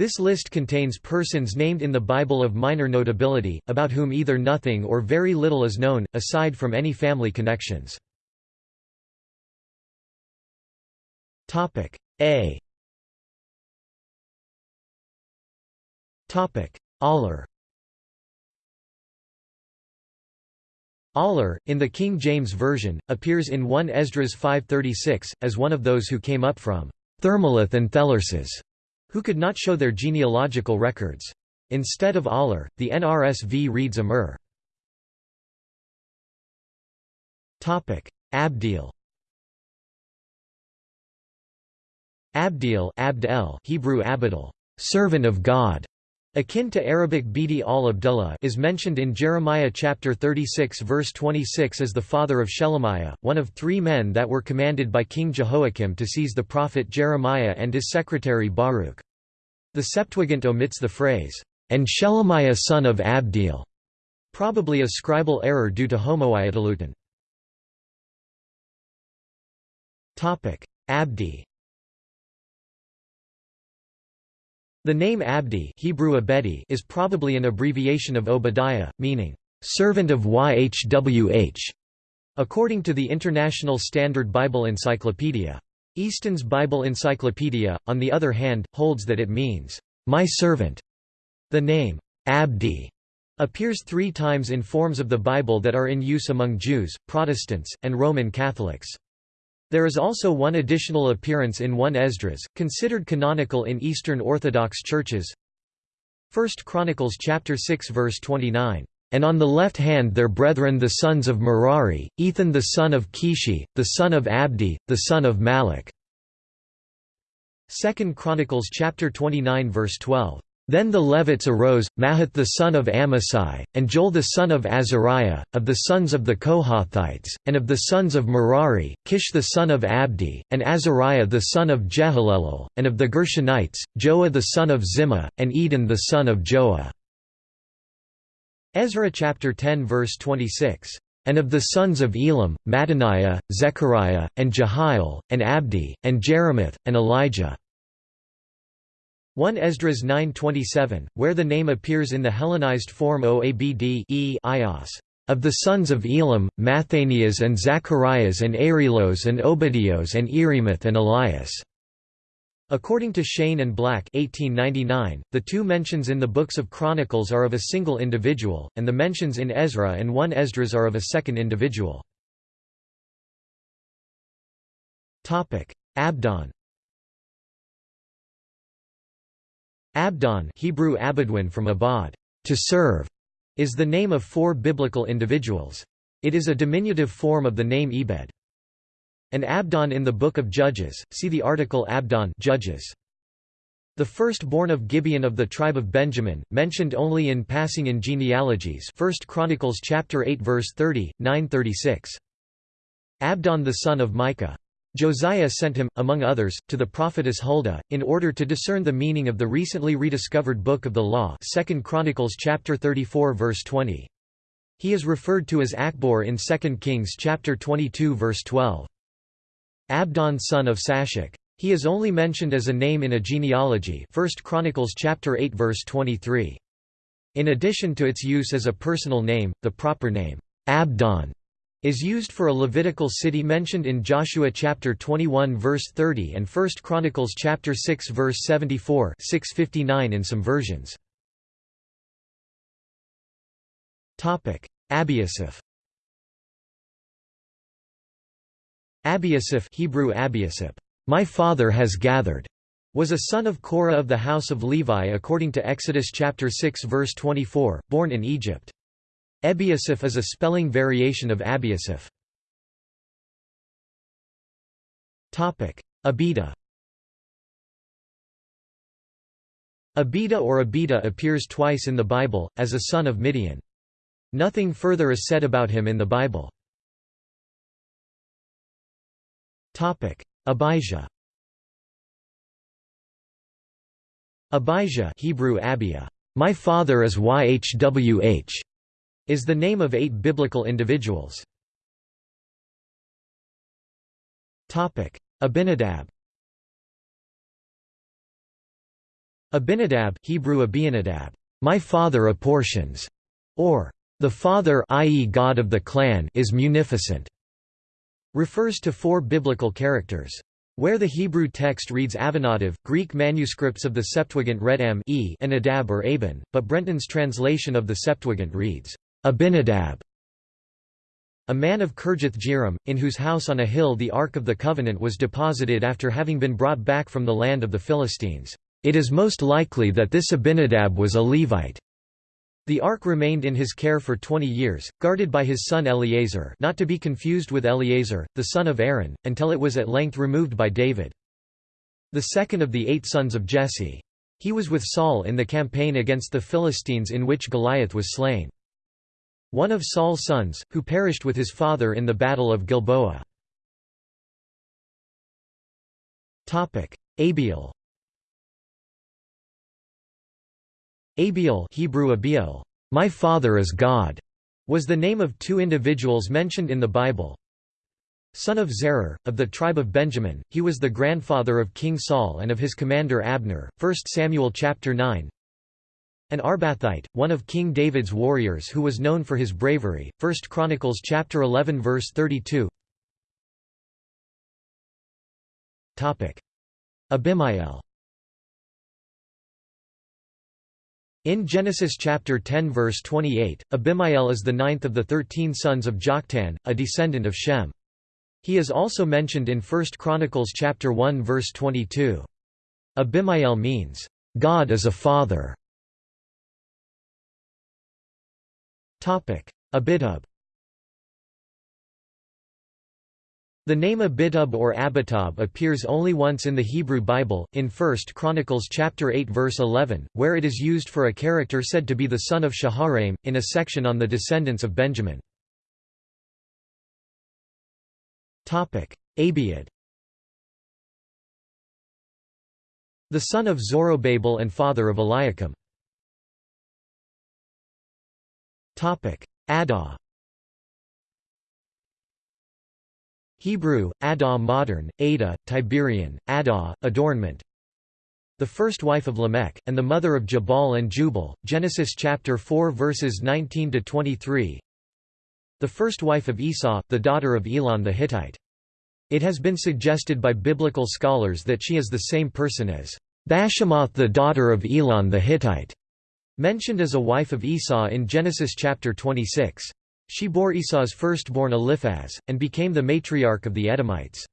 This list contains persons named in the Bible of minor notability, about whom either nothing or very little is known, aside from any family connections. A. Aller. Aller, in the King James Version, appears in 1 Esdras 5.36, as one of those who came up from Thermolith and Thelurses who could not show their genealogical records. Instead of Aller, the NRSV reads Amur. Abdeel Abdeel Abdel Hebrew Abdel, servant of God, akin to Arabic Bidi al-Abdullah is mentioned in Jeremiah chapter 36 verse 26 as the father of Shelemiah, one of three men that were commanded by King Jehoiakim to seize the prophet Jeremiah and his secretary Baruch. The Septuagint omits the phrase, and Shelemiah son of Abdeel, probably a scribal error due to homoioteleuton. Abdi The name Abdi Hebrew Abedi is probably an abbreviation of Obadiah, meaning, "...servant of Yhwh", according to the International Standard Bible Encyclopedia. Easton's Bible Encyclopedia, on the other hand, holds that it means, "...my servant". The name, Abdi, appears three times in forms of the Bible that are in use among Jews, Protestants, and Roman Catholics. There is also one additional appearance in 1 Esdras, considered canonical in Eastern Orthodox churches. 1 Chronicles chapter 6 verse 29. And on the left hand their brethren the sons of Merari, Ethan the son of Kishi, the son of Abdi, the son of Malach. 2 Chronicles chapter 29 verse 12. Then the Levites arose, Mahath the son of Amasai, and Joel the son of Azariah, of the sons of the Kohathites, and of the sons of Merari, Kish the son of Abdi, and Azariah the son of Jehalelel, and of the Gershonites, Joah the son of Zimmah, and Eden the son of Joah. Ezra chapter 10 verse 26. And of the sons of Elam, Mattaniah, Zechariah, and Jehiel, and Abdi, and Jeremoth, and Elijah. 1 Esdras 9.27, where the name appears in the Hellenized form Oabd e Ios. Of the sons of Elam, Mathanias and Zacharias and Arilos and Obadios and Erimoth and Elias. According to Cheyne and Black 1899, the two mentions in the books of Chronicles are of a single individual, and the mentions in Ezra and 1 Esdras are of a second individual. Abdon Abdon Hebrew Abadwin from Abad, to serve, is the name of four biblical individuals. It is a diminutive form of the name Ebed. An Abdon in the Book of Judges, see the article Abdon Judges. The firstborn of Gibeon of the tribe of Benjamin, mentioned only in passing in genealogies 1 Chronicles chapter 8 verse 30, 936. Abdon the son of Micah. Josiah sent him, among others, to the prophetess Huldah, in order to discern the meaning of the recently rediscovered Book of the Law 2 Chronicles chapter 34 verse 20. He is referred to as Achbor in 2 Kings chapter 22 verse 12. Abdon son of Shashak. He is only mentioned as a name in a genealogy 1 Chronicles chapter 8 verse 23. In addition to its use as a personal name, the proper name, Abdon, is used for a Levitical city mentioned in Joshua chapter 21 verse 30 and 1 Chronicles chapter 6 verse 74 659 in some versions. Topic: Abiasaph. Abiasaph Hebrew Abiasap, my father has gathered, was a son of Korah of the house of Levi according to Exodus chapter 6 verse 24, born in Egypt. Ebiasaph is a spelling variation of Abiasaph. Abida Abida or Abida appears twice in the Bible, as a son of Midian. Nothing further is said about him in the Bible. Abijah Abijah Hebrew Abia, my father is Yhwh, is the name of eight biblical individuals. Abinadab Abinadab Hebrew Abinadab, my father apportions, or the father i.e. God of the clan is munificent, refers to four biblical characters. Where the Hebrew text reads Avinadav, Greek manuscripts of the Septuagint read M e and Adab or Abin, but Brenton's translation of the Septuagint reads, Abinadab. A man of Kirjath Jearim, in whose house on a hill the Ark of the Covenant was deposited after having been brought back from the land of the Philistines. It is most likely that this Abinadab was a Levite. The ark remained in his care for twenty years, guarded by his son Eleazar not to be confused with Eleazar, the son of Aaron, until it was at length removed by David. The second of the eight sons of Jesse. He was with Saul in the campaign against the Philistines in which Goliath was slain. One of Saul's sons, who perished with his father in the Battle of Gilboa. Abiel Abiel Hebrew Abiel, my father is God, was the name of two individuals mentioned in the Bible. Son of Zerah, of the tribe of Benjamin, he was the grandfather of King Saul and of his commander Abner. 1 Samuel chapter 9. An Arbathite, one of King David's warriors who was known for his bravery. 1 Chronicles chapter 11 verse 32. Topic: Abimael In Genesis chapter 10 verse 28, Abimael is the ninth of the thirteen sons of Joktan, a descendant of Shem. He is also mentioned in 1 Chronicles chapter 1 verse 22. Abimael means, "...God is a father". Abitub The name Abitub or Abitub appears only once in the Hebrew Bible, in 1 Chronicles chapter 8 verse 11, where it is used for a character said to be the son of Shaharaim, in a section on the descendants of Benjamin. Abiud The son of Zorobabel and father of Eliakim. Adah Hebrew, Adah modern, Ada, Tiberian, Adah, adornment. The first wife of Lamech, and the mother of Jabal and Jubal, Genesis chapter 4 verses 19–23 the first wife of Esau, the daughter of Elon the Hittite. It has been suggested by biblical scholars that she is the same person as Bashemath the daughter of Elon the Hittite, mentioned as a wife of Esau in Genesis chapter 26. She bore Esau's firstborn Eliphaz, and became the matriarch of the Edomites.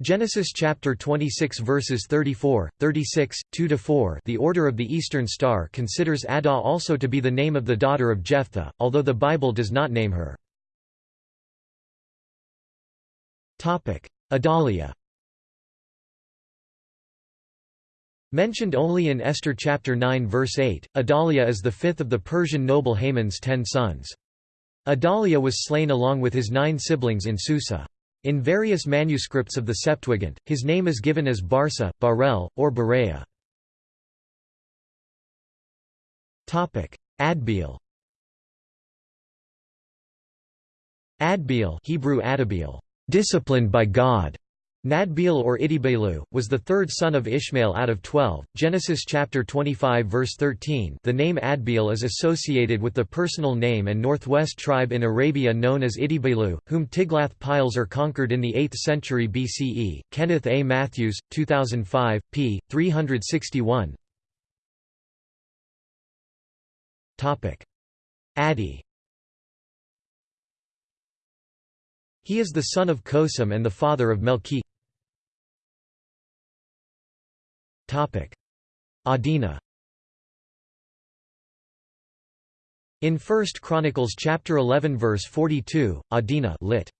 Genesis chapter 26 verses 34, 36, 2–4 The Order of the Eastern Star considers Adah also to be the name of the daughter of Jephthah, although the Bible does not name her. Adalia Mentioned only in Esther chapter 9 verse 8, Adalia is the fifth of the Persian noble Haman's ten sons. Adalia was slain along with his nine siblings in Susa. In various manuscripts of the Septuagint, his name is given as Barsa, Barel, or Berea. Adbeel Adbeel Hebrew Adabiel, disciplined by God, Nadbeel or Idibelu, was the third son of Ishmael out of twelve. Genesis chapter 25 verse 13 the name Adbeel is associated with the personal name and northwest tribe in Arabia known as Idibelu, whom Tiglath-Pileser conquered in the 8th century BCE. Kenneth A. Mathews, 2005, p. 361 Adi He is the son of Cosam and the father of Melchi Adina In 1 Chronicles chapter 11 verse 42, Adina lit.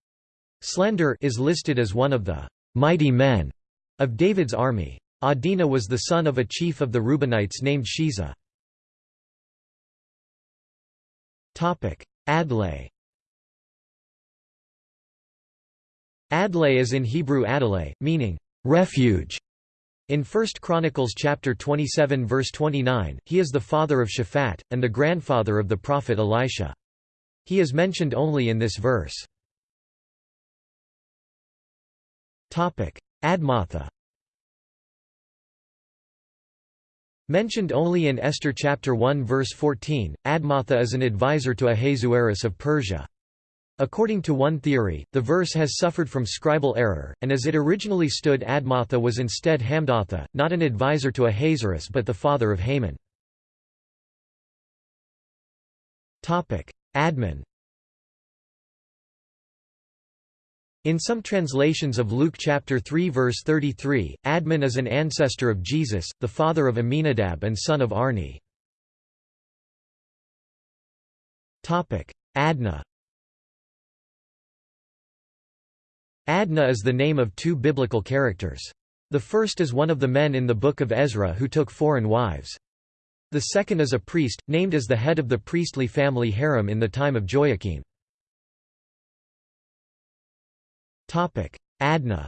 Slender is listed as one of the mighty men of David's army. Adina was the son of a chief of the Reubenites named Shiza. Adlai Adlai is in Hebrew Adalai, meaning refuge. In 1 Chronicles chapter 27 verse 29, he is the father of Shaphat, and the grandfather of the prophet Elisha. He is mentioned only in this verse. Admatha Mentioned only in Esther chapter 1 verse 14, Admatha is an advisor to Ahasuerus of Persia. According to one theory, the verse has suffered from scribal error, and as it originally stood Admatha was instead Hamdatha, not an advisor to Ahasuerus but the father of Haman. Admon In some translations of Luke chapter 3 verse 33, Admon is an ancestor of Jesus, the father of Aminadab and son of Arni. Adnah Adnah is the name of two biblical characters. The first is one of the men in the Book of Ezra who took foreign wives. The second is a priest, named as the head of the priestly family Harim in the time of Joachim. Adnah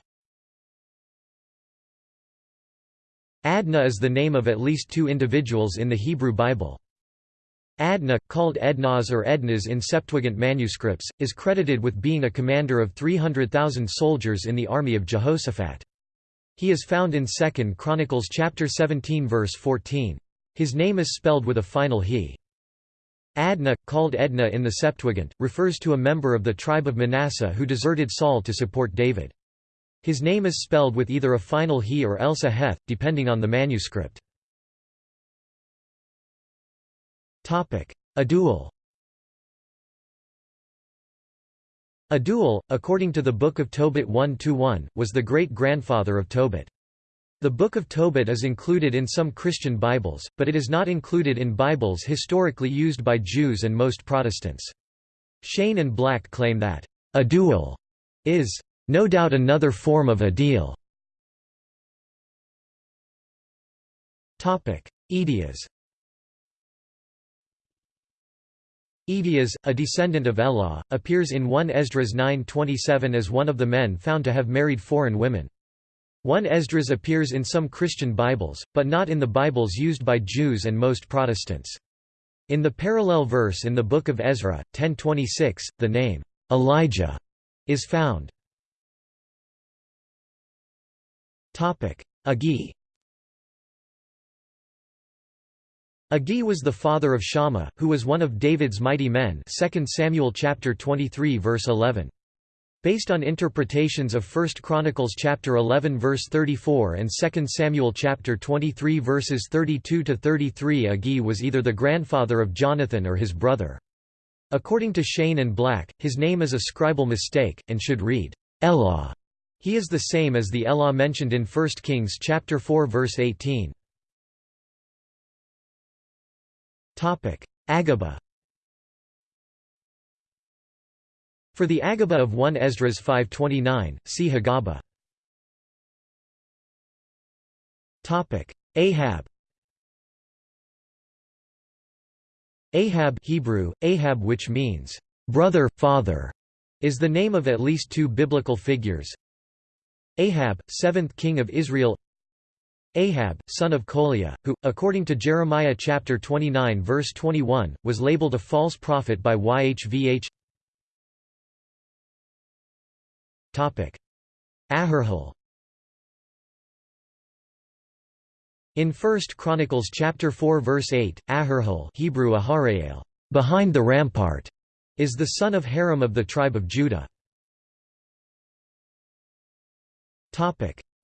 Adnah is the name of at least two individuals in the Hebrew Bible. Adnah, called Ednas or Ednas in Septuagint manuscripts, is credited with being a commander of 300,000 soldiers in the army of Jehoshaphat. He is found in 2 Chronicles chapter 17 verse 14. His name is spelled with a final he. Adnah, called Edna in the Septuagint, refers to a member of the tribe of Manasseh who deserted Saul to support David. His name is spelled with either a final he or else a heth, depending on the manuscript. Aduel Aduel, according to the Book of Tobit 1–1, was the great-grandfather of Tobit. The Book of Tobit is included in some Christian Bibles, but it is not included in Bibles historically used by Jews and most Protestants. Cheyne and Black claim that, Aduel is, no doubt another form of Adiel. Edias Edias, a descendant of Elah, appears in 1 Esdras 9.27 as one of the men found to have married foreign women. 1 Esdras appears in some Christian Bibles, but not in the Bibles used by Jews and most Protestants. In the parallel verse in the Book of Ezra, 1026, the name, Elijah, is found. Agi Agi was the father of Shammah, who was one of David's mighty men 2 Samuel chapter 23 verse 11. Based on interpretations of 1 Chronicles chapter 11 verse 34 and 2 Samuel chapter 23 verses 32 to 33 Agi was either the grandfather of Jonathan or his brother. According to Cheyne and Black, his name is a scribal mistake, and should read, Elah. He is the same as the Elah mentioned in 1 Kings chapter 4 verse 18. Agaba. For the Agaba of 1 Esdras 529, see Hagaba. Ahab. Ahab Hebrew, Ahab which means, "...brother, father", is the name of at least two biblical figures. Ahab, seventh king of Israel Ahab, son of Kolaiah, who, according to Jeremiah chapter 29 verse 21, was labeled a false prophet by YHVH Aharhel In 1 Chronicles chapter 4 verse 8, Aharhel Hebrew Aharael, behind the rampart, is the son of Harum of the tribe of Judah.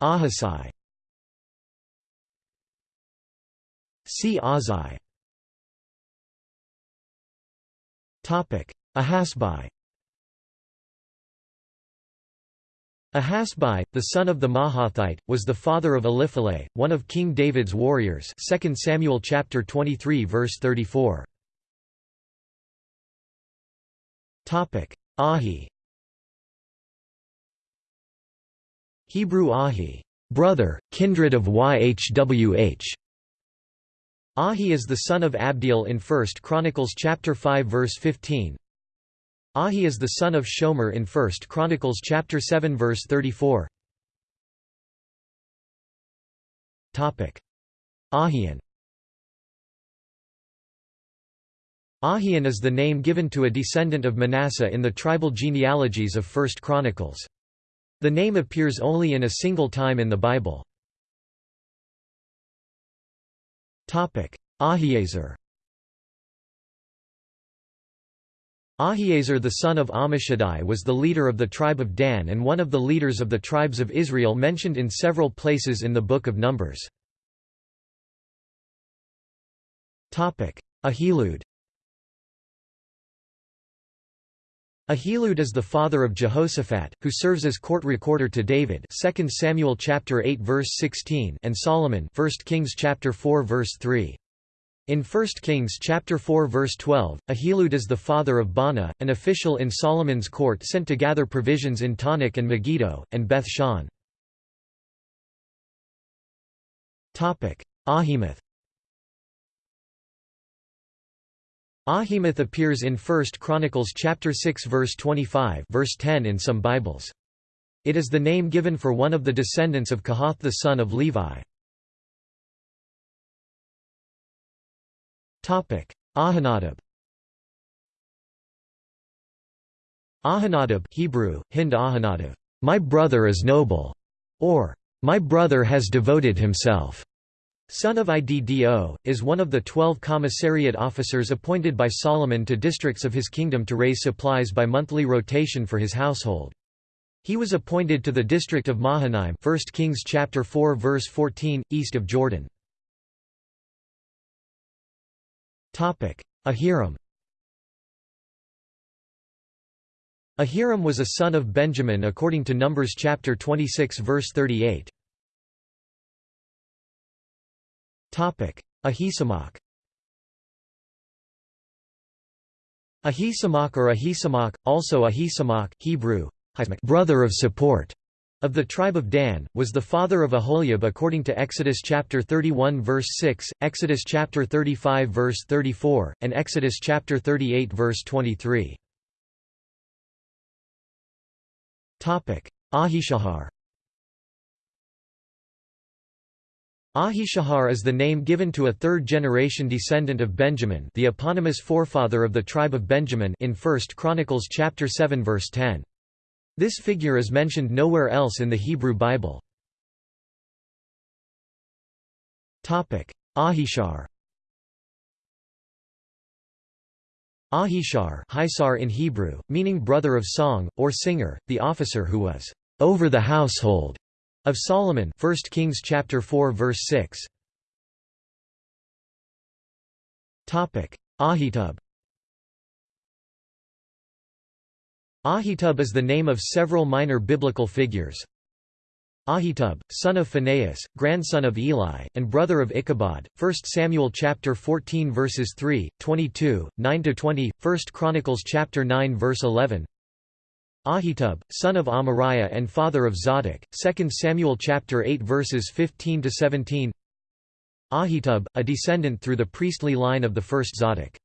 Ahasai See Azai. Ahasbai. Ahasbai, the son of the Mahathite, was the father of Elipheleh, one of King David's warriors 2 Samuel chapter 23 verse 34. Ahi. Hebrew Ahi, brother, kindred of Yhwh, Ahi is the son of Abdiel in 1 Chronicles chapter 5 verse 15. Ahi is the son of Shomer in 1 Chronicles chapter 7 verse 34. Topic: Ahian. Ahian is the name given to a descendant of Manasseh in the tribal genealogies of 1 Chronicles. The name appears only in a single time in the Bible. Ahiezer. Ahiezer the son of Ammishaddai was the leader of the tribe of Dan and one of the leaders of the tribes of Israel mentioned in several places in the Book of Numbers. Ahilud Ahilud is the father of Jehoshaphat, who serves as court recorder to David 2 Samuel chapter 8 verse 16 and Solomon 1 Kings chapter 4 verse 3. In 1 Kings chapter 4 verse 12, Ahilud is the father of Baana, an official in Solomon's court sent to gather provisions in Taanach and Megiddo, and Beth Shan. Ahimath Ahimath appears in 1 Chronicles chapter 6 verse 25 verse 10 in some Bibles. It is the name given for one of the descendants of Kohath the son of Levi. Ahinadab Ahinadab Hebrew, Hind Ahinadab, my brother is noble, or my brother has devoted himself, son of Iddo, is one of the twelve commissariat officers appointed by Solomon to districts of his kingdom to raise supplies by monthly rotation for his household. He was appointed to the district of Mahanaim 1 Kings chapter 4 verse 14, east of Jordan. Ahiram Ahiram was a son of Benjamin according to Numbers chapter 26 verse 38. Ahisamach Ahisamach or Ahisamach, also Ahisamach, Hebrew, brother of support, of the tribe of Dan, was the father of Aholiab according to Exodus chapter 31 verse 6, Exodus chapter 35 verse 34, and Exodus chapter 38 verse 23. Topic: Ahishahar Ahishahar is the name given to a third-generation descendant of Benjamin the eponymous forefather of the tribe of Benjamin in 1 Chronicles chapter 7 verse 10. This figure is mentioned nowhere else in the Hebrew Bible. Ahishar Ahishar Hisar in Hebrew, meaning brother of song, or singer, the officer who was over the household of Solomon 1 Kings chapter 4 verse 6 Topic: Ahitub Ahitub is the name of several minor biblical figures. Ahitub, son of Phinehas, grandson of Eli, and brother of Ichabod. 1 Samuel chapter 14 verses 3, 22, 9 to 20, 1 Chronicles chapter 9 verse 11. Ahitub, son of Amariah and father of Zadok. 2 Samuel chapter 8 verses 15 to 17. Ahitub, a descendant through the priestly line of the first Zadok.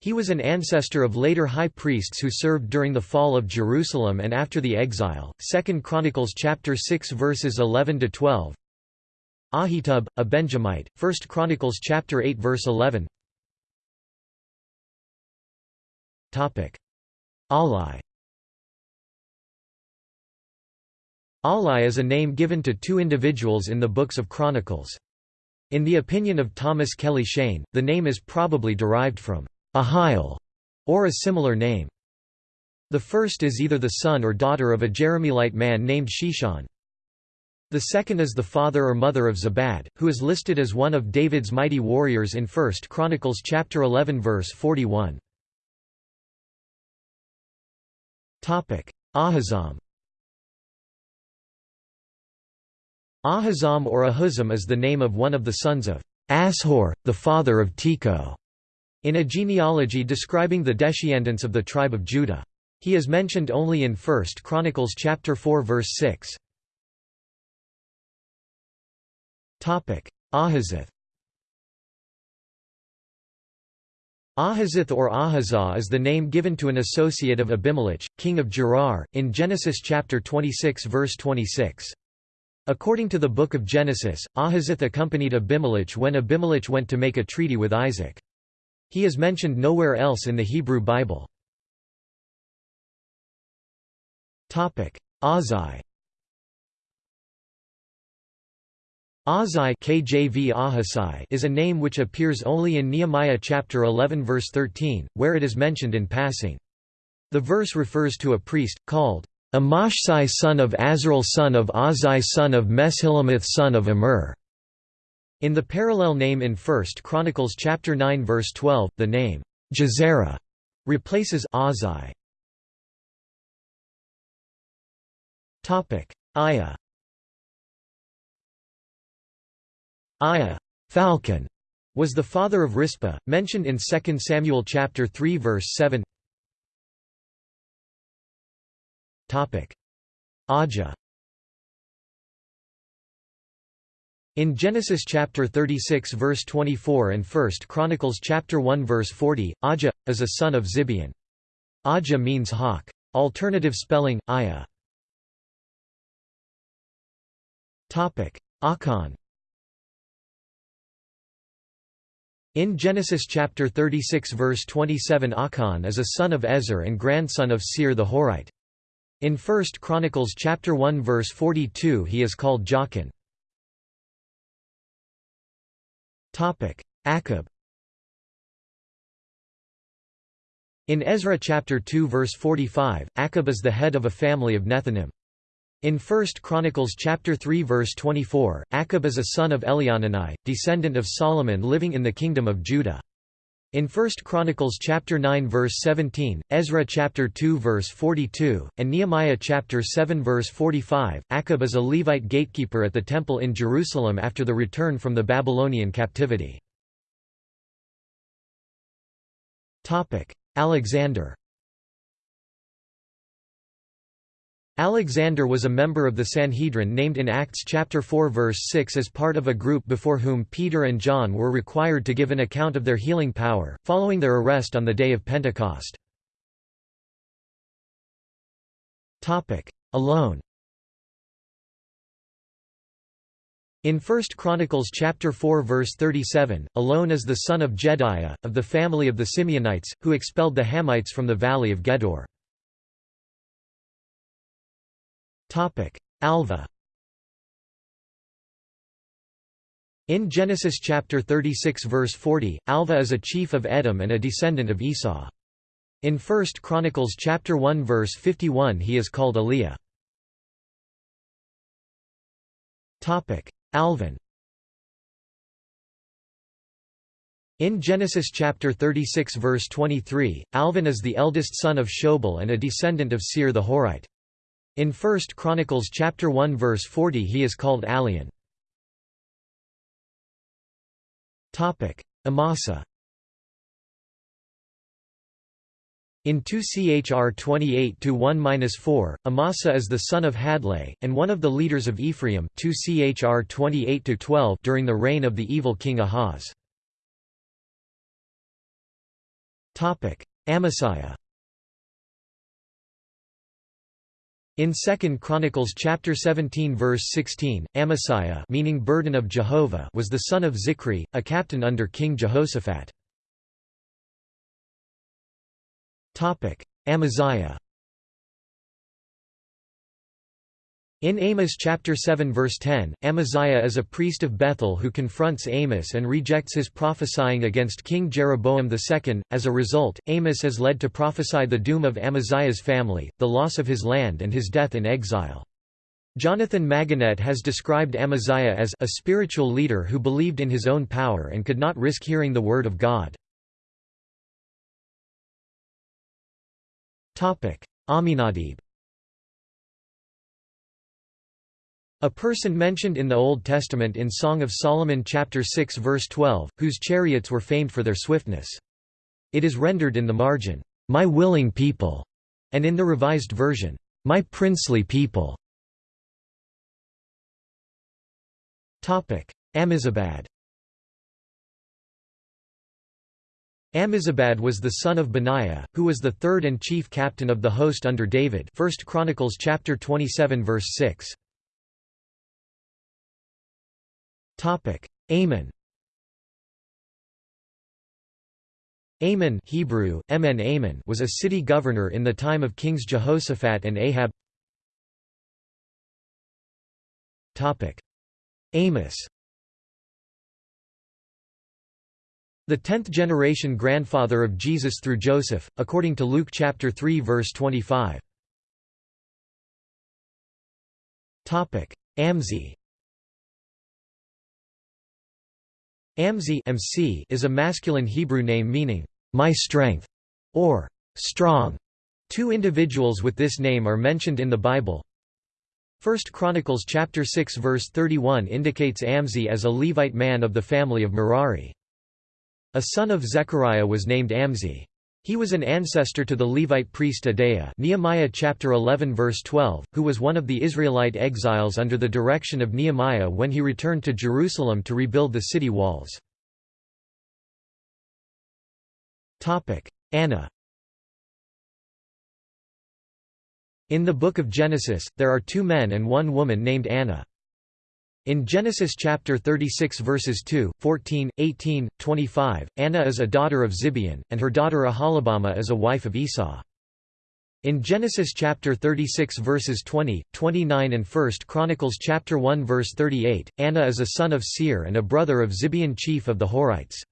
He was an ancestor of later high priests who served during the fall of Jerusalem and after the exile. 2 Chronicles chapter 6 verses 11 to 12. Ahitub, a Benjamite. 1 Chronicles chapter 8 verse 11. Topic: Ahlai. Ahlai is a name given to two individuals in the books of Chronicles. In the opinion of Thomas Kelly Cheyne, the name is probably derived from Ahile, or a similar name. The first is either the son or daughter of a Jerahmeelite man named Sheshan. The second is the father or mother of Zabad, who is listed as one of David's mighty warriors in 1 Chronicles chapter 11 verse 41. Ahazam Ahazam or Ahuzam is the name of one of the sons of Ashur, the father of Tekoa in a genealogy describing the descendants of the tribe of Judah. He is mentioned only in 1 Chronicles chapter 4 verse 6. Topic: Ahazith. Ahazith or Ahazah is the name given to an associate of Abimelech, king of Gerar, in Genesis chapter 26 verse 26. According to the Book of Genesis, Ahazith accompanied Abimelech when Abimelech went to make a treaty with Isaac. He is mentioned nowhere else in the Hebrew Bible. Azai Ahazai KJV is a name which appears only in Nehemiah chapter 11 verse 13, where it is mentioned in passing. The verse refers to a priest, called Amashsai son of Azrael son of Ahazai son of Meshillemoth son of Immer. In the parallel name in 1 Chronicles chapter 9 verse 12, the name Jezerah replaces Ahazai. Aya Aya falcon, was the father of Rizpah, mentioned in 2 Samuel chapter 3 verse 7. Aja. In Genesis chapter 36 verse 24 and 1 Chronicles chapter 1 verse 40, Aja is a son of Zibeon. Aja means hawk. Alternative spelling: Aya. Achan. In Genesis chapter 36 verse 27 Achan is a son of Ezer and grandson of Seir the Horite. In 1 Chronicles chapter 1 verse 42 he is called Jachin. Akkub In Ezra chapter 2 verse 45, Akkub is the head of a family of Nethinim. In 1 Chronicles chapter 3 verse 24, Akkub is a son of Elioenai, descendant of Solomon living in the kingdom of Judah. In 1 Chronicles chapter 9 verse 17, Ezra chapter 2 verse 42, and Nehemiah chapter 7 verse 45, Akkub is a Levite gatekeeper at the temple in Jerusalem after the return from the Babylonian captivity. Alexander Alexander was a member of the Sanhedrin named in Acts chapter 4 verse 6 as part of a group before whom Peter and John were required to give an account of their healing power, following their arrest on the day of Pentecost. Allon In 1 Chronicles chapter 4 verse 37, Allon is the son of Jedaiah, of the family of the Simeonites, who expelled the Hamites from the valley of Gedor. Alvah In Genesis chapter 36 verse 40, Alvah is a chief of Edom and a descendant of Esau. In 1 Chronicles chapter 1 verse 51 he is called Eliah. Alvan In Genesis chapter 36 verse 23, Alvan is the eldest son of Shobal and a descendant of Seir the Horite. In 1 Chronicles chapter 1 verse 40 he is called. Topic: Amasa. In 2 Chr 28 1-4, Amasa is the son of Hadlai and one of the leaders of Ephraim 2 Chr 28 12 during the reign of the evil king Ahaz. Topic: Amasiah. In 2 Chronicles chapter 17 verse 16, Amasiah meaning burden of Jehovah was the son of Zichri, a captain under King Jehoshaphat. Amaziah In Amos chapter 7 verse 10, Amaziah is a priest of Bethel who confronts Amos and rejects his prophesying against King Jeroboam II. As a result, Amos is led to prophesy the doom of Amaziah's family, the loss of his land and his death in exile. Jonathan Magonet has described Amaziah as a spiritual leader who believed in his own power and could not risk hearing the word of God. Aminadab A person mentioned in the Old Testament in Song of Solomon chapter 6 verse 12, whose chariots were famed for their swiftness. It is rendered in the margin, "'My willing people' and in the Revised Version, "'My princely people' Ammizabad Ammizabad was the son of Benaiah, who was the third and chief captain of the host under David 1 Chronicles chapter 27 verse 6. Amon Amon Hebrew, Emen Amon was a city governor in the time of kings Jehoshaphat and Ahab. Amos. The tenth-generation grandfather of Jesus through Joseph, according to Luke chapter 3 verse 25. Amzi Amzi MC is a masculine Hebrew name meaning, "...my strength", or "...strong". Two individuals with this name are mentioned in the Bible. 1 Chronicles chapter 6 verse 31 indicates Amzi as a Levite man of the family of Merari. A son of Zechariah was named Amzi. He was an ancestor to the Levite priest Adaiah Nehemiah chapter 11 verse 12, who was one of the Israelite exiles under the direction of Nehemiah when he returned to Jerusalem to rebuild the city walls. Anah In the Book of Genesis, there are two men and one woman named Anah. In Genesis chapter 36 verses 2, 14, 18, 25, Anah is a daughter of Zibeon, and her daughter Aholibamah is a wife of Esau. In Genesis chapter 36 verses 20, 29 and 1 Chronicles chapter 1 verse 38, Anah is a son of Seir and a brother of Zibeon chief of the Horites.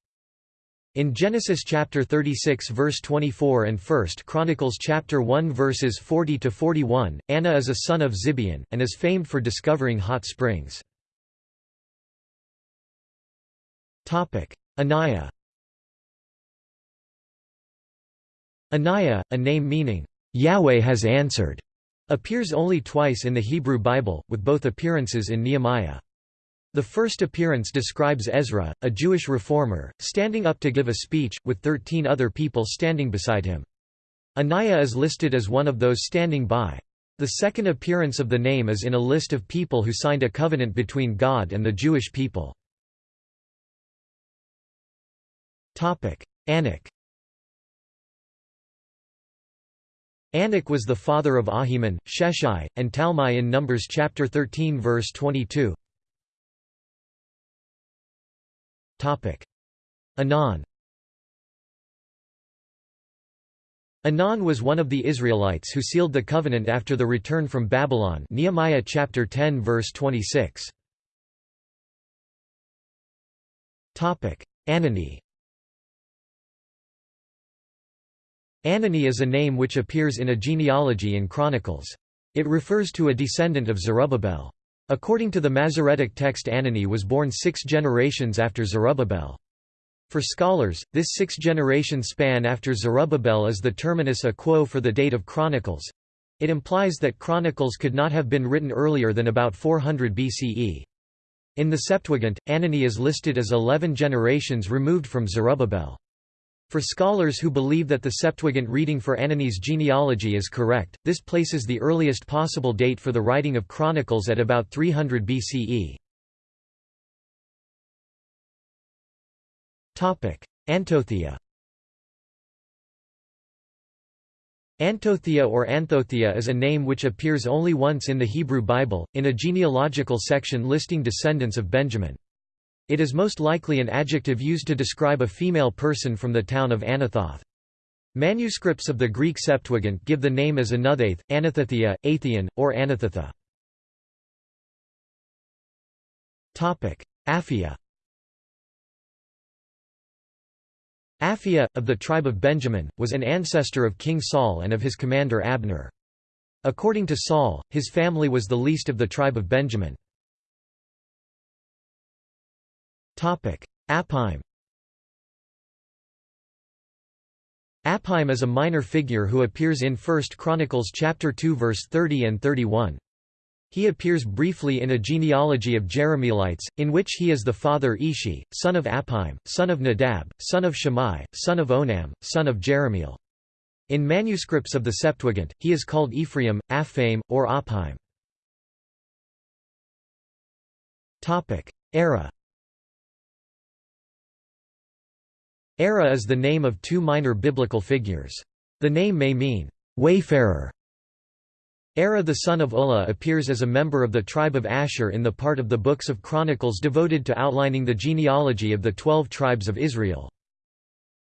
In Genesis chapter 36 verse 24 and 1 Chronicles chapter 1 verses 40 to 41, Anah is a son of Zibeon and is famed for discovering hot springs. Anaiah Anaya, a name meaning, "'Yahweh has answered' appears only twice in the Hebrew Bible, with both appearances in Nehemiah. The first appearance describes Ezra, a Jewish reformer, standing up to give a speech, with thirteen other people standing beside him. Anaiah is listed as one of those standing by. The second appearance of the name is in a list of people who signed a covenant between God and the Jewish people. Anak Anak was the father of Ahiman, Sheshai, and Talmai in Numbers chapter 13 verse 22. Anan. Anan was one of the Israelites who sealed the covenant after the return from Babylon Nehemiah chapter 10 verse 26. Anani Anani is a name which appears in a genealogy in Chronicles. It refers to a descendant of Zerubbabel. According to the Masoretic text Anani was born six generations after Zerubbabel. For scholars, this six-generation span after Zerubbabel is the terminus a quo for the date of Chronicles. It implies that Chronicles could not have been written earlier than about 400 BCE. In the Septuagint, Anani is listed as 11 generations removed from Zerubbabel. For scholars who believe that the Septuagint reading for Anani's genealogy is correct, this places the earliest possible date for the writing of Chronicles at about 300 BCE. Antothea Antothea or Anthothea is a name which appears only once in the Hebrew Bible, in a genealogical section listing descendants of Benjamin. It is most likely an adjective used to describe a female person from the town of Anathoth. Manuscripts of the Greek Septuagint give the name as Anuthath, Anathethia, Atheon, or Anathatha. Aphia Aphia, of the tribe of Benjamin, was an ancestor of King Saul and of his commander Abner. According to Saul, his family was the least of the tribe of Benjamin. Apim Apim is a minor figure who appears in 1 Chronicles chapter 2 verse 30 and 31. He appears briefly in a genealogy of Jerahmeelites, in which he is the father Ishi, son of Apim, son of Nadab, son of Shammai, son of Onam, son of Jerahmeel. In manuscripts of the Septuagint, he is called Ephraim, Aphaim, or Apim. Era Era is the name of two minor biblical figures. The name may mean, wayfarer. Era the son of Ulla appears as a member of the tribe of Asher in the part of the books of Chronicles devoted to outlining the genealogy of the twelve tribes of Israel.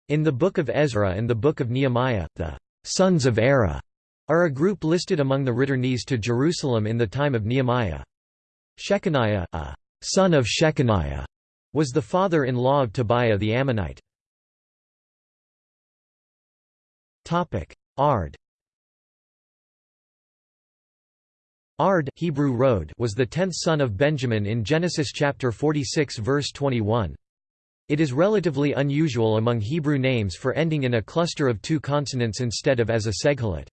In the Book of Ezra and the Book of Nehemiah, the sons of Era are a group listed among the returnees to Jerusalem in the time of Nehemiah. Shechaniah, a son of Shechaniah, was the father-in-law of Tobiah the Ammonite. Ard Ard Hebrew Road was the tenth son of Benjamin in Genesis chapter 46 verse 21. It is relatively unusual among Hebrew names for ending in a cluster of two consonants instead of as a segholate.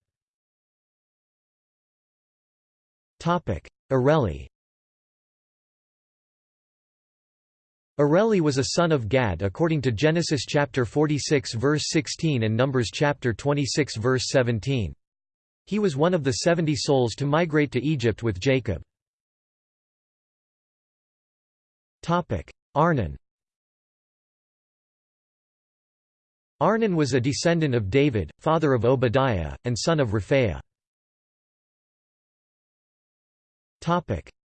Areli Areli was a son of Gad according to Genesis chapter 46 verse 16 and Numbers chapter 26 verse 17. He was one of the seventy souls to migrate to Egypt with Jacob. Topic: Arnon Arnon was a descendant of David, father of Obadiah, and son of Rephaiah.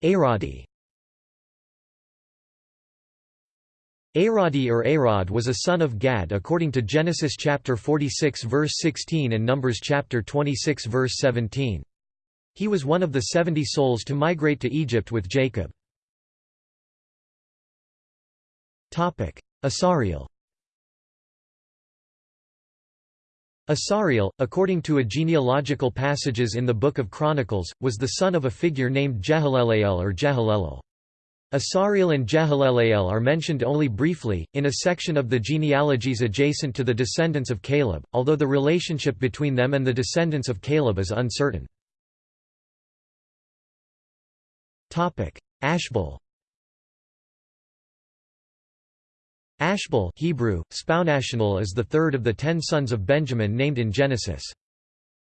Aradi Aradi or Arad was a son of Gad according to Genesis chapter 46 verse 16 and Numbers chapter 26 verse 17. He was one of the seventy souls to migrate to Egypt with Jacob. Topic: Asariel Asariel, according to a genealogical passages in the Book of Chronicles, was the son of a figure named Jehaleleel or Jehalelel. Asariel and Jehaleleel are mentioned only briefly, in a section of the genealogies adjacent to the descendants of Caleb, although the relationship between them and the descendants of Caleb is uncertain. Ashbel Ashbel Hebrew, is the third of the ten sons of Benjamin named in Genesis.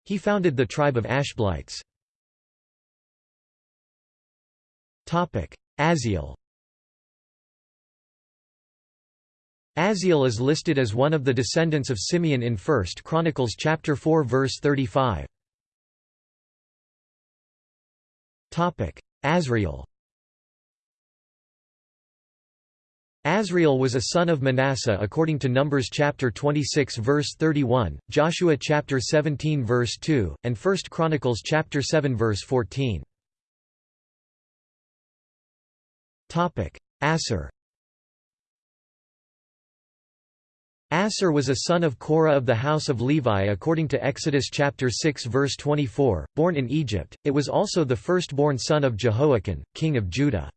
He founded the tribe of Ashbelites. Aziel Aziel is listed as one of the descendants of Simeon in 1 Chronicles chapter 4 verse 35. Topic: Azriel. Azriel was a son of Manasseh according to Numbers chapter 26 verse 31, Joshua chapter 17 verse 2, and 1 Chronicles chapter 7 verse 14. Assir Assir was a son of Korah of the house of Levi according to Exodus chapter 6 verse 24, born in Egypt, it was also the firstborn son of Jehoiachin, king of Judah.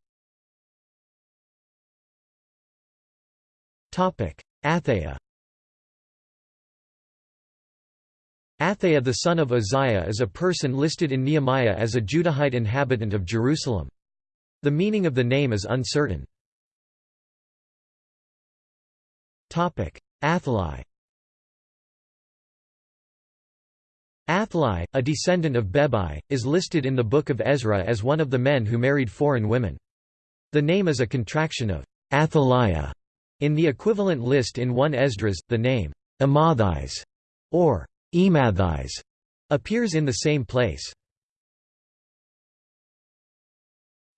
Athaiah Athaiah the son of Uzziah is a person listed in Nehemiah as a Judahite inhabitant of Jerusalem. The meaning of the name is uncertain. Athali Athali, a descendant of Bebai, is listed in the Book of Ezra as one of the men who married foreign women. The name is a contraction of Athaliah. In the equivalent list in 1 Esdras, the name Amathis or Emathis appears in the same place.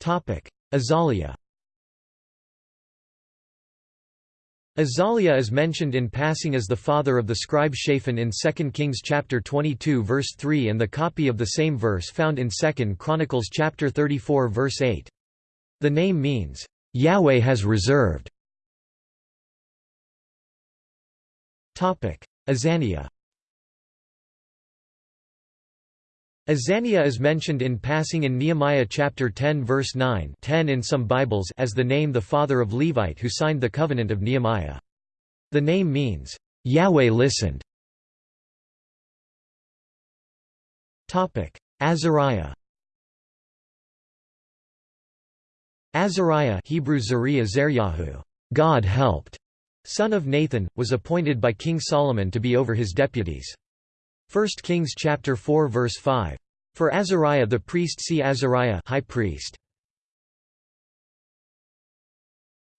Azaliah Azaliah is mentioned in passing as the father of the scribe Shaphan in 2 Kings chapter 22 verse 3 and the copy of the same verse found in 2 Chronicles chapter 34 verse 8. The name means, "...Yahweh has reserved." Azaniah Azaniah is mentioned in passing in Nehemiah chapter 10 verse 9 10 in some Bibles as the name the father of Levite who signed the covenant of Nehemiah. The name means, "'Yahweh listened". Azariah Azariah Hebrew Zariah Zeryahu, God helped, son of Nathan, was appointed by King Solomon to be over his deputies. 1 Kings chapter 4 verse 5. For Azariah the priest see Azariah high priest.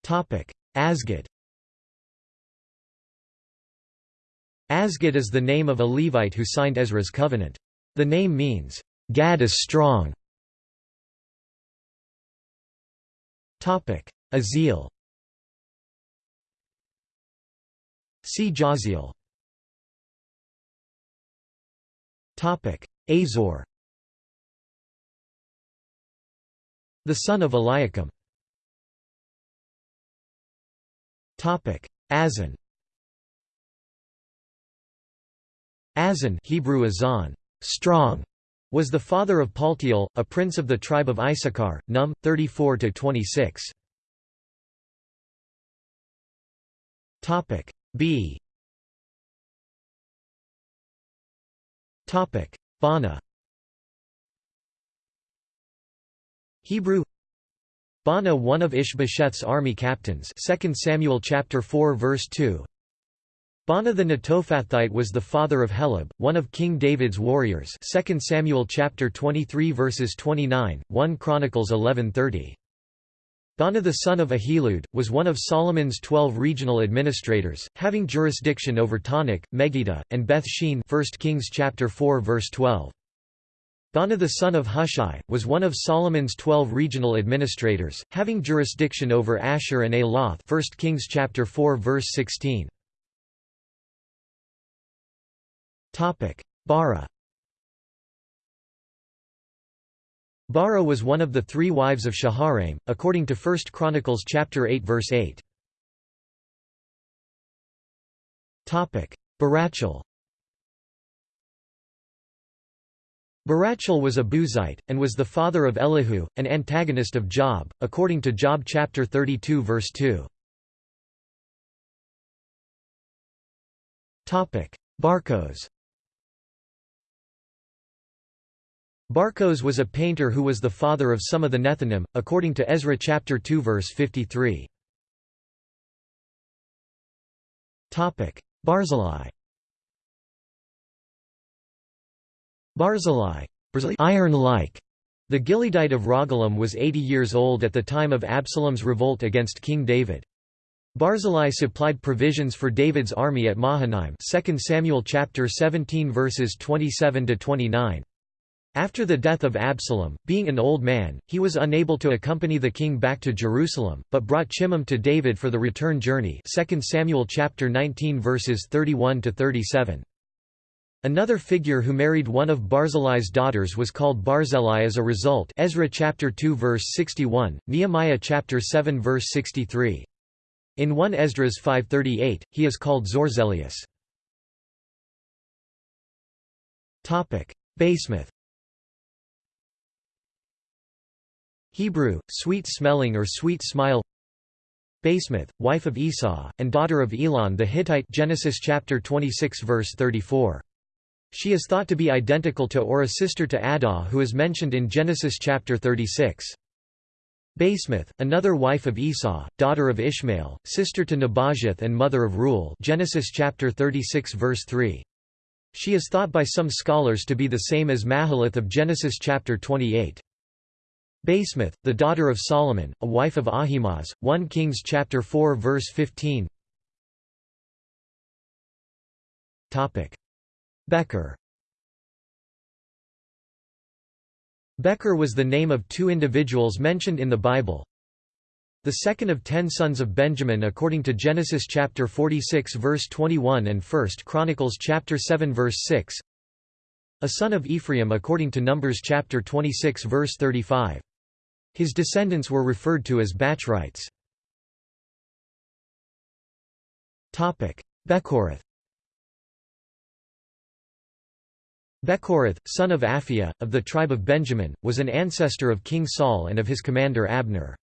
Topic: Azgad. Azgad is the name of a Levite who signed Ezra's covenant. The name means Gad is strong. Aziel. See Jaziel. Azor The son of Eliakim. Azan. Azan Hebrew Azan, strong, was the father of Paltiel, a prince of the tribe of Issachar, Num 34-26. Topic B. Topic Baana Hebrew. Baana one of Ishbosheth's army captains. 2 Samuel chapter 4 verse 2 Baana the Netophathite was the father of Helab, one of King David's warriors. 2 Samuel chapter 23 verses 29, 1 Chronicles 11:30. Baana the son of Ahilud, was one of Solomon's twelve regional administrators, having jurisdiction over Taanach, Megiddo, and Beth Shean 1 Kings chapter 4 verse 12. Baana the son of Hushai, was one of Solomon's twelve regional administrators, having jurisdiction over Asher and Aloth 1 Kings chapter 4 verse 16. Baara Baara was one of the three wives of Shaharaim, according to 1 Chronicles chapter 8 verse 8. Barachel Barachel was a Buzite, and was the father of Elihu, an antagonist of Job, according to Job chapter 32 verse 2. Barkos Barkos was a painter who was the father of some of the Nethinim, according to Ezra chapter 2 verse 53. Barzillai Barzillai iron-like. The Gileadite of Rogelim was 80 years old at the time of Absalom's revolt against King David. Barzillai supplied provisions for David's army at Mahanaim 2 Samuel chapter 17 verses 27 to 29. After the death of Absalom, being an old man, he was unable to accompany the king back to Jerusalem, but brought Chimham to David for the return journey 2 Samuel chapter 19 verses 31 to 37. Another figure who married one of Barzillai's daughters was called Barzillai as a result Ezra chapter 2 verse 61, Nehemiah chapter 7 verse 63. In 1 Esdras 538, he is called Zorzelius. Basemath Hebrew, sweet-smelling or sweet smile Basemath, wife of Esau, and daughter of Elon the Hittite Genesis chapter 26 verse 34. She is thought to be identical to or a sister to Adah who is mentioned in Genesis chapter 36. Basemath, another wife of Esau, daughter of Ishmael, sister to Nebajoth and mother of Reuel Genesis chapter 36 verse 3. She is thought by some scholars to be the same as Mahalath of Genesis chapter 28. Basemath, the daughter of Solomon, a wife of Ahimaaz, 1 Kings chapter 4 verse 15. Topic: Becher. Becher was the name of two individuals mentioned in the Bible. The second of ten sons of Benjamin according to Genesis chapter 46 verse 21 and 1 Chronicles chapter 7 verse 6. A son of Ephraim according to Numbers chapter 26 verse 35. His descendants were referred to as Bachrites. Bechorath Bechorath, son of Aphiah, of the tribe of Benjamin, was an ancestor of King Saul and of his commander Abner.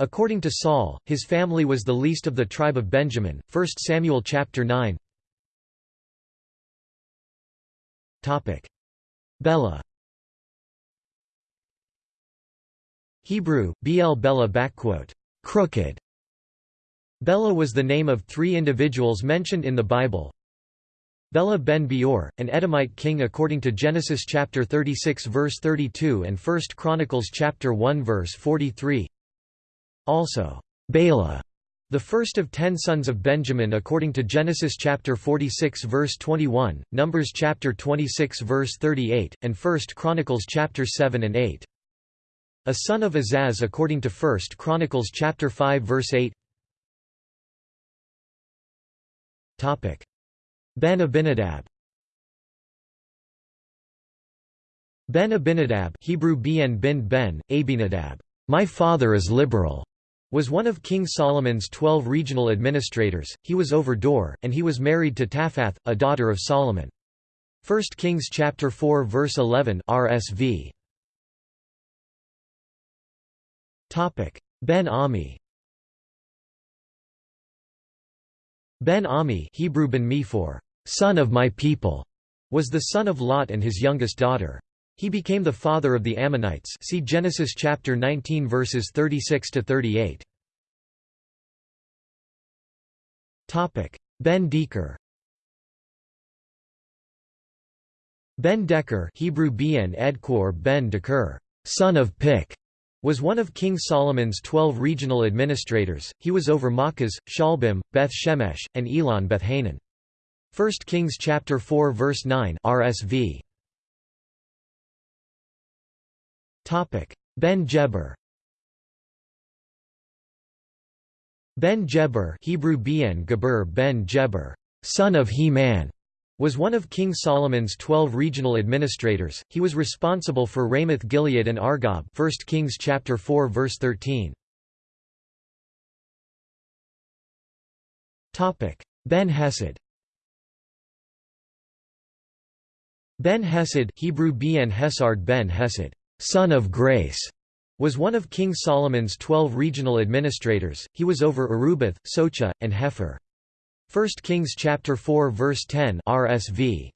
According to Saul, his family was the least of the tribe of Benjamin. 1 Samuel chapter 9. Topic: Bela. Hebrew, Bl Bela crooked. Bela was the name of three individuals mentioned in the Bible. Bela ben Beor, an Edomite king according to Genesis chapter 36 verse 32 and 1 Chronicles chapter 1 verse 43. Also, Bela, the first of ten sons of Benjamin according to Genesis chapter 46 verse 21, Numbers chapter 26 verse 38, and 1 Chronicles chapter 7 and 8. A son of Azaz according to 1 Chronicles chapter 5 verse 8. Topic: Ben Abinadab. Ben Abinadab Hebrew Ben bin Ben, Abinadab, my father is liberal, was one of King Solomon's twelve regional administrators, he was over Dor, and he was married to Taphath, a daughter of Solomon. 1 Kings chapter 4 verse 11 RSV. Ben Ami Ben Ami Hebrew ben for son of my people, was the son of Lot and his youngest daughter. He became the father of the Ammonites see Genesis chapter 19 verses 36 to 38. Topic: Ben Deker. Ben Deker, Hebrew Ben Edkor Ben Deker, son of Pic, was one of King Solomon's 12 regional administrators. He was over Makkah, Shalbim, Beth Shemesh, and Elon Beth Hanan. 1 Kings chapter 4 verse 9 RSV. Topic Ben Jeber Ben Jeber Hebrew Ben Geber Ben Jeber, son of He-Man, was one of King Solomon's twelve regional administrators. He was responsible for Ramoth Gilead and Argob. 1 Kings chapter 4 verse 13. Topic: Ben Hesed. Ben Hesed Hebrew Ben Hesard Ben Hesed son of grace, was one of King Solomon's twelve regional administrators, he was over Arubath, Socha, and Hefer. 1 Kings chapter 4 verse 10 RSV.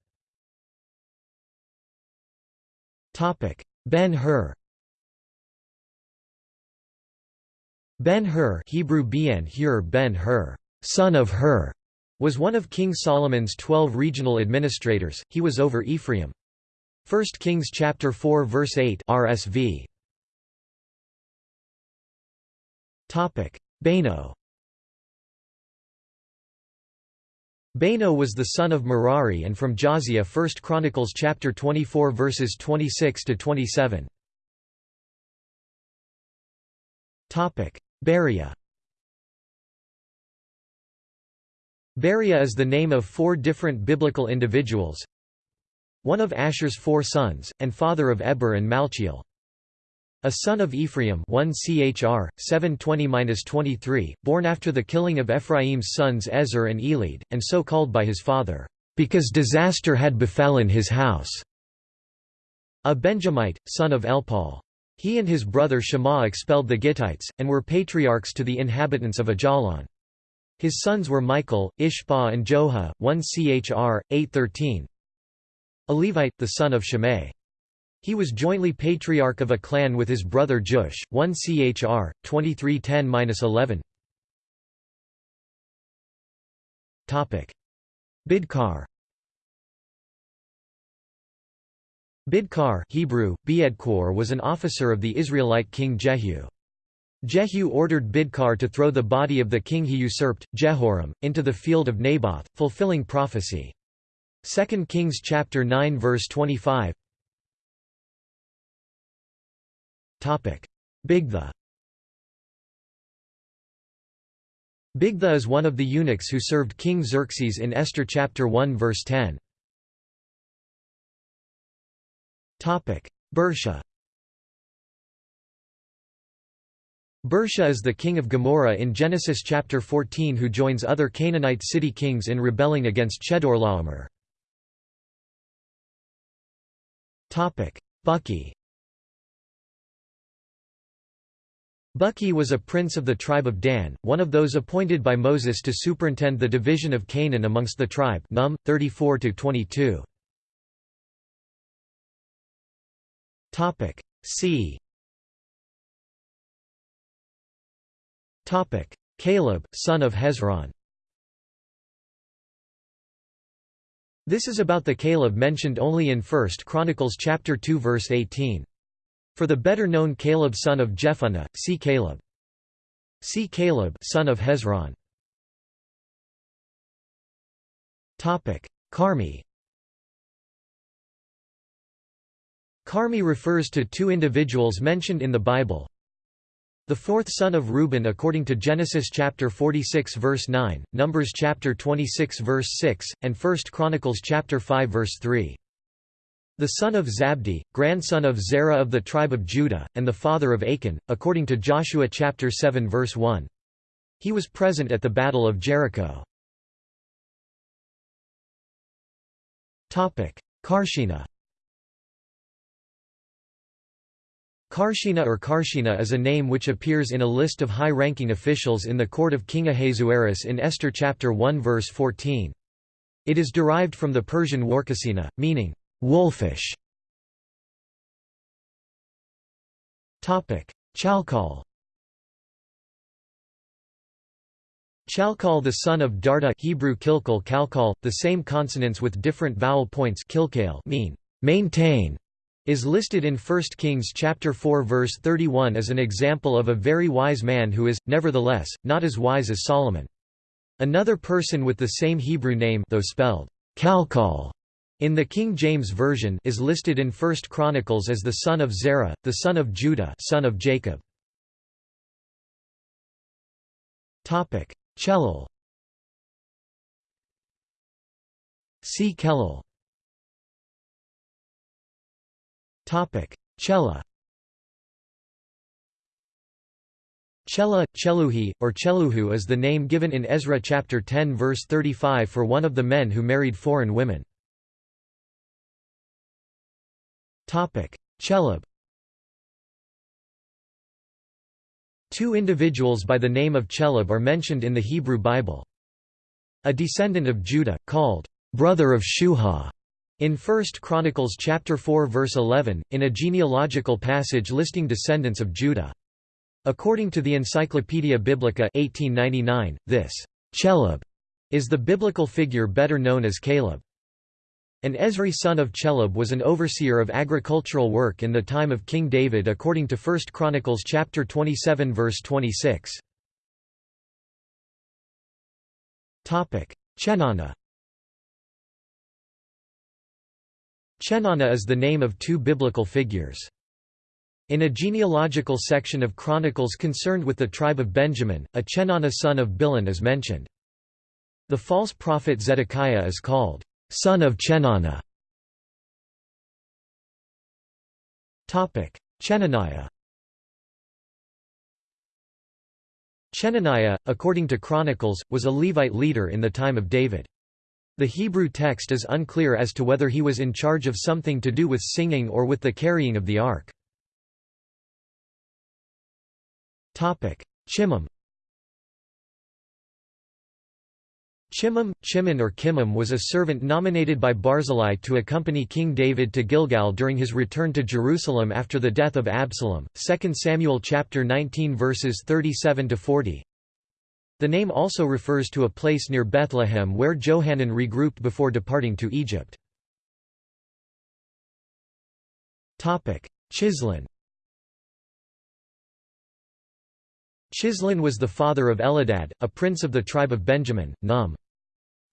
Ben-Hur Ben-Hur Hebrew Ben-Hur Ben-Hur, son of Hur, was one of King Solomon's twelve regional administrators, he was over Ephraim. 1 Kings chapter 4 verse 8 RSV. Topic: Beno. Beno was the son of Merari and from Josiah 1 Chronicles chapter 24 verses 26 to 27. Topic: Beriah. Beriah is the name of four different biblical individuals, one of Asher's four sons, and father of Eber and Malchiel. A son of Ephraim 1 Chr. 720-23, born after the killing of Ephraim's sons Ezer and Elid, and so called by his father, because disaster had befallen his house. A Benjamite, son of Elpaal. He and his brother Shema expelled the Gittites, and were patriarchs to the inhabitants of Ajalon. His sons were Michael, Ishbah and Joha, 1 Chr. 813, a Levite, the son of Shimei. He was jointly patriarch of a clan with his brother Jush, 1 Chr. 2310-11. Bidkar Bidkar Hebrew, Beedkor was an officer of the Israelite king Jehu. Jehu ordered Bidkar to throw the body of the king he usurped, Jehoram, into the field of Naboth, fulfilling prophecy. 2 Kings chapter 9 verse 25 Topic. Bigtha. Bigtha is one of the eunuchs who served King Xerxes in Esther chapter 1 verse 10 Topic. Birsha Birsha is the king of Gomorrah in Genesis chapter 14 who joins other Canaanite city kings in rebelling against Chedorlaomer. Buki Buki was a prince of the tribe of Dan, one of those appointed by Moses to superintend the division of Canaan amongst the tribe Num 34 22. Topic C Caleb son of Hezron This is about the Caleb mentioned only in 1 Chronicles chapter 2 verse 18. For the better-known Caleb son of Jephunneh, see Caleb. See Caleb son of Hezron. Topic: Carmi Carmi refers to two individuals mentioned in the Bible, the fourth son of Reuben according to Genesis chapter 46 verse 9, Numbers chapter 26 verse 6, and 1 Chronicles chapter 5 verse 3. the son of Zabdi, grandson of Zerah of the tribe of Judah, and the father of Achan, according to Joshua chapter 7 verse 1. He was present at the Battle of Jericho. Carshena Carshena or Karshena is a name which appears in a list of high-ranking officials in the court of King Ahasuerus in Esther chapter 1 verse 14. It is derived from the Persian warkasina, meaning, wolfish. Chalcol Chalcol the son of Darda Hebrew kilkal kalkal, the same consonants with different vowel points Kilkale mean maintain, is listed in 1 Kings chapter 4 verse 31 as an example of a very wise man who is, nevertheless, not as wise as Solomon. Another person with the same Hebrew name though spelled Kalkal in the King James Version is listed in 1 Chronicles as the son of Zerah, the son of Judah son of Jacob. Chelal See Kelal Chela. Chela, Cheluhi, or Cheluhu is the name given in Ezra chapter 10 verse 35 for one of the men who married foreign women. Chelub Two individuals by the name of Chelub are mentioned in the Hebrew Bible. A descendant of Judah, called brother of Shuha, in 1 Chronicles chapter 4 verse 11, in a genealogical passage listing descendants of Judah. According to the Encyclopaedia Biblica 1899, this Chelub is the biblical figure better known as Caleb. An Ezri son of Chelub was an overseer of agricultural work in the time of King David according to 1 Chronicles chapter 27 verse 26. Chenana Chenana is the name of two biblical figures. In a genealogical section of Chronicles concerned with the tribe of Benjamin, a Chenana son of Bilhan is mentioned. The false prophet Zedekiah is called, son of Chenana. Chenaniah Chenaniah, according to Chronicles, was a Levite leader in the time of David. The Hebrew text is unclear as to whether he was in charge of something to do with singing or with the carrying of the ark. Chimham Chimham, Chimon or Kimham was a servant nominated by Barzillai to accompany King David to Gilgal during his return to Jerusalem after the death of Absalom. 2 Samuel chapter 19 verses 37 to 40. The name also refers to a place near Bethlehem where Johanan regrouped before departing to Egypt. Chislon Chislon was the father of Eladad, a prince of the tribe of Benjamin, Num.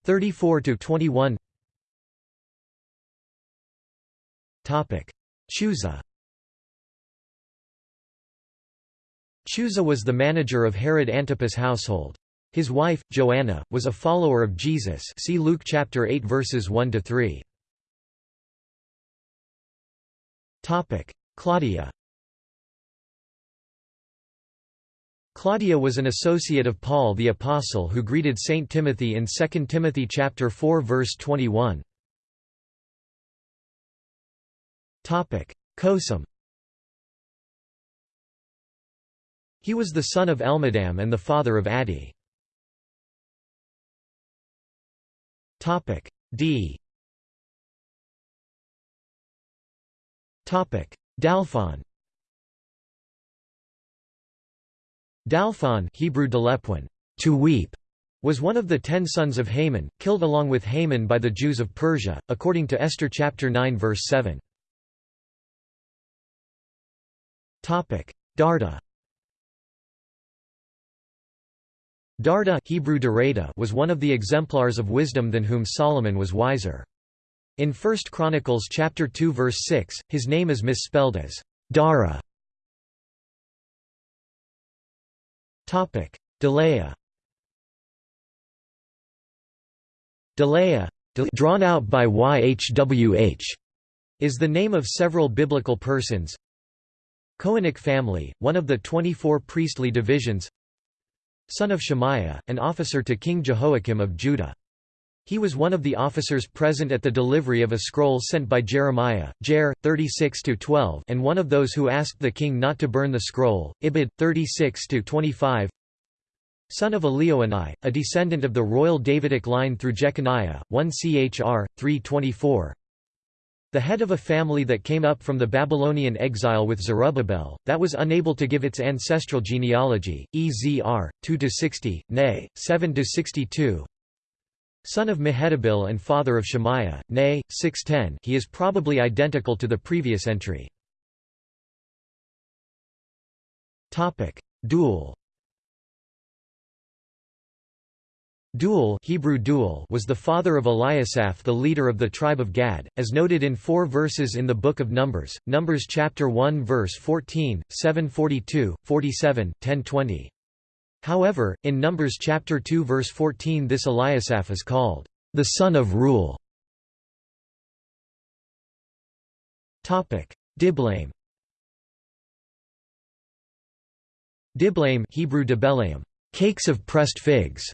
34–21 Chuza Chuza was the manager of Herod Antipas' household. His wife, Joanna, was a follower of Jesus see Luke chapter 8 verses 1 to 3. Topic: Claudia. Claudia was an associate of Paul the apostle who greeted Saint Timothy in 2 Timothy chapter 4 verse 21. Topic: He was the son of Elmadam and the father of Adi. D Dalphon Dalphon Hebrew Delepwin, to weep, was one of the ten sons of Haman, killed along with Haman by the Jews of Persia, according to Esther chapter 9 verse 7. Darda Darda Hebrew was one of the exemplars of wisdom than whom Solomon was wiser. In 1 Chronicles chapter 2 verse 6, his name is misspelled as Dara. Topic: Delaiah. Drawn out by YHWH, is the name of several biblical persons. Cohenic family, one of the 24 priestly divisions. Son of Shemaiah, an officer to King Jehoiakim of Judah. He was one of the officers present at the delivery of a scroll sent by Jeremiah, Jer. 36-12 and one of those who asked the king not to burn the scroll, Ibid. 36-25 Son of Elioenai, a descendant of the royal Davidic line through Jeconiah, 1 Chr. 324 the head of a family that came up from the Babylonian exile with Zerubbabel, that was unable to give its ancestral genealogy, Ezr. 2–60, nay, 7–62 Son of Mehetabel and father of Shemaiah, nay, 610 he is probably identical to the previous entry. Deuel Deuel, Hebrew Deuel was the father of Eliasaph the leader of the tribe of Gad, as noted in four verses in the Book of Numbers, Numbers chapter 1 verse 14, 742, 47, 1020. However, in Numbers chapter 2 verse 14 this Eliasaph is called, "...the son of Reuel". Diblaim Diblaim Hebrew Dibelaim, cakes of pressed figs,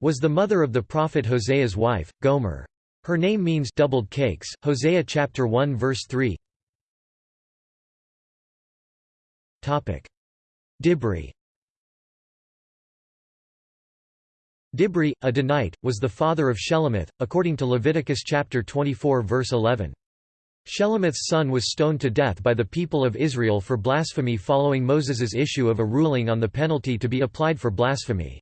was the mother of the prophet Hosea's wife, Gomer. Her name means doubled cakes. Hosea chapter 1 verse 3. Topic: Dibri. Dibri, a Danite, was the father of Shelomith, according to Leviticus chapter 24 verse 11. Shelomith's son was stoned to death by the people of Israel for blasphemy following Moses's issue of a ruling on the penalty to be applied for blasphemy.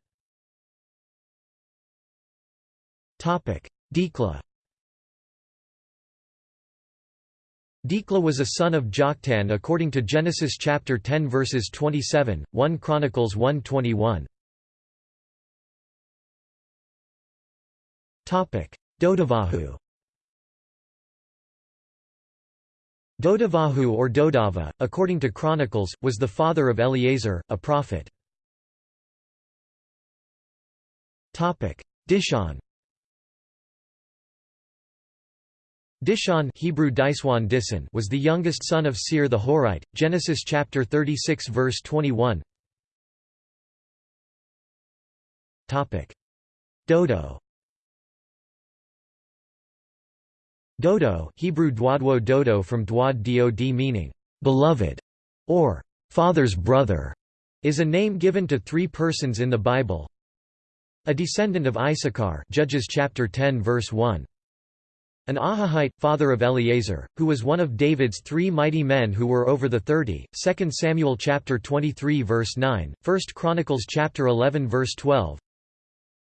Dikla Dikla was a son of Joktan according to Genesis chapter 10 verses 27, 1 Chronicles 1:21. Topic: Dodavahu. Dodavahu or Dodava, according to Chronicles, was the father of Eleazar, a prophet. Topic: Dishon. Dishon Hebrew Diswan Disan was the youngest son of Seir the Horite. Genesis chapter 36 verse 21. Topic: Dodo. Dodo, Hebrew Dwadwo Dodo from Dwad Dod meaning beloved or father's brother, is a name given to three persons in the Bible. A descendant of Issachar, Judges chapter 10 verse 1. An Ahohite, father of Eleazar, who was one of David's three mighty men who were over the thirty, 2 Samuel chapter 23 verse 9, 1 Chronicles chapter 11 verse 12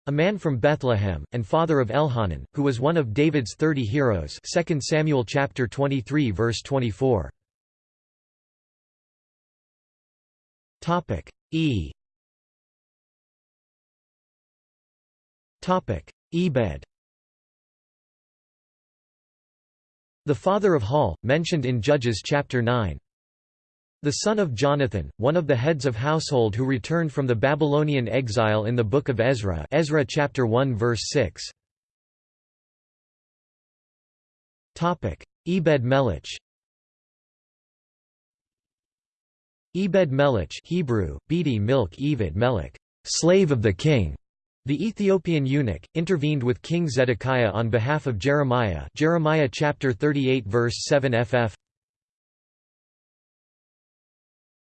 A man from Bethlehem, and father of Elhanan, who was one of David's thirty heroes 2 Samuel chapter 23 verse 24 E. Ebed The father of Hall, mentioned in Judges chapter 9. The son of Jonathan, one of the heads of household who returned from the Babylonian exile in the book of Ezra Ezra chapter 1 verse 6. Ebed Melech Ebed Melech Hebrew, Bedi Milk Evid Melech, slave of the king, the Ethiopian eunuch, intervened with King Zedekiah on behalf of Jeremiah. Jeremiah chapter 38 verse 7 ff.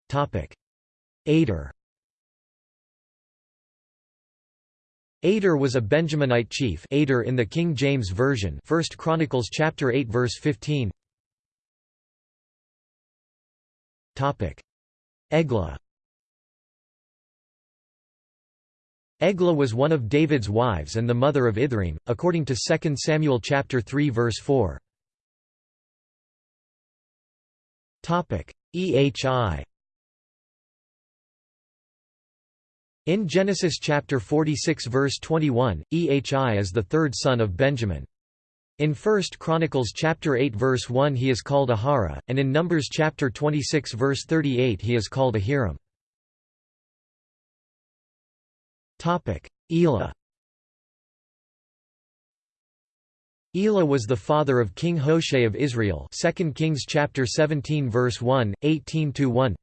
Topic: Ader Ader was a Benjaminite chief Ader in the King James Version 1 Chronicles chapter 8 verse 15 Topic: Eglah Eglah was one of David's wives and the mother of Ithream, according to 2 Samuel chapter 3 verse 4. Ehi In Genesis chapter 46 verse 21, Ehi is the third son of Benjamin. In 1 Chronicles chapter 8 verse 1 he is called Ahara, and in Numbers chapter 26 verse 38 he is called Ahiram. Topic: Elah. Elah was the father of King Hoshea of Israel. 2 Kings chapter 17 verse 1, 18–1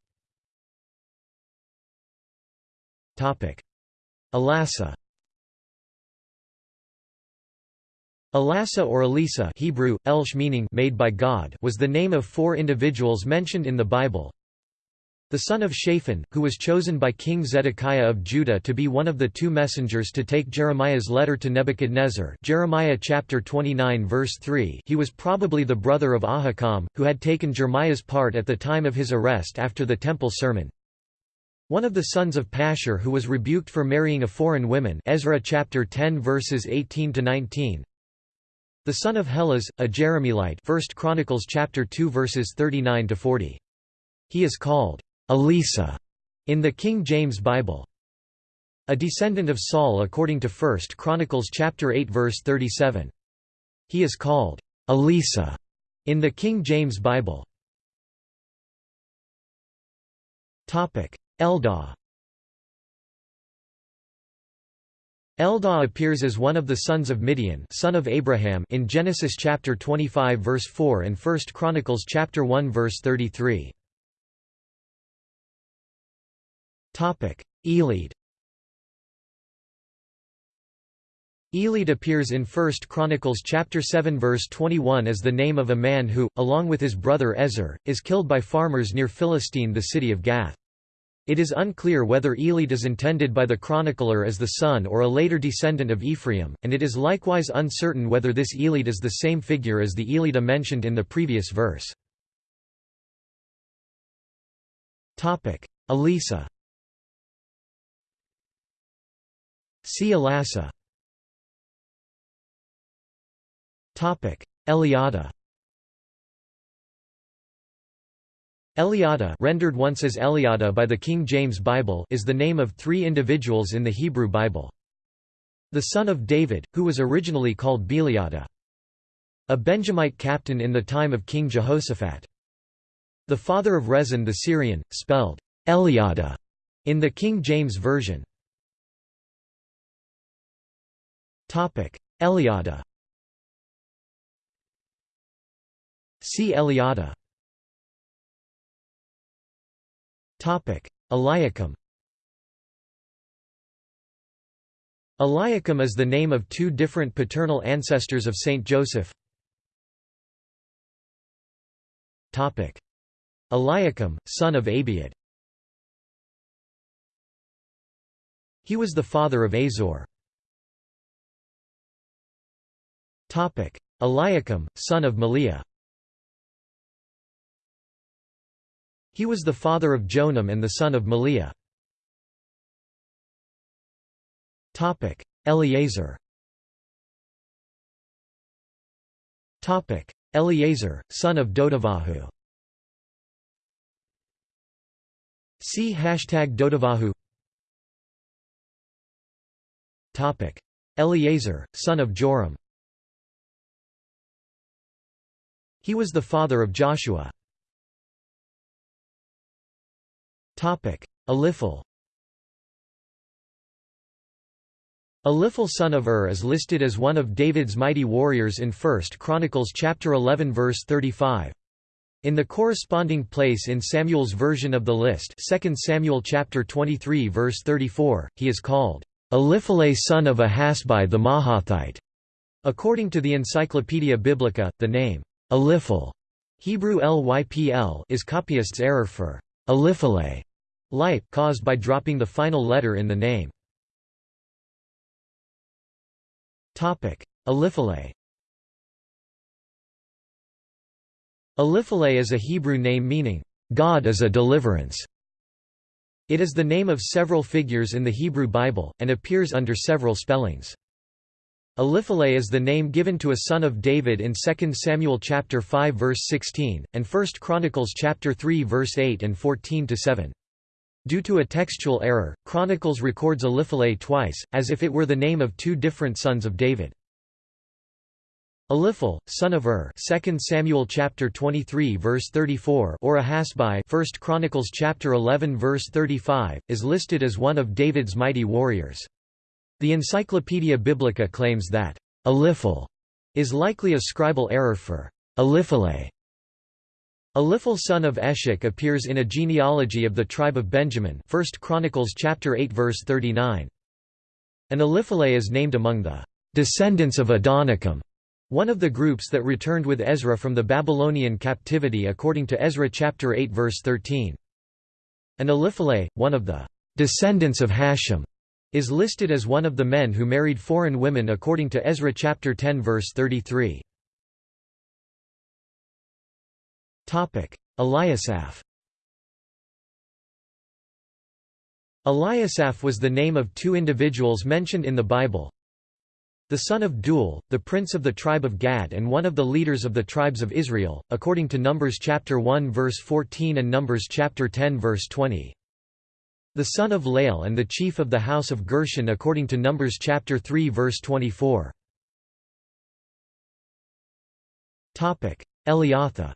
Elasah Elasah or Elisa Hebrew, Elsh meaning made by God was the name of four individuals mentioned in the Bible, the son of Shaphan, who was chosen by King Zedekiah of Judah to be one of the two messengers to take Jeremiah's letter to Nebuchadnezzar Jeremiah chapter 29 verse 3 he was probably the brother of Ahikam, who had taken Jeremiah's part at the time of his arrest after the temple sermon. One of the sons of Pashur who was rebuked for marrying a foreign woman Ezra chapter 10 verses 18 to 19. The son of Helez, a Jerahmeelite 1 Chronicles chapter 2 verses 39 to 40. He is called Elisa in the King James Bible. A descendant of Saul according to 1 Chronicles chapter 8 verse 37. He is called Elisa in the King James Bible. Topic: Eldah. Eldah appears as one of the sons of Midian, son of Abraham, in Genesis chapter 25 verse 4 and 1 Chronicles chapter 1 verse 33. Elid Elid appears in 1 Chronicles chapter 7 verse 21 as the name of a man who, along with his brother Ezer, is killed by farmers near Philistine the city of Gath. It is unclear whether Elid is intended by the chronicler as the son or a later descendant of Ephraim, and it is likewise uncertain whether this Elid is the same figure as the Elida mentioned in the previous verse. Elisa See Elasah Eliada Eliada rendered once as Eliada by the King James Bible is the name of three individuals in the Hebrew Bible. The son of David, who was originally called Beliada. A Benjamite captain in the time of King Jehoshaphat. The father of Rezin the Syrian, spelled Eliada in the King James Version. Topic: Eliada. See Eliada. Topic: Eliakim. Eliakim is the name of two different paternal ancestors of Saint Joseph. Topic: Eliakim, son of Abiud. He was the father of Azor. Eliakim, son of Melea. He was the father of Jonam and the son of Melea. Eleazar. Eleazar, son of Dodavahu See hashtag Dodavahu Eleazar, son of Joram He was the father of Joshua. Eliphel Eliphel son of Ur is listed as one of David's mighty warriors in 1 Chronicles chapter 11 verse 35. In the corresponding place in Samuel's version of the list 2 Samuel chapter 23 verse 34, he is called, Eliphelet son of Ahasbai the Mahathite." According to the Encyclopaedia Biblica, the name, Eliphel Hebrew lypl is copyist's error for Eliphelet lipe caused by dropping the final letter in the name. Topic: Eliphelet Eliphelet is a Hebrew name meaning God is a deliverance. It is the name of several figures in the Hebrew Bible and appears under several spellings. Eliphelet is the name given to a son of David in 2 Samuel chapter 5 verse 16 and 1 Chronicles chapter 3 verse 8 and 14 to 7. Due to a textual error, Chronicles records Eliphelet twice, as if it were the name of two different sons of David. Eliphel, son of Ur, 2 Samuel chapter 23 verse 34, or Ahasbai, 1 Chronicles chapter 11 verse 35, is listed as one of David's mighty warriors. The Encyclopaedia Biblica claims that Eliphel is likely a scribal error for Eliphelet. Eliphal son of Eshek appears in a genealogy of the tribe of Benjamin 1 Chronicles chapter 8 verse 39. And Eliphelet is named among the descendants of Adonikam, one of the groups that returned with Ezra from the Babylonian captivity according to Ezra chapter 8 verse 13. And Eliphelet, one of the descendants of Hashem, is listed as one of the men who married foreign women according to Ezra chapter 10 verse 33. Topic: Eliasaph Eliasaph was the name of two individuals mentioned in the Bible. The son of Deuel, the prince of the tribe of Gad and one of the leaders of the tribes of Israel, according to Numbers chapter 1 verse 14 and Numbers chapter 10 verse 20. The son of Lael and the chief of the house of Gershon according to Numbers chapter 3 verse 24. Topic: Eliatha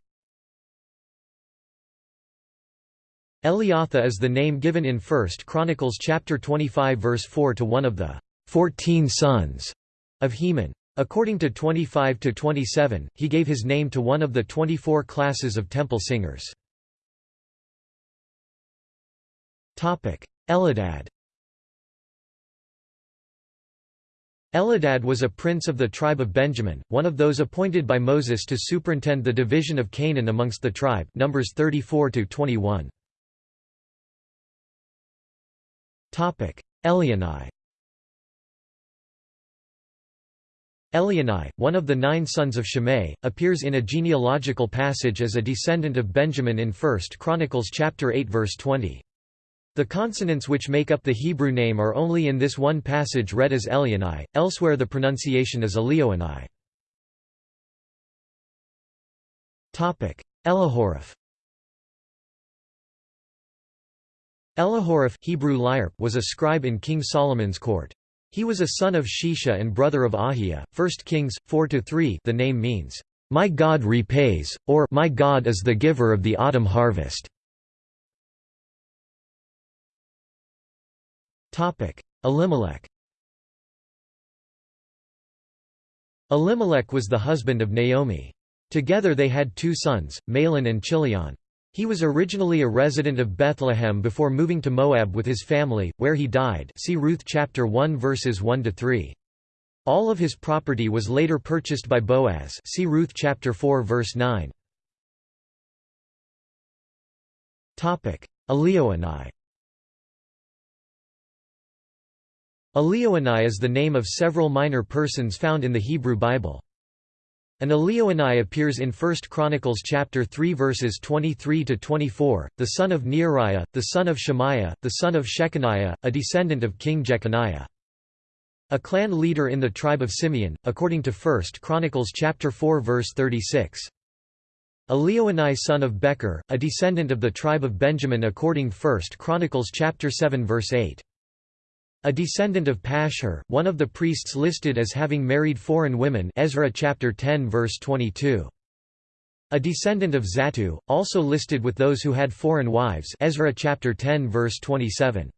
Eliatha is the name given in 1 Chronicles chapter 25 verse 4 to one of the 14 sons of Heman. According to 25 to 27, he gave his name to one of the 24 classes of temple singers. Elidad Elidad was a prince of the tribe of Benjamin, one of those appointed by Moses to superintend the division of Canaan amongst the tribe Numbers 34 21. Topic: Elionai Elionai, one of the nine sons of Shimei, appears in a genealogical passage as a descendant of Benjamin in 1 Chronicles chapter 8 verse 20. The consonants which make up the Hebrew name are only in this one passage read as Elionai, elsewhere the pronunciation is Elioenai. Elihoreph Elihoreph Hebrew was a scribe in King Solomon's court. He was a son of Shisha and brother of Ahiah. 1 Kings 4-3 The name means, "My God repays," or "My God is the giver of the autumn harvest." Elimelech. Elimelech was the husband of Naomi. Together they had two sons, Mahlon and Chilion. He was originally a resident of Bethlehem before moving to Moab with his family, where he died see Ruth chapter 1 verses 1–3. All of his property was later purchased by Boaz see Ruth chapter 4 verse 9. Elioenai Elioenai is the name of several minor persons found in the Hebrew Bible. An Elioenai appears in 1 Chronicles chapter 3 verses 23 to 24, the son of Neariah, the son of Shemaiah, the son of Shechaniah, a descendant of King Jeconiah. A clan leader in the tribe of Simeon, according to 1 Chronicles chapter 4 verse 36. Elioenai son of Becher, a descendant of the tribe of Benjamin according 1 Chronicles chapter 7 verse 8. A descendant of Pashhur, one of the priests listed as having married foreign women Ezra chapter 10 verse 22. A descendant of Zattu, also listed with those who had foreign wives Ezra chapter 10 verse 27.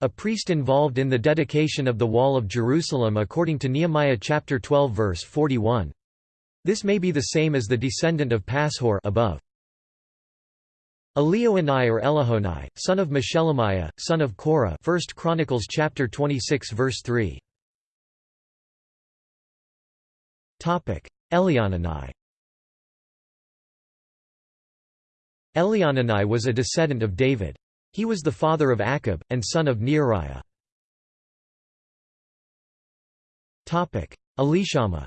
A priest involved in the dedication of the Wall of Jerusalem according to Nehemiah chapter 12 verse 41. This may be the same as the descendant of Pashhur above. Elioenai or Elihonai, son of Meshelemiah, son of Korah 1 Chronicles chapter 26 verse 3. Elionanai Elionanai was a descendant of David. He was the father of Achab, and son of Neariah. Elishama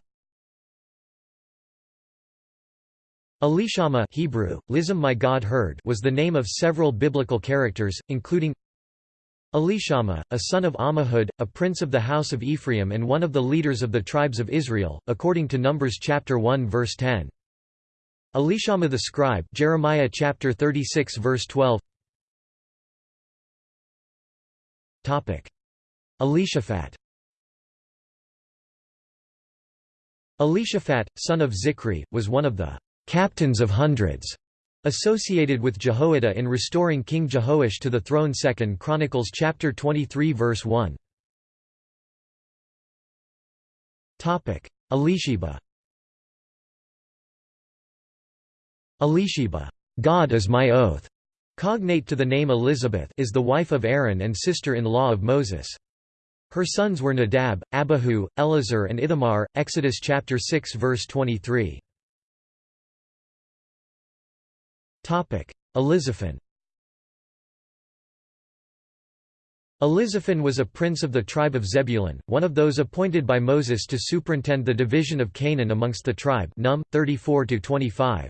Elishama Hebrew, Lizim my God heard was the name of several biblical characters, including Elishama, a son of Ammihud, a prince of the house of Ephraim and one of the leaders of the tribes of Israel, according to Numbers chapter 1 verse 10. Elishama the scribe Jeremiah chapter 36 verse 12 Topic. Elishaphat. Elishaphat, son of Zikri, was one of the captains of hundreds, associated with Jehoiada in restoring King Jehoash to the throne 2 Chronicles chapter 23 verse 1. Topic: Elisheba Elisheba God is my oath, cognate to the name Elizabeth is the wife of Aaron and sister-in-law of Moses. Her sons were Nadab, Abihu, Eleazar and Ithamar. Exodus chapter 6 verse 23. Elizaphan. Elizaphan was a prince of the tribe of Zebulun, one of those appointed by Moses to superintend the division of Canaan amongst the tribe. Num 34 25.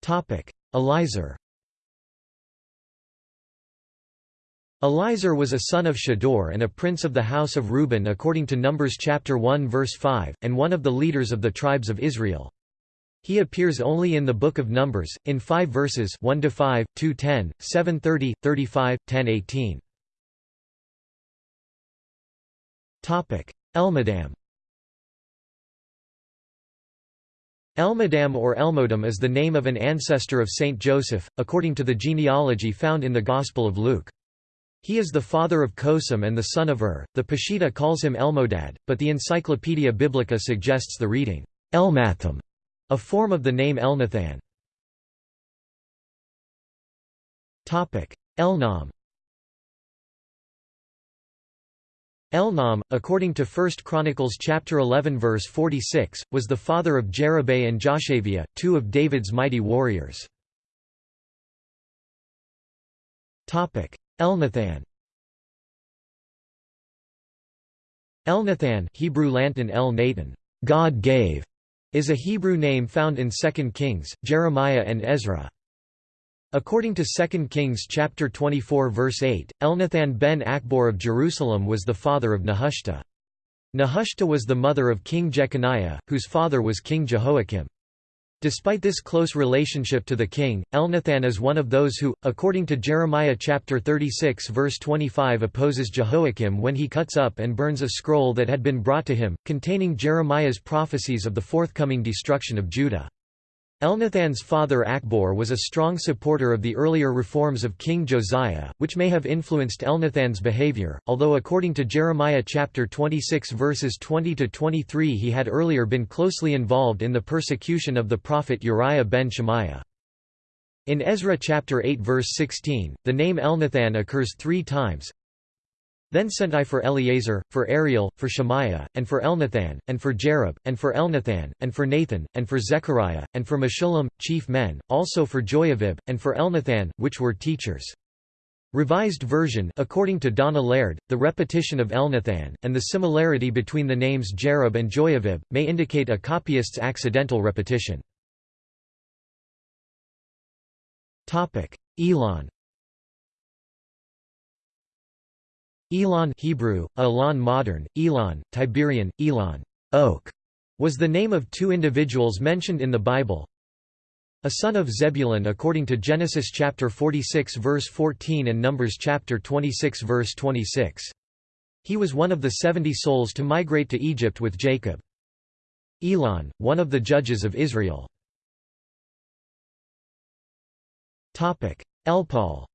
Topic: Elizur. Elizur was a son of Shedeur and a prince of the house of Reuben according to Numbers chapter 1 verse 5, and one of the leaders of the tribes of Israel. He appears only in the Book of Numbers, in five verses 1 to 5, 2–10, 7–30, 35, 10–18. Elmadam Elmadam or Elmodam is the name of an ancestor of Saint Joseph, according to the genealogy found in the Gospel of Luke. He is the father of Cosam and the son of Ur. The Peshitta calls him Elmodad, but the Encyclopaedia Biblica suggests the reading Elmatham, a form of the name Elnathan. Elnam. Elnam, according to 1 Chronicles chapter 11 verse 46, was the father of Jerubbaal and Joshaviah, two of David's mighty warriors. Elnathan Elnathan Hebrew Lantan El Natan, God gave, is a Hebrew name found in 2 Kings, Jeremiah and Ezra. According to 2 Kings chapter 24 verse 8, Elnathan ben Achbor of Jerusalem was the father of Nehushta. Nehushta was the mother of King Jeconiah, whose father was King Jehoiakim. Despite this close relationship to the king, Elnathan is one of those who, according to Jeremiah chapter 36 verse 25 opposes Jehoiakim when he cuts up and burns a scroll that had been brought to him, containing Jeremiah's prophecies of the forthcoming destruction of Judah. Elnathan's father Achbor was a strong supporter of the earlier reforms of King Josiah, which may have influenced Elnathan's behavior, although according to Jeremiah chapter 26 verses 20–23 he had earlier been closely involved in the persecution of the prophet Uriah ben Shemaiah. In Ezra chapter 8 verse 16, the name Elnathan occurs three times, then sent I for Eleazar, for Ariel, for Shemaiah, and for Elnathan, and for Jerub, and for Elnathan, and for Nathan, and for Zechariah, and for Meshullam, chief men, also for Joiarib, and for Elnathan, which were teachers. Revised version according to Donna Laird, the repetition of Elnathan, and the similarity between the names Jerub and Joiarib, may indicate a copyist's accidental repetition. Elon Elon Hebrew, Elon modern, Elon, Tiberian, Elon oak, was the name of two individuals mentioned in the Bible. A son of Zebulun according to Genesis chapter 46 verse 14 and Numbers chapter 26 verse 26. He was one of the seventy souls to migrate to Egypt with Jacob. Elon, one of the judges of Israel. Elpaal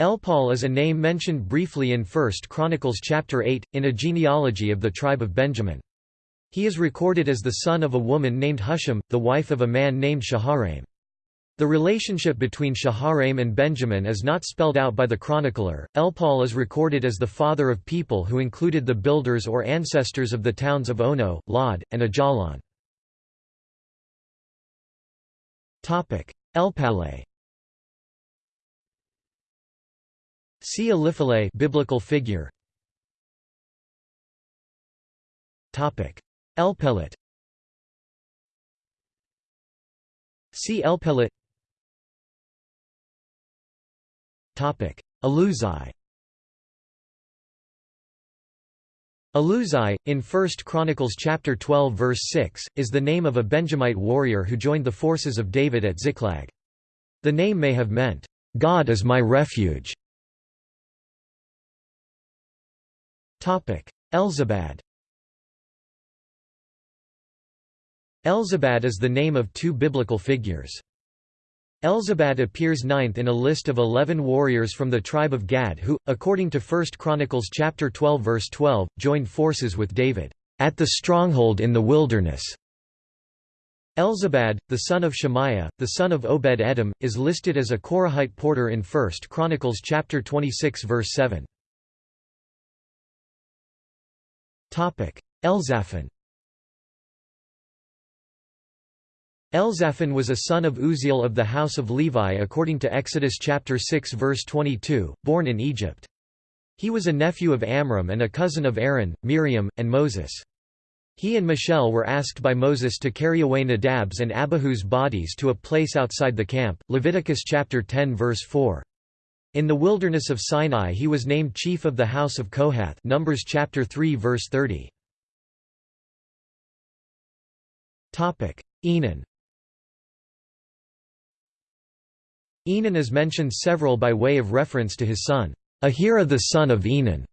Elpaal is a name mentioned briefly in 1 Chronicles chapter 8, in a genealogy of the tribe of Benjamin. He is recorded as the son of a woman named Hushim, the wife of a man named Shaharaim. The relationship between Shaharaim and Benjamin is not spelled out by the chronicler. Elpaal is recorded as the father of people who included the builders or ancestors of the towns of Ono, Lod, and Ajalon. Elpaale See Eliphelet biblical figure. Topic: Elpelet. See Elpelet. Topic: Eluzai. Eluzai, in 1 Chronicles chapter 12 verse 6, is the name of a Benjamite warrior who joined the forces of David at Ziklag. The name may have meant, "God is my refuge", Elzabad Elzabad is the name of two biblical figures. Elzabad appears ninth in a list of eleven warriors from the tribe of Gad who, according to 1 Chronicles chapter 12 verse 12, joined forces with David, "...at the stronghold in the wilderness." Elzabad, the son of Shemaiah, the son of Obed-Edom, is listed as a Korahite porter in 1 Chronicles chapter 26 verse 7. Elzaphan Elzaphan was a son of Uzziel of the house of Levi according to Exodus chapter 6 verse 22, born in Egypt. He was a nephew of Amram and a cousin of Aaron, Miriam, and Moses. He and Mishael were asked by Moses to carry away Nadab's and Abihu's bodies to a place outside the camp Leviticus chapter 10 verse 4. In the wilderness of Sinai he was named chief of the house of Kohath Numbers chapter 3 verse 30. Enan Enan is mentioned several by way of reference to his son, Ahira the son of Enan,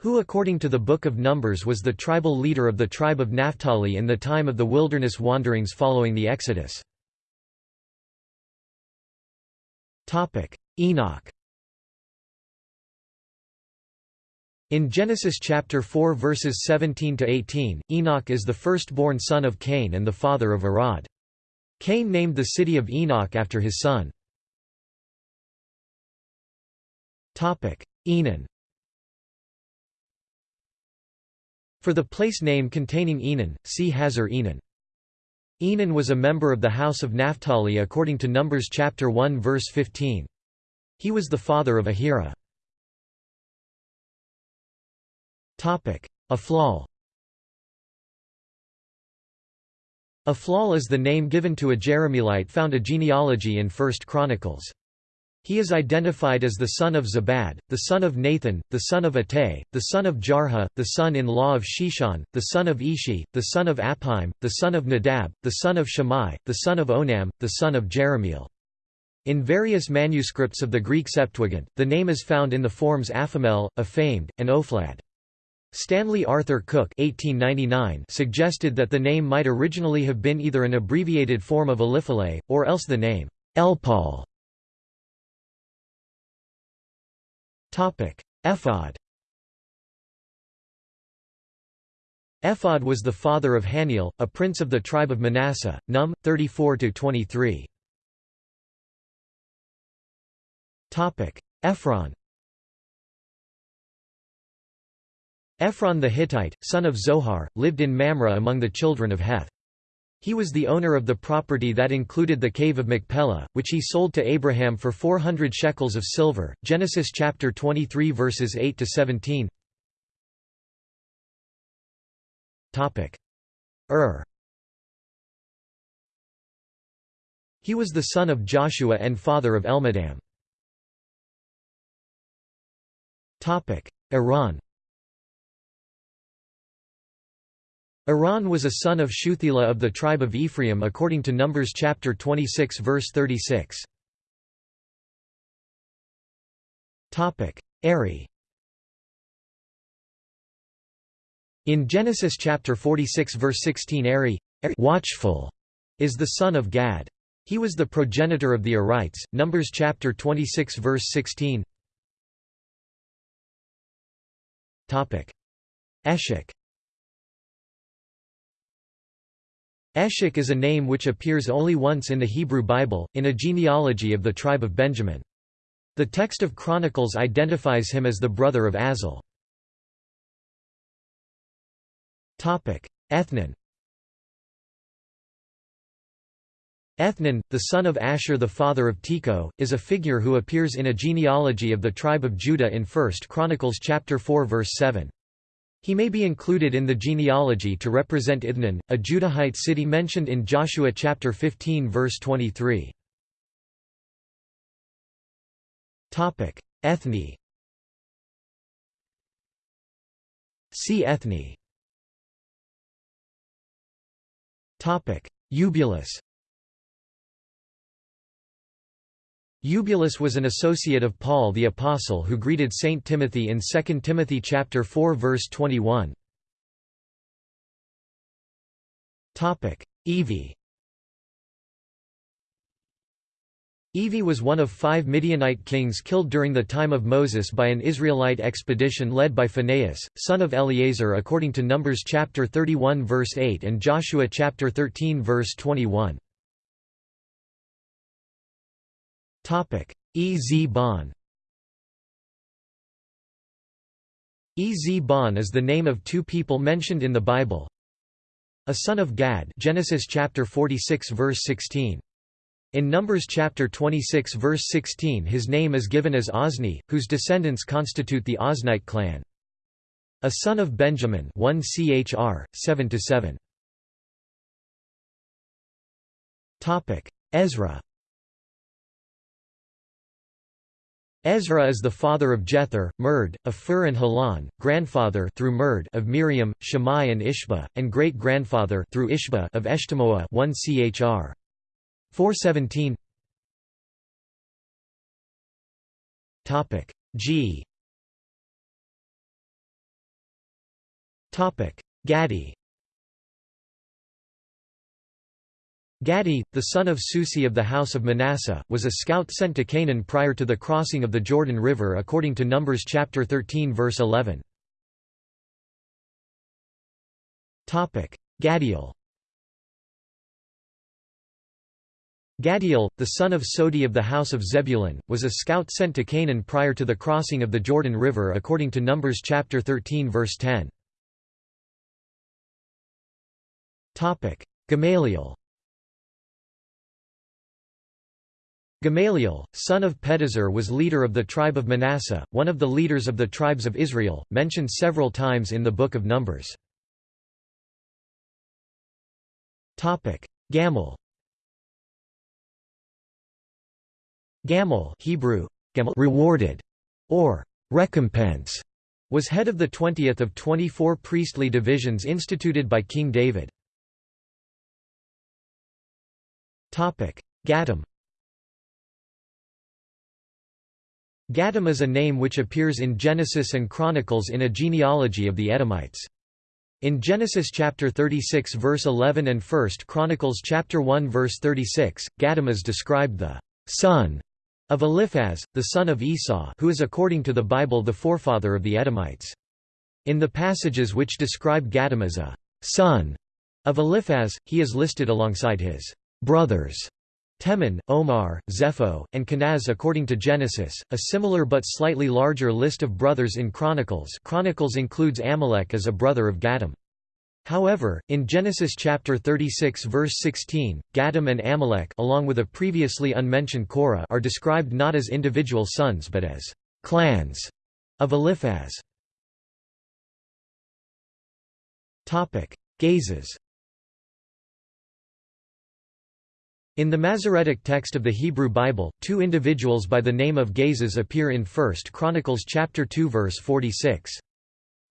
who according to the Book of Numbers was the tribal leader of the tribe of Naphtali in the time of the wilderness wanderings following the Exodus. Enoch In Genesis chapter 4 verses 17 to 18, Enoch is the firstborn son of Cain and the father of Irad. Cain named the city of Enoch after his son. Topic: Enon. For the place name containing Enon, see Hazar Enon. Enon was a member of the house of Naphtali according to Numbers chapter 1 verse 15. He was the father of Ahira. Ephlal Ephlal is the name given to a Jerahmeelite found a genealogy in 1 Chronicles. He is identified as the son of Zabad, the son of Nathan, the son of Attai, the son of Jarha, the son-in-law of Sheshan, the son of Ishi, the son of Appaim, the son of Nadab, the son of Shammai, the son of Onam, the son of Jerahmeel. In various manuscripts of the Greek Septuagint, the name is found in the forms Aphamel, Aphamed, and Ophlad. Stanley Arthur Cook 1899 suggested that the name might originally have been either an abbreviated form of Eliphelet, or else the name Elpaal. Ephod Ephod was the father of Haniel, a prince of the tribe of Manasseh, Num. 34–23. Ephron Ephron the Hittite, son of Zohar, lived in Mamre among the children of Heth. He was the owner of the property that included the cave of Machpelah, which he sold to Abraham for 400 shekels of silver. Genesis chapter 23 verses 8 to 17. Topic: Ur. He was the son of Joshua and father of Elmadam. Topic: Eran. Eran was a son of Shuthelah of the tribe of Ephraim according to Numbers chapter 26 verse 36. Eri. In Genesis chapter 46 verse 16 Eri, watchful, is the son of Gad. He was the progenitor of the Erites, Numbers chapter 26 verse 16 Eshek Eshek is a name which appears only once in the Hebrew Bible, in a genealogy of the tribe of Benjamin. The text of Chronicles identifies him as the brother of Azel. Ethnan Ethnan, the son of Asher the father of Tekoa, is a figure who appears in a genealogy of the tribe of Judah in 1 Chronicles chapter 4 verse 7. He may be included in the genealogy to represent Ithnan, a Judahite city mentioned in Joshua chapter 15 verse 23. Topic: Ethne. See Ethne. Topic: Eubulus. Eubulus was an associate of Paul the Apostle who greeted Saint Timothy in 2 Timothy chapter 4 verse 21. Topic: Evie. Evi was one of five Midianite kings killed during the time of Moses by an Israelite expedition led by Phinehas, son of Eleazar according to Numbers chapter 31 verse 8 and Joshua chapter 13 verse 21. Ez-Bon Ez-Bon is the name of two people mentioned in the Bible. A son of Gad Genesis chapter 46 verse 16. In Numbers chapter 26 verse 16 his name is given as Ozni, whose descendants constitute the Oznite clan. A son of Benjamin 1 Chr. 7–7. Ezra Ezra is the father of Jether, Mered, of Phur and Halan, grandfather through Mered of Miriam, Shammai and Ishba, and great-grandfather through Ishba of Eshtemoa 1 Chr. 417 Topic. G. Topic. Gadi Gadi, the son of Susi of the house of Manasseh, was a scout sent to Canaan prior to the crossing of the Jordan River according to Numbers chapter 13 verse 11. Topic: Gadiel. Gadiel, the son of Sodi of the house of Zebulun, was a scout sent to Canaan prior to the crossing of the Jordan River according to Numbers chapter 13 verse 10. Gamaliel Gamaliel, son of Pedahzur was leader of the tribe of Manasseh, one of the leaders of the tribes of Israel, mentioned several times in the Book of Numbers. Gamal Gamul Hebrew, gamul rewarded, or recompense, was head of the 20th of 24 priestly divisions instituted by King David. Gatam Gatam is a name which appears in Genesis and Chronicles in a genealogy of the Edomites. In Genesis chapter 36 verse 11 and 1 Chronicles chapter 1 verse 36, Gatam is described the son of Eliphaz, the son of Esau who is according to the Bible the forefather of the Edomites. In the passages which describe Gatam as a son of Eliphaz, he is listed alongside his brothers Teman, Omar, Zepho, and Kenaz according to Genesis, a similar but slightly larger list of brothers in Chronicles Chronicles includes Amalek as a brother of Gatam. However, in Genesis chapter 36 verse 16, Gatam and Amalek along with a previously unmentioned Korah are described not as individual sons but as clans of Eliphaz. Gazez In the Masoretic text of the Hebrew Bible, two individuals by the name of Gazez appear in 1 Chronicles chapter 2 verse 46.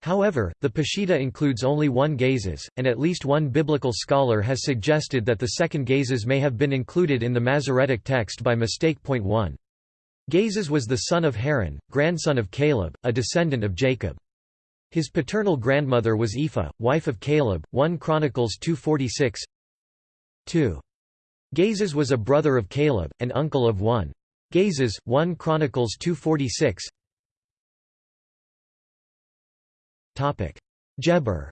However, the Peshitta includes only one Gazez, and at least one biblical scholar has suggested that the second Gazez may have been included in the Masoretic text by mistake. 1. Gazez was the son of Haran, grandson of Caleb, a descendant of Jacob. His paternal grandmother was Ephah, wife of Caleb, 1 Chronicles 2.46 2. Gazez was a brother of Caleb, and uncle of 1. Gazez, 1 Chronicles 2.46 Geber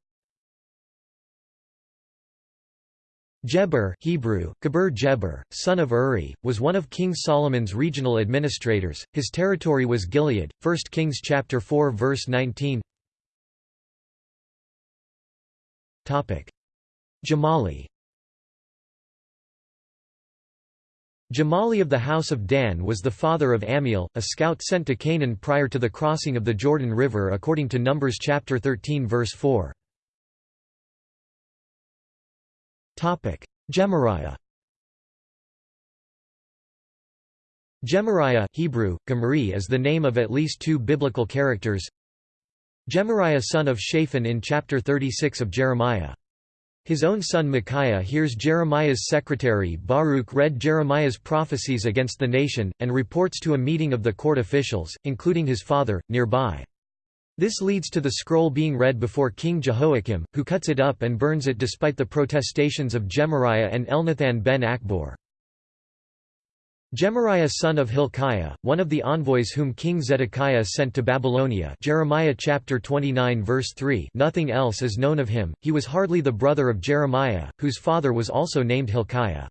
Geber Hebrew, Geber Jeber, son of Uri, was one of King Solomon's regional administrators. His territory was Gilead. 1 Kings chapter 4 verse 19. Topic: Gemalli Gemalli of the house of Dan was the father of Amiel, a scout sent to Canaan prior to the crossing of the Jordan River according to Numbers chapter 13 verse 4. Gemariah Gemariah Hebrew, Gemari is the name of at least two biblical characters. Gemariah son of Shaphan in chapter 36 of Jeremiah his own son Micaiah hears Jeremiah's secretary Baruch read Jeremiah's prophecies against the nation, and reports to a meeting of the court officials, including his father, nearby. This leads to the scroll being read before King Jehoiakim, who cuts it up and burns it despite the protestations of Gemariah and Elnathan ben Achbor. Gemariah son of Hilkiah, one of the envoys whom King Zedekiah sent to Babylonia. Jeremiah chapter 29 verse 3 nothing else is known of him, he was hardly the brother of Jeremiah, whose father was also named Hilkiah.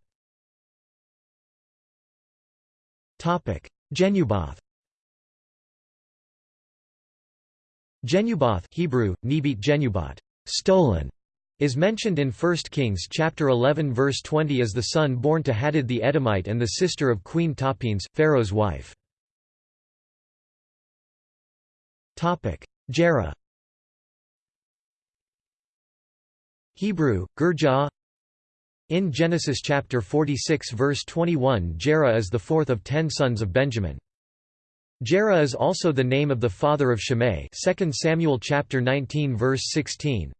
Genubath. Genubath Hebrew, Nebit Genubat, stolen, is mentioned in 1 Kings chapter 11 verse 20 as the son born to Hadad the Edomite and the sister of Queen Tahpenes, Pharaoh's wife. Gera Hebrew, Gurjah In Genesis chapter 46 verse 21 Gera is the fourth of ten sons of Benjamin. Gera is also the name of the father of Shimei 2 Samuel chapter 19 verse 16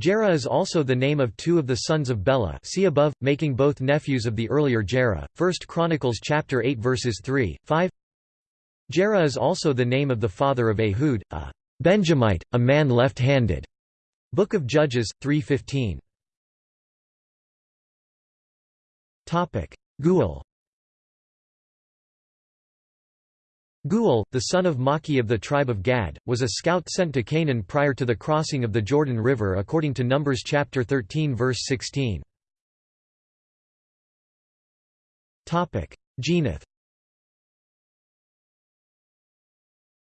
Gera is also the name of two of the sons of Bela see above, making both nephews of the earlier Gera. 1 Chronicles chapter 8 verses 3, 5 Gera is also the name of the father of Ehud, a Benjamite, a man left-handed. Book of Judges, 315 Geuel Geuel, the son of Maki of the tribe of Gad, was a scout sent to Canaan prior to the crossing of the Jordan River according to Numbers chapter 13 verse 16. Ginath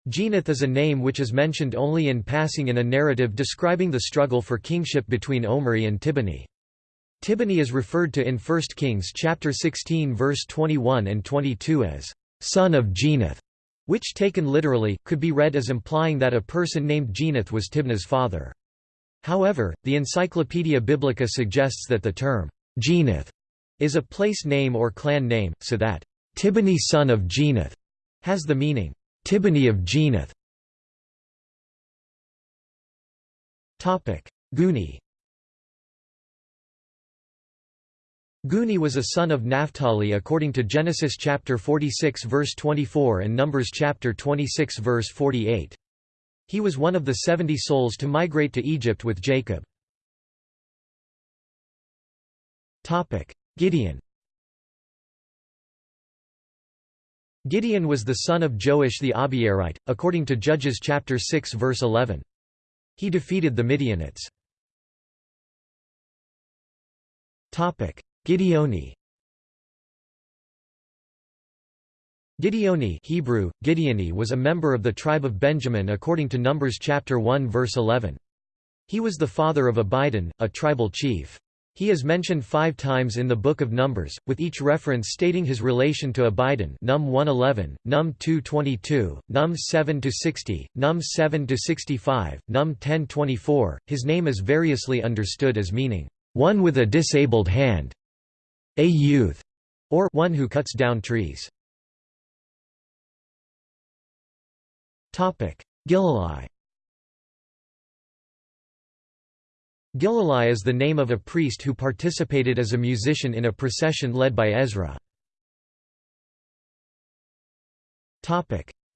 Ginath is a name which is mentioned only in passing in a narrative describing the struggle for kingship between Omri and Tibni. Tibni is referred to in 1 Kings chapter 16 verse 21 and 22 as son of Ginath which taken literally, could be read as implying that a person named Ginath was Tibni's father. However, the Encyclopaedia Biblica suggests that the term, Ginath, is a place name or clan name, so that Tibni son of Ginath has the meaning, Tibni of Ginath. Guni Guni was a son of Naphtali according to Genesis chapter 46 verse 24 and Numbers chapter 26 verse 48. He was one of the seventy souls to migrate to Egypt with Jacob. Topic: Gideon Gideon was the son of Joash the Abiezrite, according to Judges chapter 6 verse 11. He defeated the Midianites. Gideoni Gideoni Hebrew, Gideoni was a member of the tribe of Benjamin according to Numbers chapter 1 verse 11. He was the father of Abidan, a tribal chief. He is mentioned five times in the Book of Numbers, with each reference stating his relation to Abidan Num 111, Num 222, Num 7-60, Num 7-65, Num 10-24. His name is variously understood as meaning, "...one with a disabled hand", a youth, or one who cuts down trees. Gilalai Gilalai is the name of a priest who participated as a musician in a procession led by Ezra.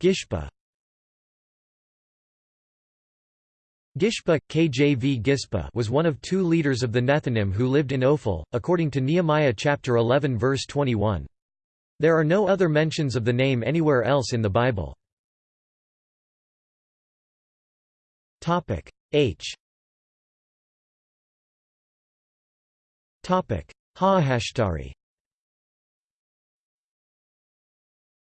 Gishpa Gishpa, KJV Gispa was one of two leaders of the Nethinim who lived in Ophel, according to Nehemiah chapter 11 verse 21. There are no other mentions of the name anywhere else in the Bible. H Haahashtari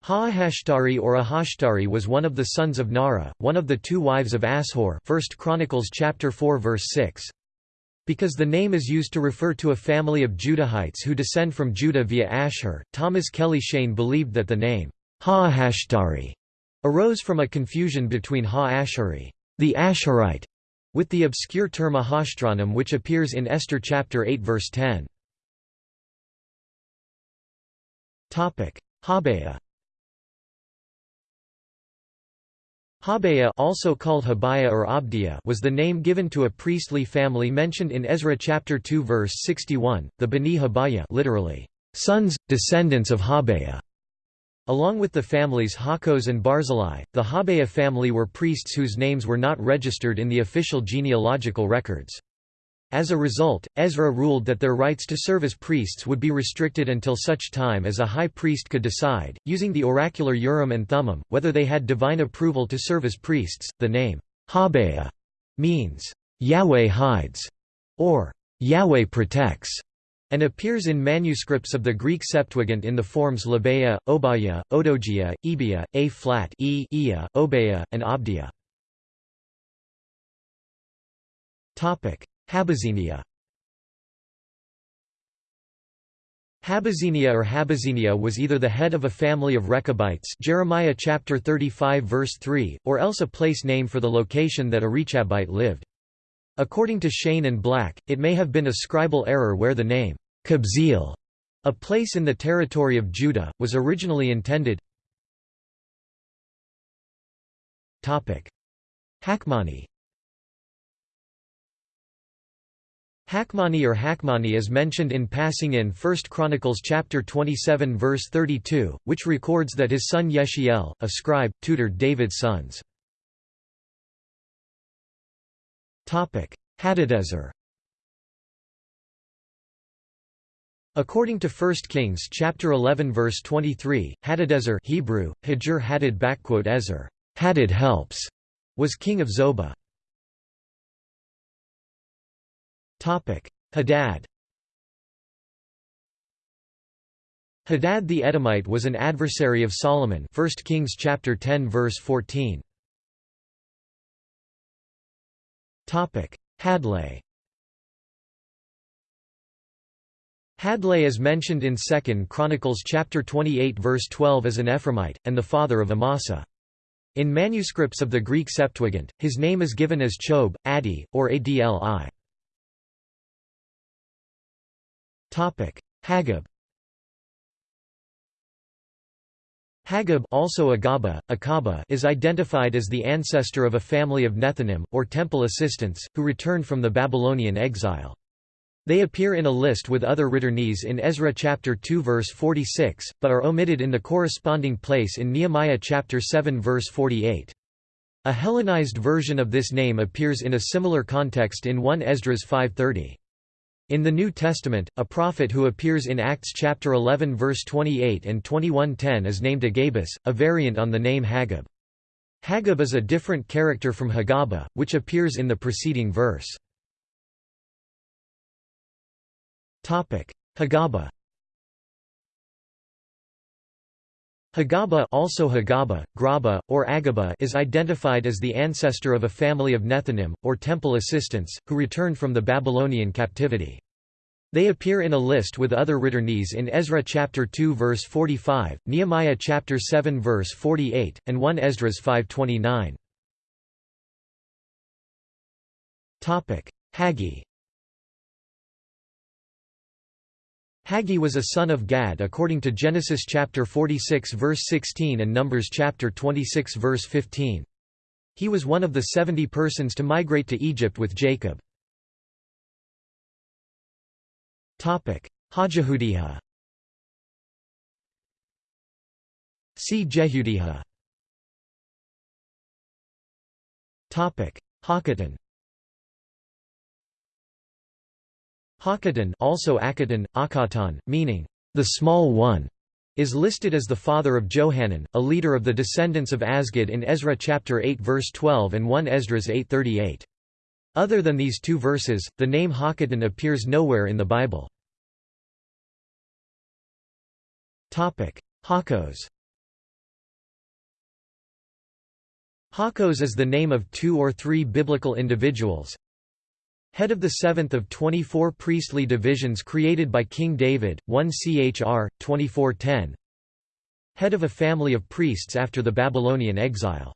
Haahashtari or Ahashtari was one of the sons of Nara, one of the two wives of Ashur 1 Chronicles chapter 4 verse 6. Because the name is used to refer to a family of Judahites who descend from Judah via Ashur, Thomas Kelly Cheyne believed that the name Haahashtari arose from a confusion between Ha-Ashuri, the Ashurite, with the obscure term Ahashtronam which appears in Esther chapter 8 verse 10. Habaya Habaya also called Habaya or Abdiya was the name given to a priestly family mentioned in Ezra chapter 2 verse 61, the Bani Habaya literally, sons, descendants of Habaya. Along with the families Hakos and Barzillai, the Habaya family were priests whose names were not registered in the official genealogical records. As a result, Ezra ruled that their rights to serve as priests would be restricted until such time as a high priest could decide, using the oracular Urim and Thummim, whether they had divine approval to serve as priests. The name Habeah means Yahweh hides or Yahweh protects and appears in manuscripts of the Greek Septuagint in the forms Labeia, Obaya, Odogia, Ebia, A flat, E, Ea, Obeah, and Abdia. Topic: Habazinia Habazinia or Habazinia was either the head of a family of Rechabites Jeremiah chapter 35 verse 3, or else a place name for the location that a Rechabite lived. According to Cheyne and Black, it may have been a scribal error where the name Kabzeel, a place in the territory of Judah, was originally intended. Hakmani Hakmani or Hakmani is mentioned in passing in 1 Chronicles chapter 27 verse 32, which records that his son Yeshiel, a scribe, tutored David's sons. Hadadezer According to 1 Kings chapter 11 verse 23, Hadadezer Hebrew, Hadad Hadad helps, was king of Zobah. Hadad Hadad the Edomite was an adversary of Solomon 1 Kings chapter 10 verse 14 Topic. Hadlai Hadlai is mentioned in 2 Chronicles chapter 28 verse 12 as an Ephraimite and the father of Amasa. In manuscripts of the Greek Septuagint his name is given as Chob, Adi or Adli Hagab Hagab also Agaba, Akaba is identified as the ancestor of a family of Nethinim, or temple assistants, who returned from the Babylonian exile. They appear in a list with other returnees in Ezra chapter 2 verse 46, but are omitted in the corresponding place in Nehemiah chapter 7 verse 48. A Hellenized version of this name appears in a similar context in 1 Esdras 530. In the New Testament, a prophet who appears in Acts chapter 11 verse 28 and 21:10 is named Agabus, a variant on the name Hagab. Hagab is a different character from Hagaba, which appears in the preceding verse. Hagaba Hagaba also Hagaba, Graba, or Agaba is identified as the ancestor of a family of Nethinim, or temple assistants, who returned from the Babylonian captivity. They appear in a list with other returnees in Ezra chapter 2 verse 45, Nehemiah chapter 7 verse 48, and 1 Esdras 529. Topic: Haggi Haggi was a son of Gad according to Genesis chapter 46 verse 16 and Numbers chapter 26 verse 15. He was one of the seventy persons to migrate to Egypt with Jacob. Topic: Hajahudiha See Jehudiha Hakatan Hakatan also Akatan, Akatan, meaning, the small one, is listed as the father of Johanan, a leader of the descendants of Azgad in Ezra chapter 8 verse 12 and 1 Esdras 8:38. Other than these two verses, the name Hakatan appears nowhere in the Bible. Topic: Hakos Hakos is the name of two or three biblical individuals, Head of the seventh of 24 priestly divisions created by King David, 1 Chr. 2410 Head of a family of priests after the Babylonian exile.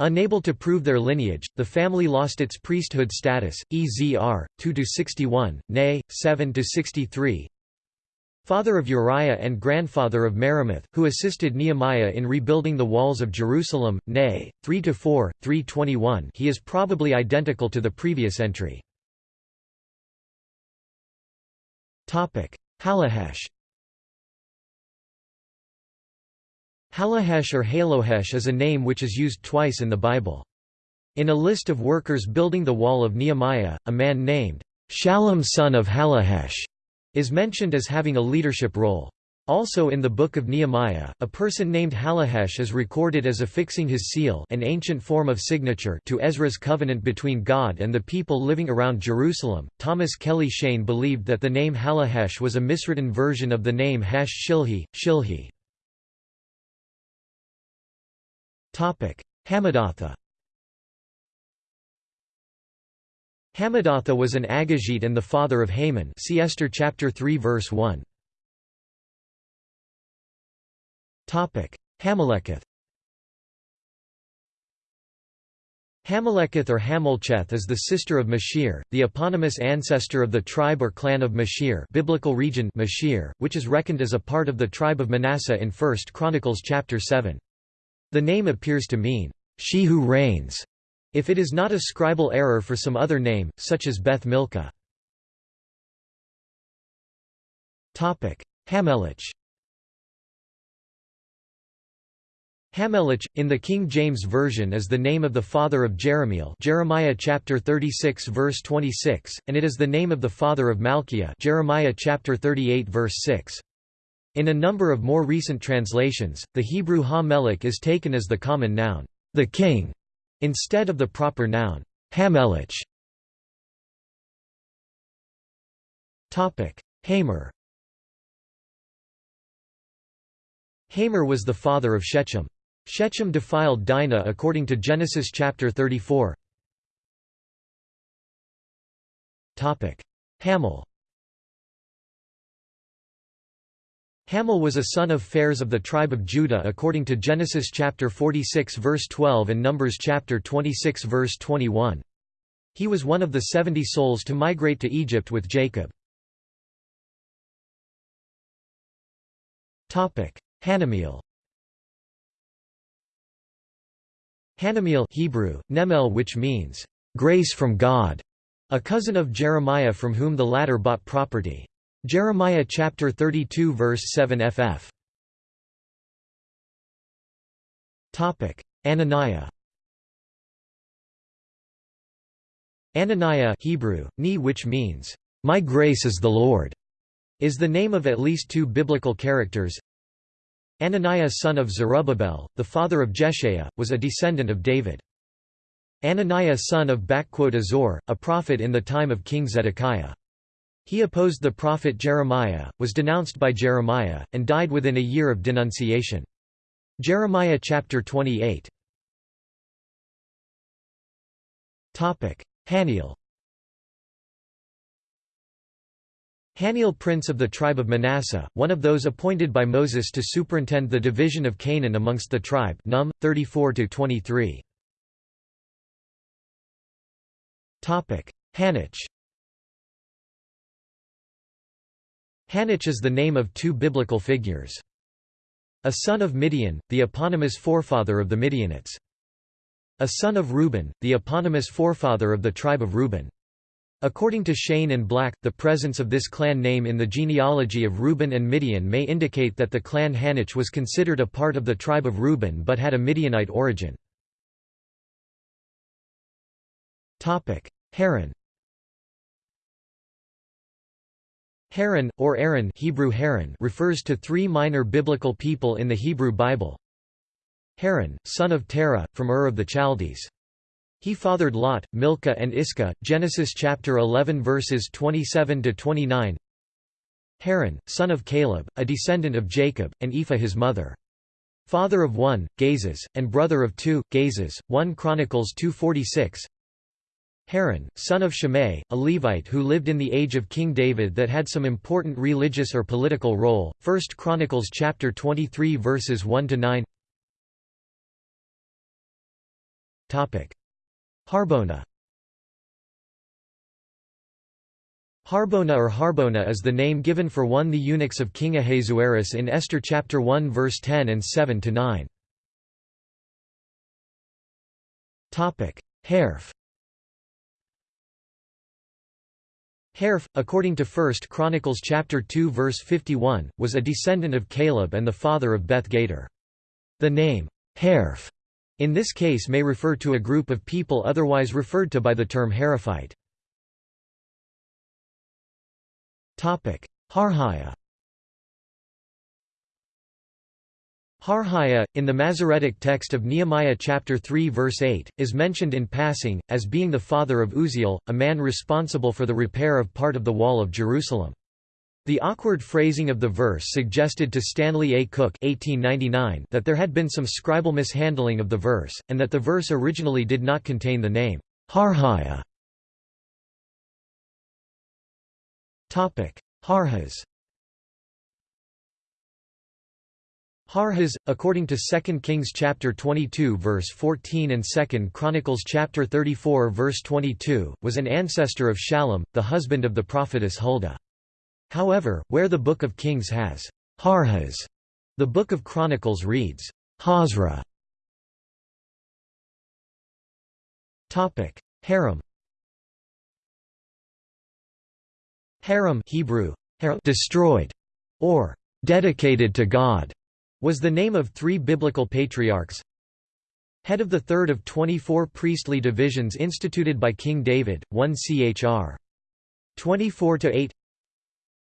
Unable to prove their lineage, the family lost its priesthood status, Ezr. 2–61, nay, 7–63 Father of Uriah and grandfather of Meremoth, who assisted Nehemiah in rebuilding the walls of Jerusalem, nay, 3–4, 321 he is probably identical to the previous entry. Halahesh Halahesh or Halohesh is a name which is used twice in the Bible. In a list of workers building the wall of Nehemiah, a man named Shallum son of Halahesh is mentioned as having a leadership role. Also in the Book of Nehemiah, a person named Hallohesh is recorded as affixing his seal an ancient form of signature to Ezra's covenant between God and the people living around Jerusalem. Thomas Kelly Cheyne believed that the name Hallohesh was a miswritten version of the name Hash Shilhi, Shilhi. Hamadatha Hamadatha was an Agagite and the father of Haman see Esther chapter 3 verse 1. Hameleketh Hameleketh or Hamelcheth is the sister of Mashir, the eponymous ancestor of the tribe or clan of Mashir biblical region Mashir, which is reckoned as a part of the tribe of Manasseh in 1 Chronicles chapter 7. The name appears to mean, "...she who reigns", if it is not a scribal error for some other name, such as Beth Milcah. Hamelech Hamelech, in the King James Version is the name of the father of Jerahmeel Jeremiah chapter 36 verse 26, and it is the name of the father of Malchiah Jeremiah chapter 38 verse 6. In a number of more recent translations, the Hebrew ha-melech is taken as the common noun, the king, instead of the proper noun, Hamelech. Hamor Hamor was the father of Shechem. Shechem defiled Dinah according to Genesis chapter 34. Topic: Hamel Hamel was a son of Phares of the tribe of Judah according to Genesis chapter 46 verse 12 and Numbers chapter 26 verse 21. He was one of the seventy souls to migrate to Egypt with Jacob. Topic: Hanamiel Hanamiel Hebrew, Nemel which means, "...grace from God", a cousin of Jeremiah from whom the latter bought property. Jeremiah chapter 32 verse 7 ff. Ananiah Ananiah Hebrew, ni which means, "...my grace is the Lord", is the name of at least two biblical characters, Ananiah son of Zerubbabel, the father of Jeshaiah, was a descendant of David. Ananiah son of Azor, a prophet in the time of King Zedekiah. He opposed the prophet Jeremiah, was denounced by Jeremiah, and died within a year of denunciation. Jeremiah chapter 28 Haniel Haniel prince of the tribe of Manasseh, one of those appointed by Moses to superintend the division of Canaan amongst the tribe Num 34-23. Hanoch Hanoch is the name of two biblical figures. A son of Midian, the eponymous forefather of the Midianites. A son of Reuben, the eponymous forefather of the tribe of Reuben. According to Cheyne and Black, the presence of this clan name in the genealogy of Reuben and Midian may indicate that the clan Hanoch was considered a part of the tribe of Reuben but had a Midianite origin. Haran Haran, or Aaron Hebrew Haran refers to three minor biblical people in the Hebrew Bible. Haran, son of Terah, from Ur of the Chaldees. He fathered Lot, Milcah and Iscah, Genesis chapter 11 verses 27 to 29. Haran, son of Caleb, a descendant of Jacob, and Ephah his mother. Father of one, Gazez, and brother of two, Gazez, 1 Chronicles 246. Haran, son of Shimei, a Levite who lived in the age of King David that had some important religious or political role. 1 Chronicles chapter 23 verses 1 to 9. Topic: Harbona Harbona or Harbona is the name given for one the eunuchs of King Ahasuerus in Esther chapter 1 verse 10 and 7 to 9. Topic: Harph. Harph, according to 1 Chronicles chapter 2 verse 51, was a descendant of Caleb and the father of Beth Gader. The name Harph in this case may refer to a group of people otherwise referred to by the term Heraphite. Harhaya Harhaya, in the Masoretic text of Nehemiah chapter 3 verse 8, is mentioned in passing, as being the father of Uzziel, a man responsible for the repair of part of the wall of Jerusalem. The awkward phrasing of the verse suggested to Stanley A. Cook 1899 that there had been some scribal mishandling of the verse, and that the verse originally did not contain the name, Harhaya. Harhas Harhas, according to 2 Kings chapter 22 verse 14 and 2 Chronicles chapter 34 verse 22, was an ancestor of Shallum, the husband of the prophetess Huldah. However, where the Book of Kings has Harhas, the Book of Chronicles reads Hazra. Topic: Harim. Harim Hebrew, destroyed, or dedicated to God, was the name of three biblical patriarchs. Head of the third of 24 priestly divisions instituted by King David, 1 Chr. 24 to 8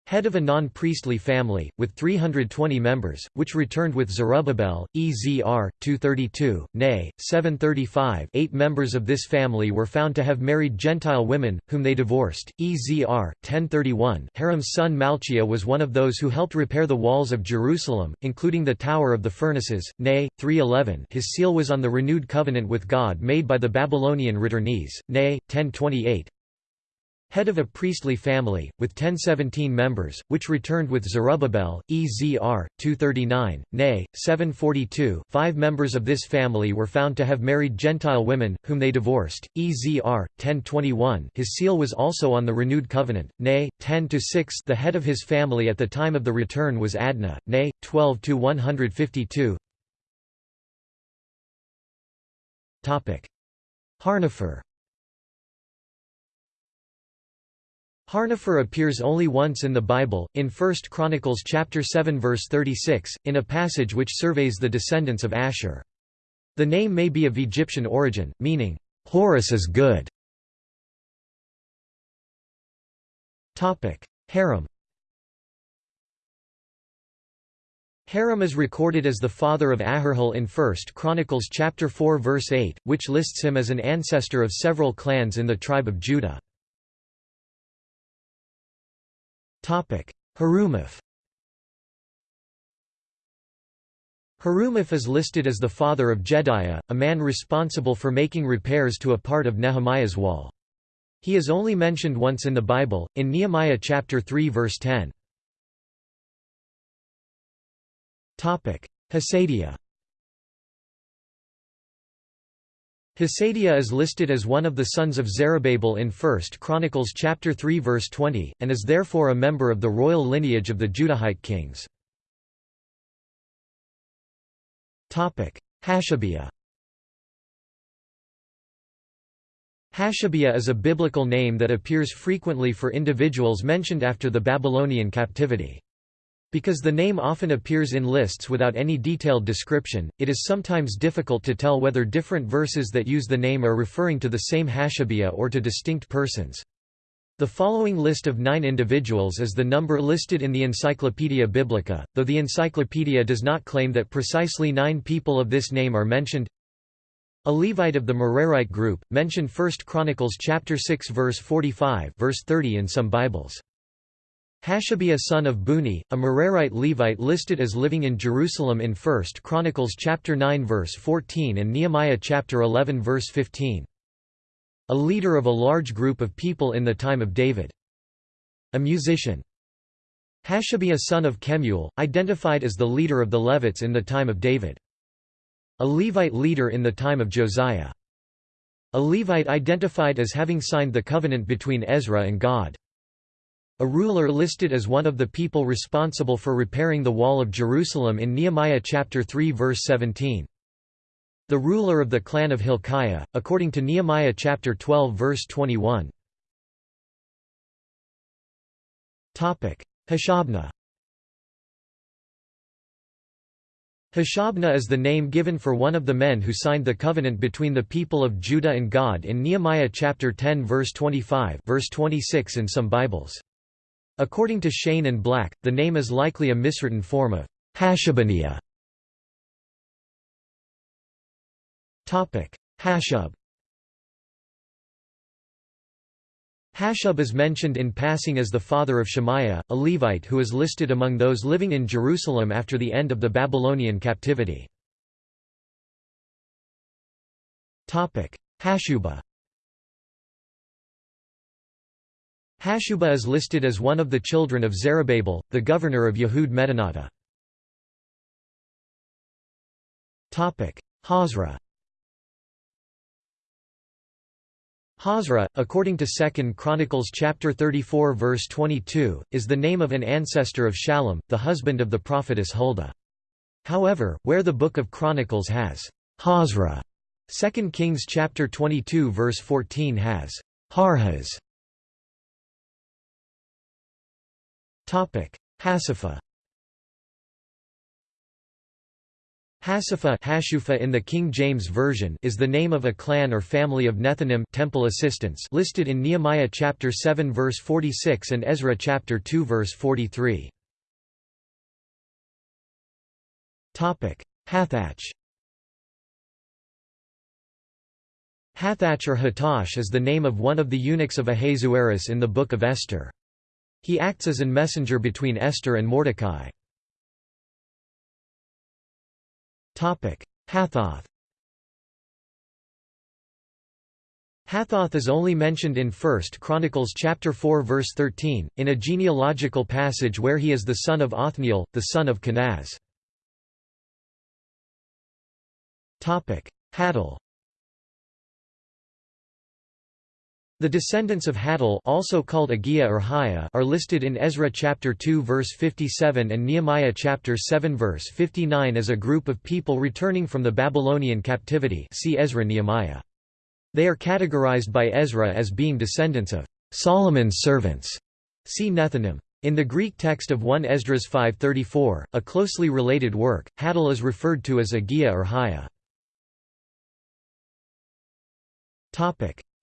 head of a non-priestly family, with 320 members, which returned with Zerubbabel, Ezr. 232, nay, 735 eight members of this family were found to have married Gentile women, whom they divorced, Ezr. 1031 Harim's son Malchiah was one of those who helped repair the walls of Jerusalem, including the Tower of the Furnaces, nay, 311 his seal was on the renewed covenant with God made by the Babylonian returnees, nay, 1028 head of a priestly family, with 1017 members, which returned with Zerubbabel, Ezr. 239, nay, 742 five members of this family were found to have married Gentile women, whom they divorced, Ezr. 1021 his seal was also on the renewed covenant, nay, 10-6 the head of his family at the time of the return was Adnah, nay, 12-152 Harnefer Harnefer appears only once in the Bible, in 1 Chronicles chapter 7 verse 36, in a passage which surveys the descendants of Asher. The name may be of Egyptian origin, meaning, "'Horus is good". Harum Harum is recorded as the father of Aharhel in 1 Chronicles chapter 4 verse 8, which lists him as an ancestor of several clans in the tribe of Judah. Harumaph Harumaph is listed as the father of Jedaiah, a man responsible for making repairs to a part of Nehemiah's wall. He is only mentioned once in the Bible, in Nehemiah chapter 3 verse 10. Hasadiah Hasadiah is listed as one of the sons of Zerubbabel in 1 Chronicles chapter 3 verse 20, and is therefore a member of the royal lineage of the Judahite kings. Hashabiah Hashabiah is a biblical name that appears frequently for individuals mentioned after the Babylonian captivity. Because the name often appears in lists without any detailed description, it is sometimes difficult to tell whether different verses that use the name are referring to the same Hashabiah or to distinct persons. The following list of nine individuals is the number listed in the Encyclopaedia Biblica, though the encyclopedia does not claim that precisely nine people of this name are mentioned. A Levite of the Merarite group, mentioned 1 Chronicles chapter 6 verse 45 verse 30 in some Bibles. Hashabiah son of Buni, a Merarite Levite listed as living in Jerusalem in 1 Chronicles chapter 9 verse 14 and Nehemiah chapter 11 verse 15. A leader of a large group of people in the time of David. A musician. Hashabiah son of Kemuel, identified as the leader of the Levites in the time of David. A Levite leader in the time of Josiah. A Levite identified as having signed the covenant between Ezra and God. A ruler listed as one of the people responsible for repairing the wall of Jerusalem in Nehemiah chapter 3 verse 17. The ruler of the clan of Hilkiah, according to Nehemiah chapter 12 verse 21. Hashabnah Hashabnah is the name given for one of the men who signed the covenant between the people of Judah and God in Nehemiah chapter 10 verse 25 verse 26 in some Bibles. According to Cheyne and Black, the name is likely a miswritten form of Hashabaniya. Hashub Hashub is mentioned in passing as the father of Shemaiah, a Levite who is listed among those living in Jerusalem after the end of the Babylonian captivity. Hashuba Hashuba is listed as one of the children of Zerubbabel, the governor of Yehud Medinata. Hazra Hazra, according to 2 Chronicles chapter 34 verse 22, is the name of an ancestor of Shallum, the husband of the prophetess Huldah. However, where the Book of Chronicles has Hazra, 2 Kings chapter 22 verse 14 has Harhas. Topic: Hasifa Hasifa Hashufa in the King James Version is the name of a clan or family of Nethinim temple assistants listed in Nehemiah chapter 7 verse 46 and Ezra chapter 2 verse 43. Topic: Hathach Hathach or Hatash is the name of one of the eunuchs of Ahasuerus in the Book of Esther. He acts as an messenger between Esther and Mordecai. Hathoth Hathoth is only mentioned in 1 Chronicles chapter 4 verse 13, in a genealogical passage where he is the son of Othniel, the son of Kenaz. Hattil The descendants of Hattil also called Agia or Haya are listed in Ezra chapter 2 verse 57 and Nehemiah chapter 7 verse 59 as a group of people returning from the Babylonian captivity see Ezra Nehemiah. They are categorized by Ezra as being descendants of Solomon's servants. See Nethinim. In the Greek text of 1 Esdras 5.34, a closely related work, Hattil is referred to as Agia or Haya.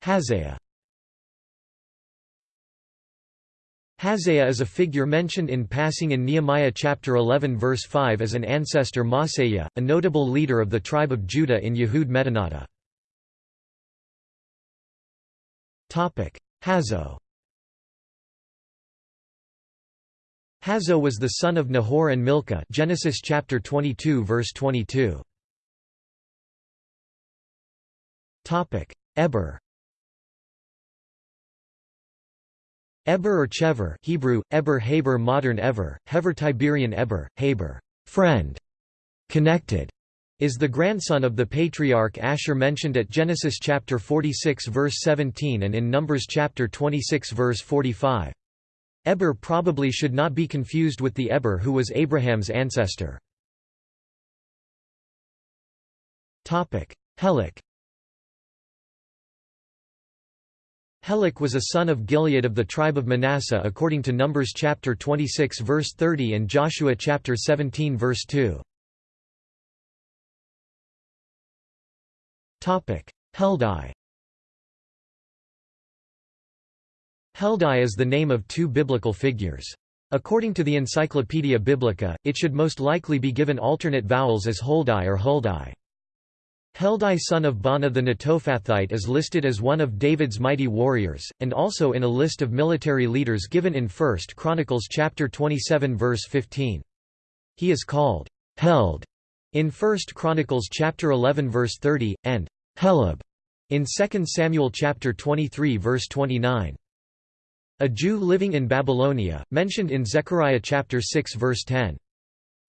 Hazaiah Hazaiah is a figure mentioned in passing in Nehemiah chapter 11 verse 5 as an ancestor Maaseiah, a notable leader of the tribe of Judah in Yehud Medinata. Hazo Hazo was the son of Nahor and Milcah Genesis chapter 22 verse 22. Eber Eber or Chever Hebrew, Eber Haber Modern Ever, Hever Tiberian Eber, Haber friend", connected, is the grandson of the patriarch Asher mentioned at Genesis chapter 46 verse 17 and in Numbers chapter 26 verse 45. Eber probably should not be confused with the Eber who was Abraham's ancestor. Helek Helek was a son of Gilead of the tribe of Manasseh according to Numbers chapter 26 verse 30 and Joshua chapter 17 verse 2. Topic: Heldai. Heldai is the name of two biblical figures. According to the Encyclopaedia Biblica, it should most likely be given alternate vowels as Holdai or Huldai. Heldai son of Baanah the Netophathite is listed as one of David's mighty warriors, and also in a list of military leaders given in 1 Chronicles chapter 27 verse 15. He is called Held in 1 Chronicles chapter 11 verse 30, and Heleb in 2 Samuel chapter 23 verse 29. A Jew living in Babylonia, mentioned in Zechariah chapter 6 verse 10.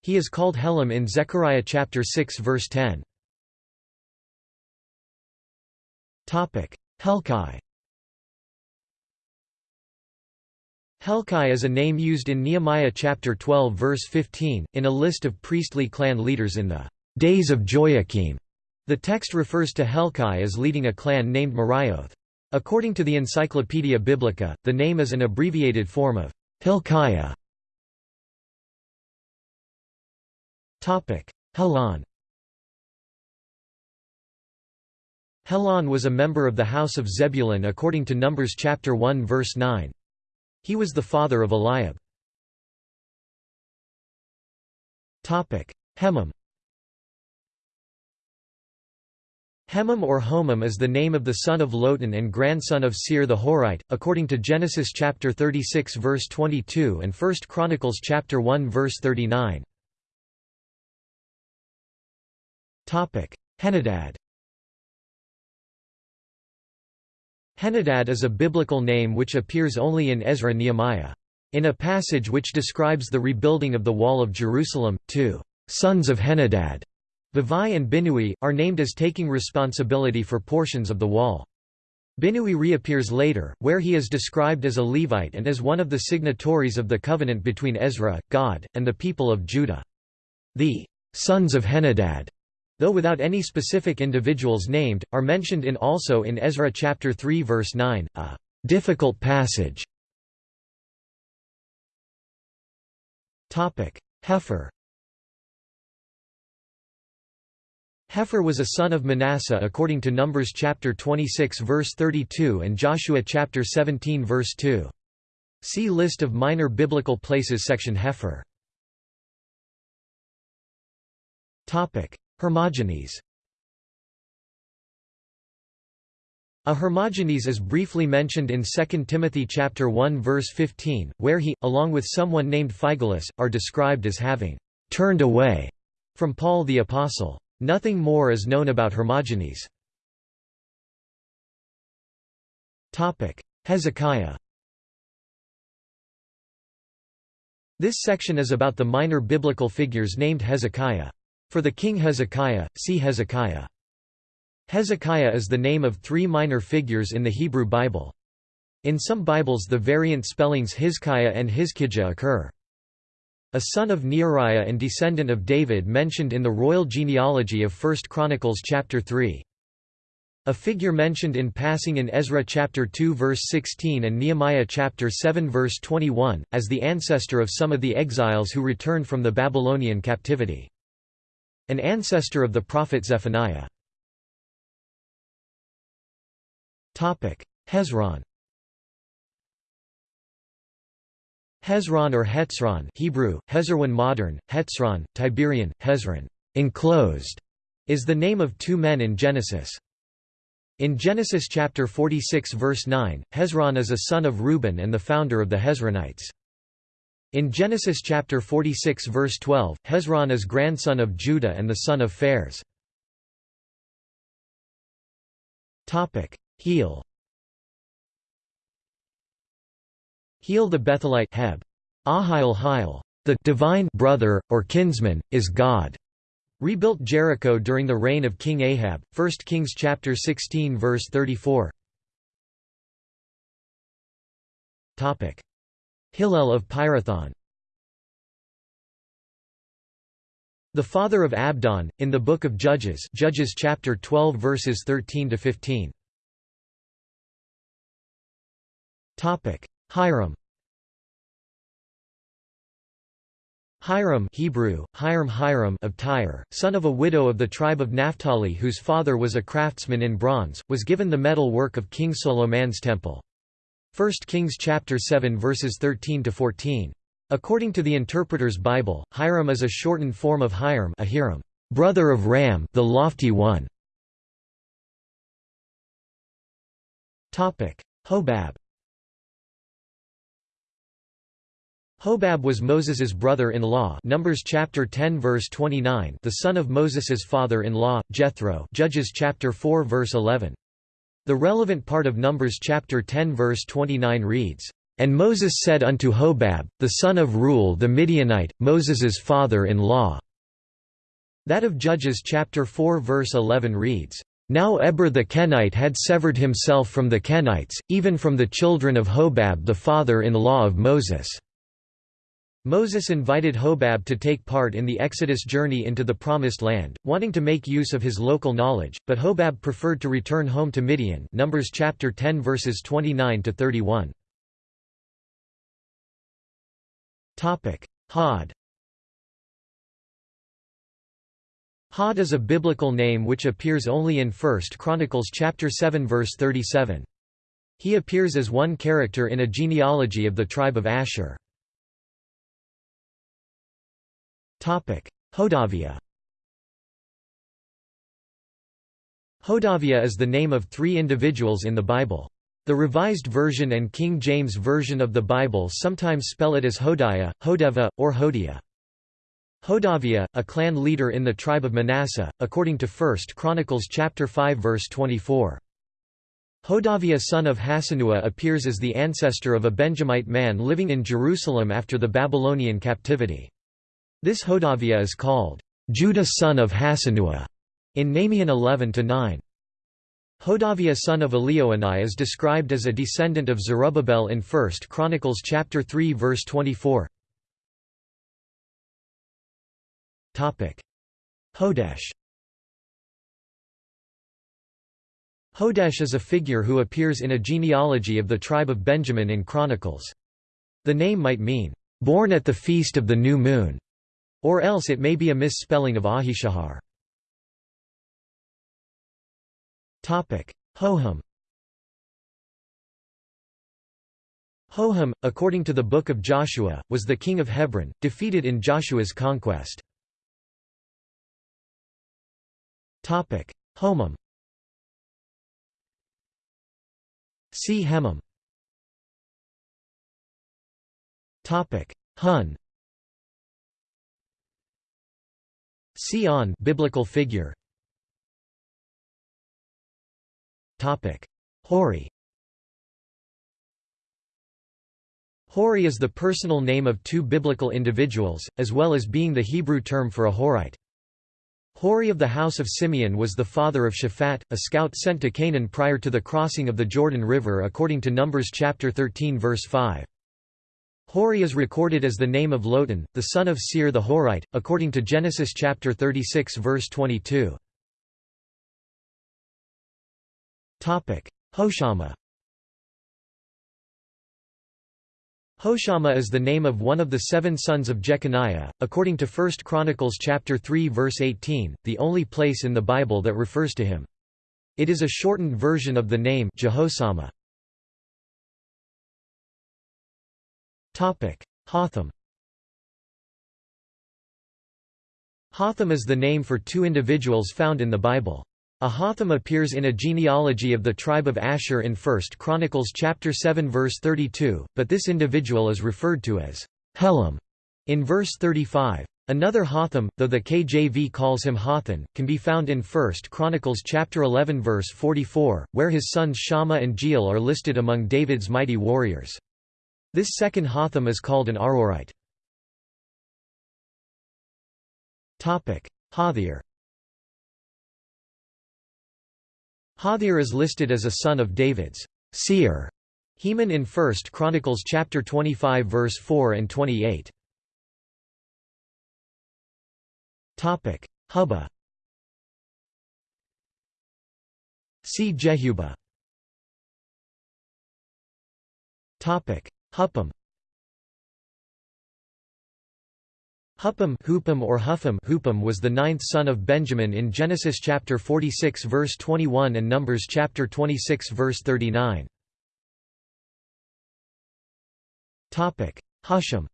He is called Helam in Zechariah chapter 6 verse 10. Helkai Helkai is a name used in Nehemiah chapter 12 verse 15, in a list of priestly clan leaders in the days of Joachim. The text refers to Helkai as leading a clan named Marioth. According to the Encyclopaedia Biblica, the name is an abbreviated form of Hilkiah. Helon Helon was a member of the house of Zebulun according to Numbers chapter 1 verse 9. He was the father of Eliab. Hemam Hemam or Homam is the name of the son of Lotan and grandson of Seir the Horite, according to Genesis chapter 36 verse 22 and 1 Chronicles chapter 1 verse 39. Henadad Henadad is a biblical name which appears only in Ezra Nehemiah. In a passage which describes the rebuilding of the Wall of Jerusalem, two sons of Henadad, Bavai and Binui, are named as taking responsibility for portions of the wall. Binui reappears later, where he is described as a Levite and as one of the signatories of the covenant between Ezra, God, and the people of Judah. The sons of Henadad though without any specific individuals named, are mentioned in also in Ezra chapter 3 verse 9, a difficult passage. Topic: Hepher. Hepher was a son of Manasseh according to Numbers chapter 26 verse 32 and Joshua chapter 17 verse 2. See list of minor biblical places section Hepher. Topic: Hermogenes A Hermogenes is briefly mentioned in 2 Timothy chapter 1 verse 15, where he, along with someone named Phygellus, are described as having turned away from Paul the Apostle. Nothing more is known about Hermogenes. Hezekiah This section is about the minor biblical figures named Hezekiah. For the king Hezekiah, see Hezekiah. Hezekiah is the name of three minor figures in the Hebrew Bible. In some Bibles the variant spellings Hizkiah and Hizkijah occur. A son of Neariah and descendant of David mentioned in the royal genealogy of 1 Chronicles chapter 3. A figure mentioned in passing in Ezra chapter 2 verse 16 and Nehemiah chapter 7 verse 21, as the ancestor of some of the exiles who returned from the Babylonian captivity. An ancestor of the prophet Zephaniah. Hezron Hezron or Hetzron Hebrew, Hezerwan modern, Hetzron, Tiberian, Hezron enclosed, is the name of two men in Genesis. In Genesis chapter 46 verse 9, Hezron is a son of Reuben and the founder of the Hezronites. In Genesis chapter 46 verse 12, Hezron is grandson of Judah and the son of Phares. Topic: Hiel. Hiel the Bethelite Heb. Ahil Hil, the divine brother or kinsman is God. Rebuilt Jericho during the reign of King Ahab. 1 Kings chapter 16 verse 34. Topic: Hillel of Pirathon The father of Abdon, in the Book of Judges Judges chapter 12 verses 13 to 15. Hiram Hiram Hebrew, Hiram Hiram of Tyre, son of a widow of the tribe of Naphtali whose father was a craftsman in bronze, was given the metal work of King Solomon's temple. 1 Kings chapter 7 verses 13 to 14. According to the Interpreter's Bible, Hiram is a shortened form of Hiram, Ahiram, brother of Ram, the lofty one. Topic: Hobab. Hobab was Moses's brother-in-law. Numbers chapter 10 verse 29, the son of Moses's father-in-law, Jethro. Judges chapter 4 verse 11. The relevant part of Numbers chapter 10 verse 29 reads, "And Moses said unto Hobab, the son of Reuel the Midianite, Moses's father-in-law." That of Judges chapter 4 verse 11 reads, Now Eber the Kenite had severed himself from the Kenites, even from the children of Hobab the father-in-law of Moses. Moses invited Hobab to take part in the Exodus journey into the Promised Land, wanting to make use of his local knowledge, but Hobab preferred to return home to Midian Numbers chapter 10 verses 29 to 31. Topic: Hod. Hod is a biblical name which appears only in 1 Chronicles chapter 7 verse 37. He appears as one character in a genealogy of the tribe of Asher. Hodaviah Hodaviah is the name of three individuals in the Bible. The Revised Version and King James Version of the Bible sometimes spell it as Hodiah, Hodeva, or Hodiah. Hodaviah, a clan leader in the tribe of Manasseh, according to 1 Chronicles chapter 5 verse 24. Hodaviah son of Hassenuah appears as the ancestor of a Benjamite man living in Jerusalem after the Babylonian captivity. This Hodaviah is called, "...Judah son of Hassenuah", in Nahum 11–9. Hodaviah son of Elioenai is described as a descendant of Zerubbabel in 1 Chronicles chapter 3 verse 24. Hodesh Hodesh is a figure who appears in a genealogy of the tribe of Benjamin in Chronicles. The name might mean, "...born at the feast of the new moon", or else it may be a misspelling of Ahishahar. Hoham Hoham, according to the Book of Joshua, was the king of Hebron, defeated in Joshua's conquest. Homam See Hemam. Hun. See on biblical figure. Topic: Hori. Hori is the personal name of two biblical individuals, as well as being the Hebrew term for a Horite. Hori of the house of Simeon was the father of Shaphat, a scout sent to Canaan prior to the crossing of the Jordan River according to Numbers chapter 13 verse 5. Hori is recorded as the name of Lotan, the son of Seir the Horite, according to Genesis chapter 36 verse 22. Topic: Hoshama Hoshama is the name of one of the seven sons of Jeconiah, according to 1 Chronicles chapter 3 verse 18, the only place in the Bible that refers to him. It is a shortened version of the name Jehosama. Hotham Hotham is the name for two individuals found in the Bible. Ahatham appears in a genealogy of the tribe of Asher in 1 Chronicles chapter 7 verse 32, but this individual is referred to as Helam in verse 35. Another Hotham, though the KJV calls him Hothan, can be found in 1 Chronicles chapter 11 verse 44, where his sons Shammah and Jeiel are listed among David's mighty warriors. This second Hotham is called an Aroerite. Hothir Hothir is listed as a son of David's seer Heman in 1 Chronicles chapter 25 verse 4 and 28. Topic: Hubba. See Jehubah. Topic: Huppam. Huppam Hupam or Hupham Hupam was the ninth son of Benjamin in Genesis chapter 46 verse 21 and Numbers chapter 26 verse 39. Topic: Husham.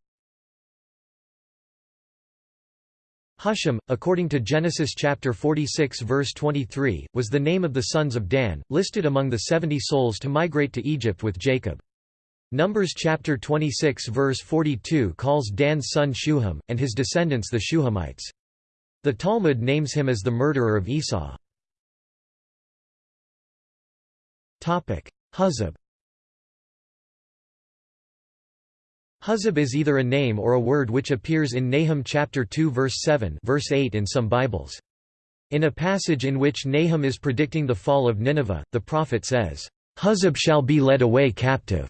Husham, according to Genesis chapter 46 verse 23, was the name of the sons of Dan, listed among the 70 souls to migrate to Egypt with Jacob. Numbers chapter 26 verse 42 calls Dan's son Shuham, and his descendants the Shuhamites. The Talmud names him as the murderer of Esau. Huzab Huzab is either a name or a word which appears in Nahum chapter 2 verse 7 verse 8 in some Bibles. In a passage in which Nahum is predicting the fall of Nineveh, the prophet says, Huzab shall be led away captive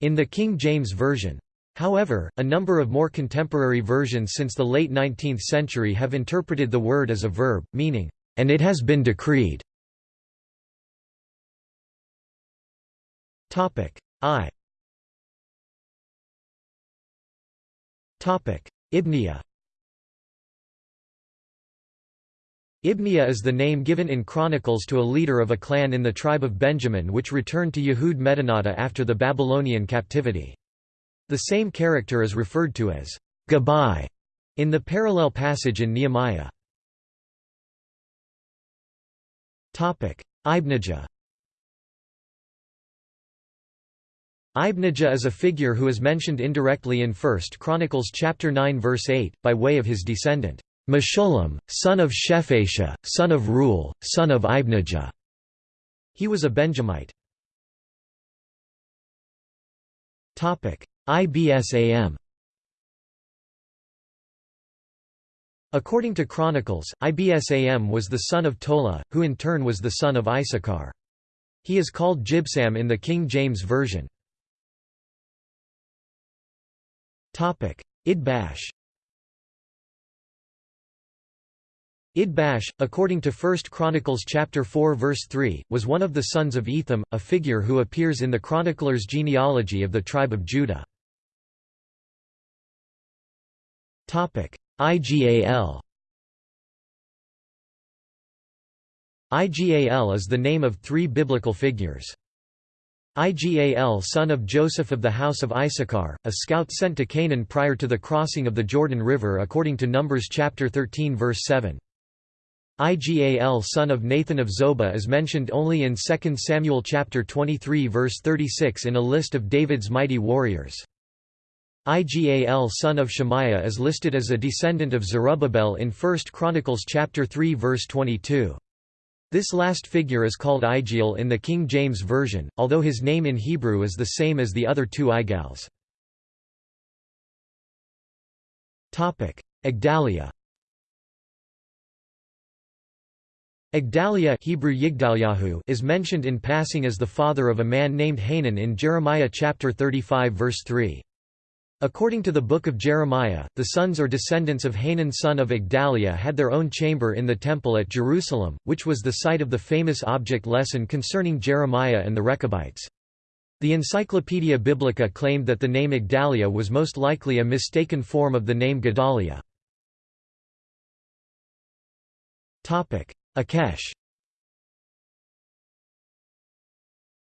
in the King James Version. However, a number of more contemporary versions since the late 19th century have interpreted the word as a verb, meaning, "...and it has been decreed." I Ibniya is the name given in Chronicles to a leader of a clan in the tribe of Benjamin which returned to Yehud Medinata after the Babylonian captivity. The same character is referred to as Gabai in the parallel passage in Nehemiah. Ibnijah Ibnijah is a figure who is mentioned indirectly in 1 Chronicles chapter 9 verse 8, by way of his descendant. Meshullam, son of Shephatiah, son of Reuel, son of Ibnijah. He was a Benjamite. IBSAM According to Chronicles, Ibsam was the son of Tola, who in turn was the son of Issachar. He is called Jibsam in the King James Version. Idbash Idbash, according to 1 Chronicles chapter 4 verse 3, was one of the sons of Etham, a figure who appears in the chronicler's genealogy of the tribe of Judah. Topic: IGAL IGAL is the name of three biblical figures. Igal son of Joseph of the house of Issachar, a scout sent to Canaan prior to the crossing of the Jordan River according to Numbers chapter 13 verse 7. Igal son of Nathan of Zobah is mentioned only in 2 Samuel chapter 23 verse 36 in a list of David's mighty warriors. Igal son of Shemaiah is listed as a descendant of Zerubbabel in 1 Chronicles chapter 3 verse 22. This last figure is called Igiel in the King James Version, although his name in Hebrew is the same as the other two Igals. Igdaliah Igdaliah Hebrew Yigdalyahu is mentioned in passing as the father of a man named Hanan in Jeremiah chapter 35 verse 3. According to the Book of Jeremiah, the sons or descendants of Hanan son of Igdalia had their own chamber in the temple at Jerusalem, which was the site of the famous object lesson concerning Jeremiah and the Rechabites. The Encyclopaedia Biblica claimed that the name Igdalia was most likely a mistaken form of the name Gedaliah. Akesh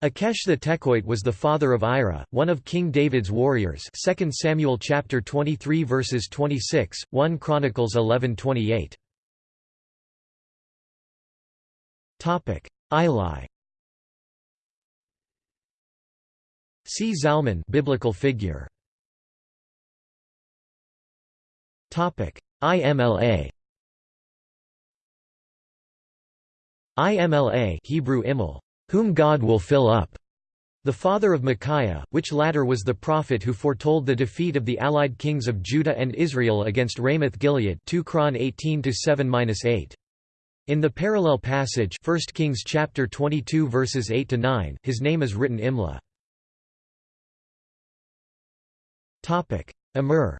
Akesh the Tekoite was the father of Ira, one of King David's warriors 2 Samuel chapter 23 verses 26, 1 Chronicles 11:28. Topic: Ili. See Zalman biblical figure. Topic: IMLA. IMLA Hebrew Imel, whom God will fill up, the father of Micaiah, which latter was the prophet who foretold the defeat of the allied kings of Judah and Israel against Ramoth-Gilead 2 Chron 18-7-8. In the parallel passage 1 Kings chapter 22 verses 8 to 9, his name is written Imla. Topic: Immer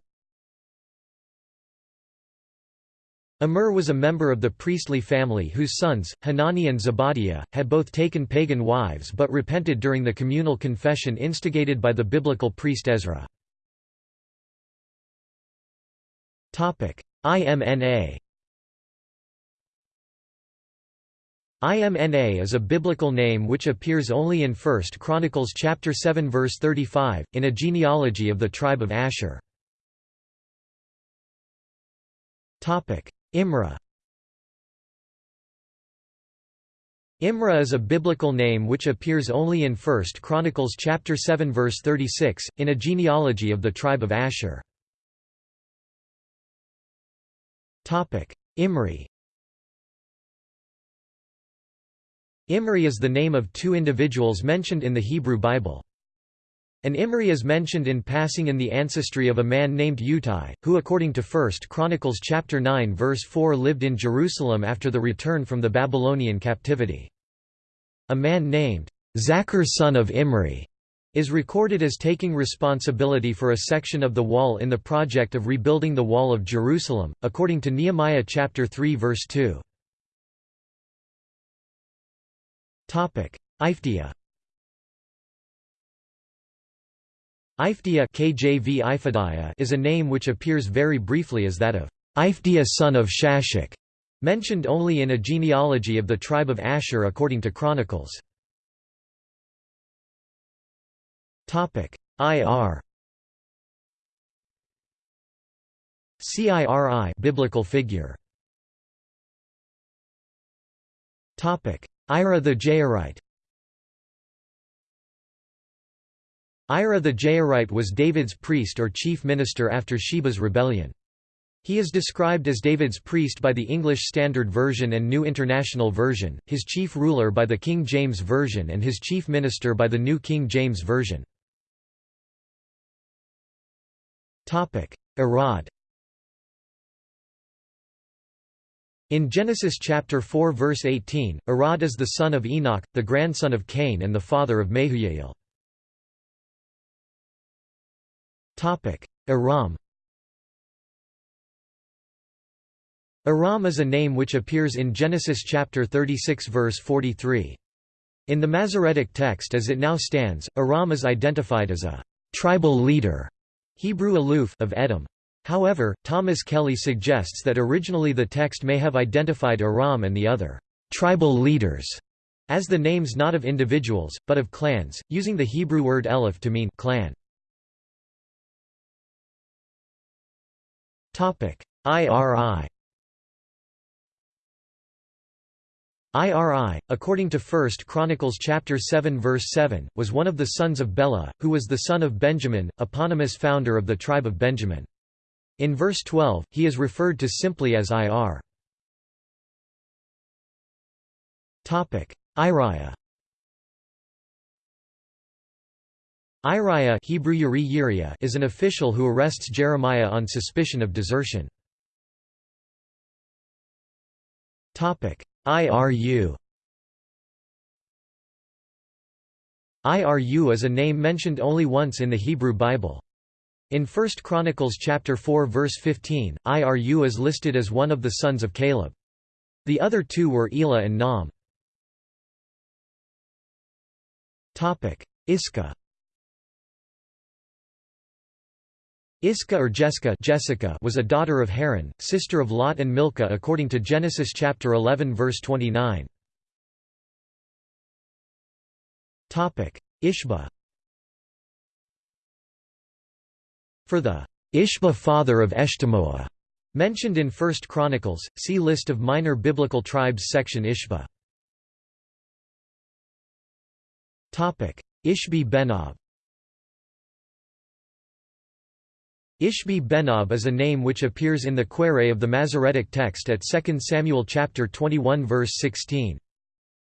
Immer was a member of the priestly family whose sons, Hanani and Zebadiah, had both taken pagan wives but repented during the communal confession instigated by the biblical priest Ezra. IMNA Imna is a biblical name which appears only in 1 Chronicles chapter 7 verse 35, in a genealogy of the tribe of Asher. Imra Imra is a biblical name which appears only in 1 Chronicles chapter 7 verse 36, in a genealogy of the tribe of Asher. Topic: Imri Imri is the name of two individuals mentioned in the Hebrew Bible. An Imri is mentioned in passing in the ancestry of a man named Utai, who according to 1 Chronicles chapter 9 verse 4 lived in Jerusalem after the return from the Babylonian captivity. A man named Zachar son of Imri is recorded as taking responsibility for a section of the wall in the project of rebuilding the wall of Jerusalem, according to Nehemiah chapter 3 verse 2. Iphdeiah Iphdeiah KJV is a name which appears very briefly as that of Iphdeiah son of Shashak, Mentioned only in a genealogy of the tribe of Asher according to Chronicles. Ir CIRI biblical figure. Ira the Jairite Ira the Jairite was David's priest or chief minister after Sheba's rebellion. He is described as David's priest by the English Standard Version and New International Version, his chief ruler by the King James Version and his chief minister by the New King James Version. Irad In Genesis chapter 4 verse 18, Irad is the son of Enoch, the grandson of Cain and the father of Mehujael. Iram Iram is a name which appears in Genesis chapter 36 verse 43. In the Masoretic text as it now stands, Iram is identified as a tribal leader Hebrew alluf of Edom. However, Thomas Kelly suggests that originally the text may have identified Iram and the other tribal leaders as the names not of individuals, but of clans, using the Hebrew word elif to mean clan. IRI Iri, according to 1 Chronicles chapter 7 verse 7, was one of the sons of Bela, who was the son of Benjamin, eponymous founder of the tribe of Benjamin. In verse 12, he is referred to simply as Ir. Iriah Iriah Hebrew Uri is an official who arrests Jeremiah on suspicion of desertion. IRU IRU is a name mentioned only once in the Hebrew Bible. In 1 Chronicles chapter 4 verse 15, Iru is listed as one of the sons of Caleb. The other two were Elah and Nam. Iscah Iscah or Jessica, Jessica was a daughter of Haran, sister of Lot and Milcah according to Genesis chapter 11 verse 29. Topic: Ishba For the Ishba father of Eshtemoa, mentioned in 1 Chronicles, see List of minor biblical tribes section Ishbah. Ishbi Benob Ishbi Benob is a name which appears in the Quere of the Masoretic text at 2 Samuel chapter 21 verse 16.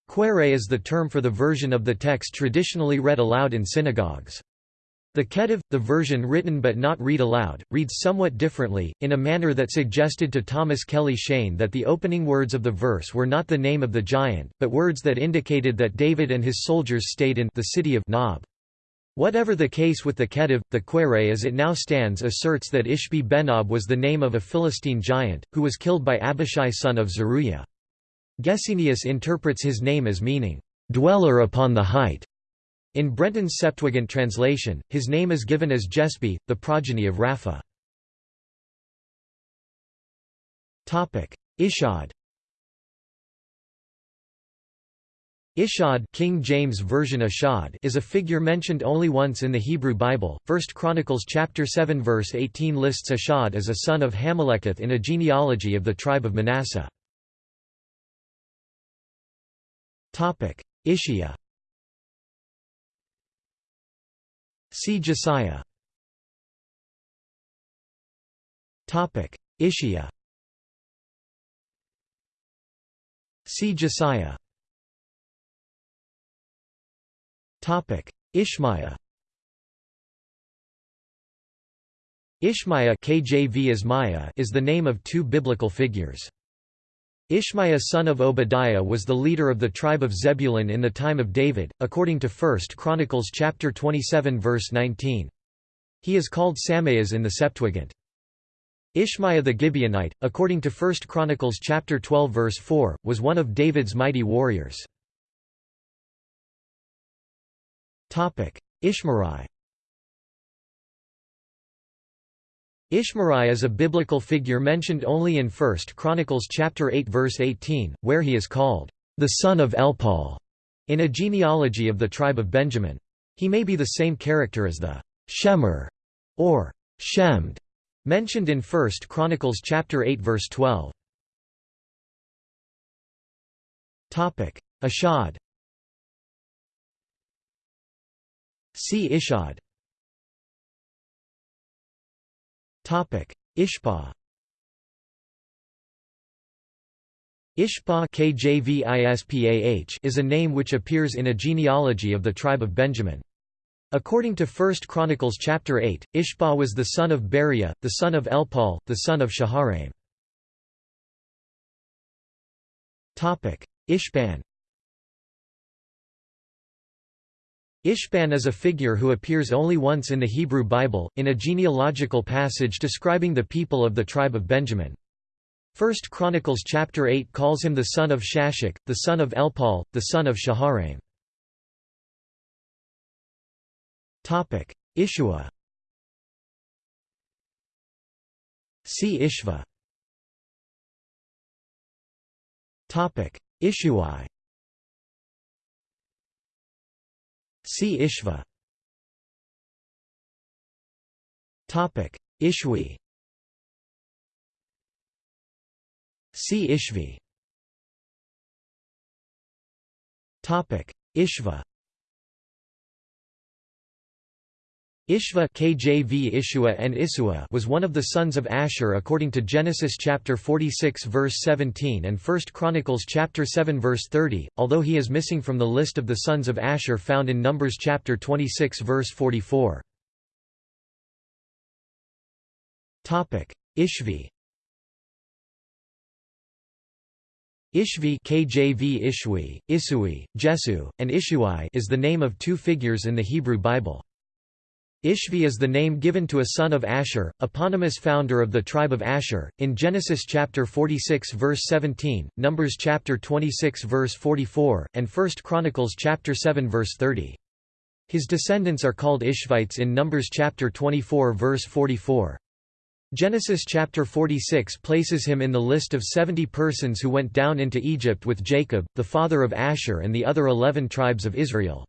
Quere is the term for the version of the text traditionally read aloud in synagogues. The Kettiv, the version written but not read aloud, reads somewhat differently, in a manner that suggested to Thomas Kelly Cheyne that the opening words of the verse were not the name of the giant, but words that indicated that David and his soldiers stayed in the city of Nob. Whatever the case with the Kettiv, the Quere as it now stands asserts that Ishbi Benob was the name of a Philistine giant, who was killed by Abishai son of Zeruiah. Gesenius interprets his name as meaning, "...dweller upon the height", in Brenton's Septuagint translation, his name is given as Jespi, the progeny of Rapha. Ishad Ishad King James Version Ashad is a figure mentioned only once in the Hebrew Bible. 1 Chronicles chapter 7 verse 18 lists Ashad as a son of Hammoleketh in a genealogy of the tribe of Manasseh. Topic: Ishia See Josiah. Topic: Ishia. See Josiah. Topic: Ishmaiah. Ishmaiah KJV Ismaiah is the name of two biblical figures. Ishmaiah son of Obadiah was the leader of the tribe of Zebulun in the time of David, according to 1 Chronicles chapter 27 verse 19. He is called Sameas in the Septuagint. Ishmaiah the Gibeonite, according to 1 Chronicles chapter 12 verse 4, was one of David's mighty warriors. Ishmerai Ishmerai is a biblical figure mentioned only in 1 Chronicles chapter 8 verse 18, where he is called the son of Elpaal in a genealogy of the tribe of Benjamin. He may be the same character as the Shemer or Shemd mentioned in 1 Chronicles chapter 8 verse 12. Topic: Ashad. See Ishad. Topic: Ishpa. Ishpa is a name which appears in a genealogy of the tribe of Benjamin. According to 1 Chronicles chapter 8, Ishpa was the son of Beriah, the son of Elpaal, the son of Shaharaim. Ishban Ishban is a figure who appears only once in the Hebrew Bible, in a genealogical passage describing the people of the tribe of Benjamin. 1 Chronicles chapter 8 calls him the son of Shashak, the son of Elpaal, the son of Shaharaim. Ishua. See Ishva. Ishuai See Ishva. Topic. Ishwi See Ishvi. Topic. Ishva Ishva KJV Ishua and Isua was one of the sons of Asher according to Genesis chapter 46 verse 17 and 1 Chronicles chapter 7 verse 30, although he is missing from the list of the sons of Asher found in Numbers chapter 26 verse 44. Topic: Ishvi Ishvi KJV Ishwi, Isui, Jesu, and Ishuai is the name of two figures in the Hebrew Bible. Ishvi is the name given to a son of Asher, eponymous founder of the tribe of Asher, in Genesis chapter 46 verse 17, Numbers chapter 26 verse 44, and 1 Chronicles chapter 7 verse 30. His descendants are called Ishvites in Numbers chapter 24 verse 44. Genesis chapter 46 places him in the list of 70 persons who went down into Egypt with Jacob, the father of Asher and the other eleven tribes of Israel.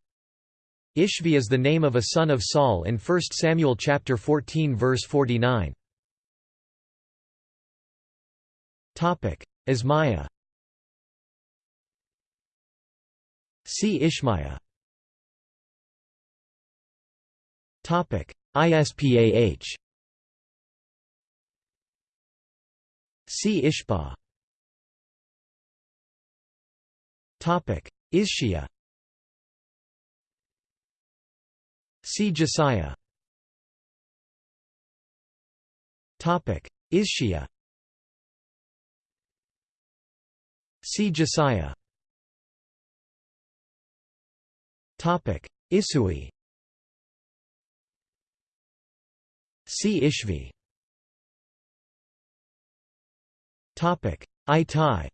Ishvi is the name of a son of Saul in 1 Samuel chapter 14 verse 49. Topic: Ismaiah. See Ishmaiah. Topic: ISPAH. See Ishpa. Topic: Ishia. See Josiah. Topic: Ishia. See Josiah. Topic: Isui. See Ishvi. Topic: Itai.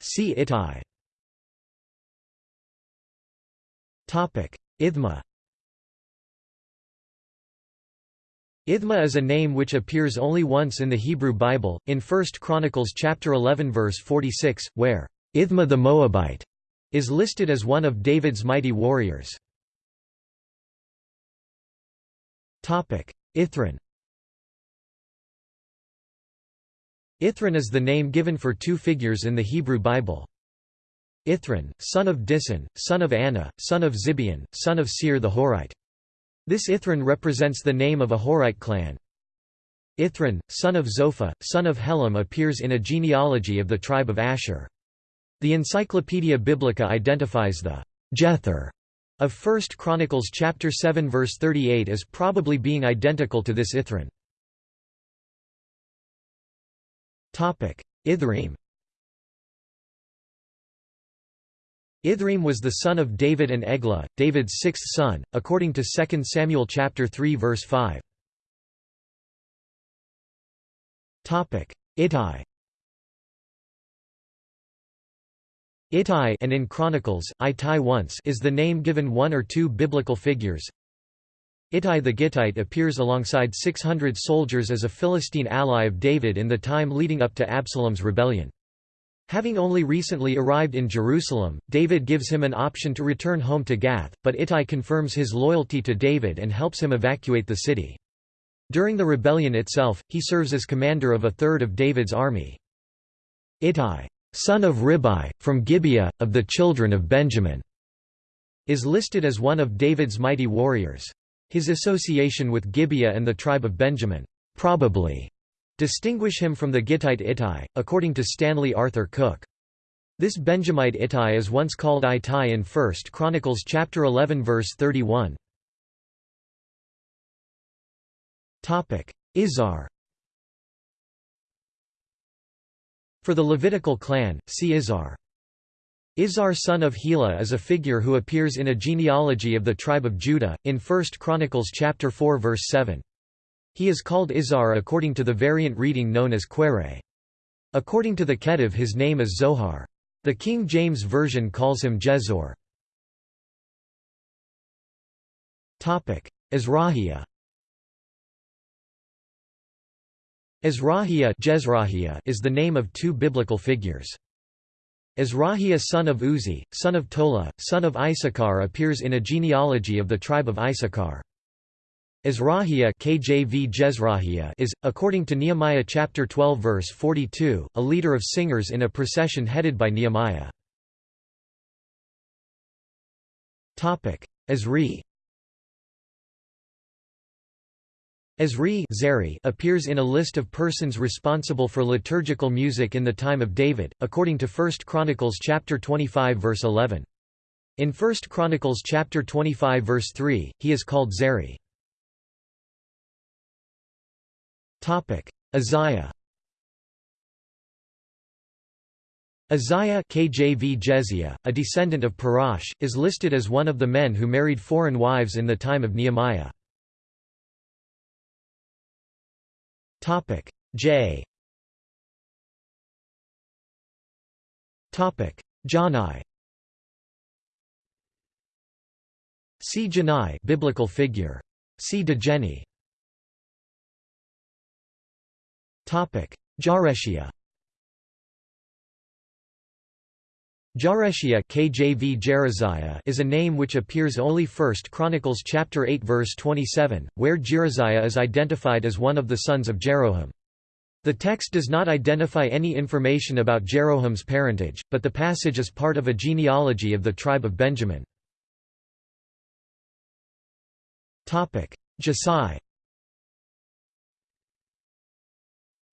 See Itai. Ithma Ithma is a name which appears only once in the Hebrew Bible, in 1 Chronicles chapter 11 verse 46, where Ithma the Moabite is listed as one of David's mighty warriors. Ithran Ithran is the name given for two figures in the Hebrew Bible. Ithran, son of Dishon, son of Anah, son of Zibeon, son of Seir the Horite. This Ithran represents the name of a Horite clan. Ithran, son of Zophah, son of Helam appears in a genealogy of the tribe of Asher. The Encyclopaedia Biblica identifies the Jether of 1 Chronicles chapter 7 verse 38 as probably being identical to this Ithran. Ithream Ithream was the son of David and Eglah, David's sixth son, according to 2 Samuel chapter 3 verse 5. Topic: Ittai. Ittai and in Chronicles, Ittai once is the name given one or two biblical figures. Ittai the Gittite appears alongside 600 soldiers as a Philistine ally of David in the time leading up to Absalom's rebellion. Having only recently arrived in Jerusalem, David gives him an option to return home to Gath, but Ittai confirms his loyalty to David and helps him evacuate the city. During the rebellion itself, he serves as commander of a third of David's army. Ittai, son of Ribai, from Gibeah, of the children of Benjamin, is listed as one of David's mighty warriors. His association with Gibeah and the tribe of Benjamin probably distinguish him from the Gittite Ittai, according to Stanley Arthur Cook. This Benjamite Ittai is once called Ittai in 1 Chronicles chapter 11 verse 31. Topic: Izhar For the Levitical clan, see Izhar. Izhar son of Hela is a figure who appears in a genealogy of the tribe of Judah, in 1 Chronicles chapter 4 verse 7. He is called Izhar according to the variant reading known as Quere. According to the Kettiv his name is Zohar. The King James Version calls him Jezor. Azrahiah Azrahiah is the name of two biblical figures. Azrahiah son of Uzi, son of Tola, son of Issachar appears in a genealogy of the tribe of Issachar. Azrahiah KJV Jezrahiah is, according to Nehemiah chapter 12 verse 42, a leader of singers in a procession headed by Nehemiah. Azri Azri appears in a list of persons responsible for liturgical music in the time of David, according to 1 Chronicles chapter 25 verse 11. In 1 Chronicles chapter 25 verse 3, he is called Zeri. Isaiah Isaiah KJV Jeziah, a descendant of Parash, is listed as one of the men who married foreign wives in the time of Nehemiah. Topic J. Topic Janai. See Janai, biblical figure. See Degeni. Jareshia. Jareshia KJV Jeraziah is a name which appears only 1 Chronicles chapter 8 verse 27, where Jeraziah is identified as one of the sons of Jeroham. The text does not identify any information about Jeroham's parentage, but the passage is part of a genealogy of the tribe of Benjamin. Jesai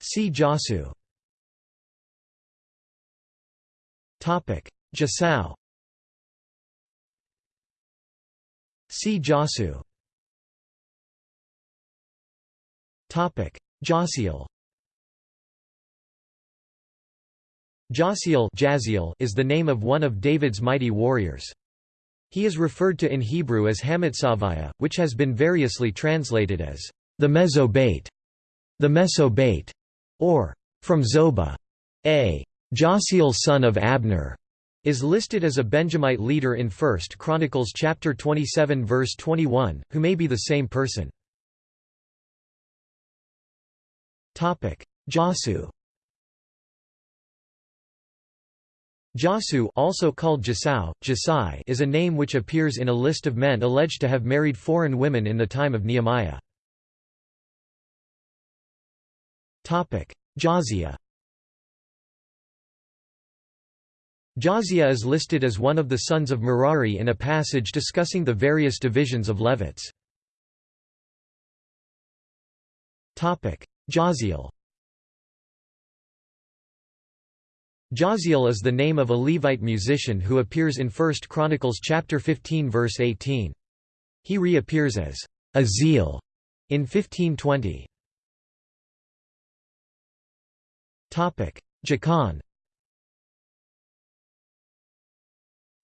See Jasu Jasau. See Jasu. Jasiel. Jasiel is the name of one of David's mighty warriors. He is referred to in Hebrew as Hamatsaviah, which has been variously translated as the Mesobate, the Mesobate, or from Zobah. A. Jasiel son of Abner is listed as a Benjamite leader in 1 Chronicles chapter 27 verse 21, who may be the same person. Topic: Jasu. Jasu also called Jasau, Jasai is a name which appears in a list of men alleged to have married foreign women in the time of Nehemiah. Jazia Jazia is listed as one of the sons of Merari in a passage discussing the various divisions of Levites. Jaziel Jaziel is the name of a Levite musician who appears in 1 Chronicles chapter 15 verse 18. He reappears as Aziel in 1520. Jachan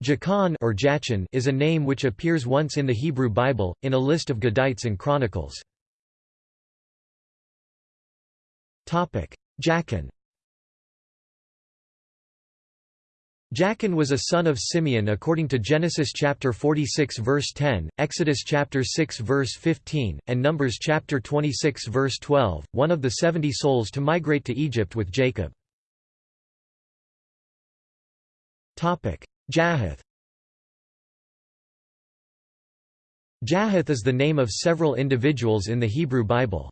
Jachan or Jachin is a name which appears once in the Hebrew Bible, in a list of Gadites and Chronicles. Jachin Jachin was a son of Simeon according to Genesis chapter 46 verse 10, Exodus chapter 6 verse 15, and Numbers chapter 26 verse 12, one of the 70 souls to migrate to Egypt with Jacob. Topic: Jahath Jahath is the name of several individuals in the Hebrew Bible.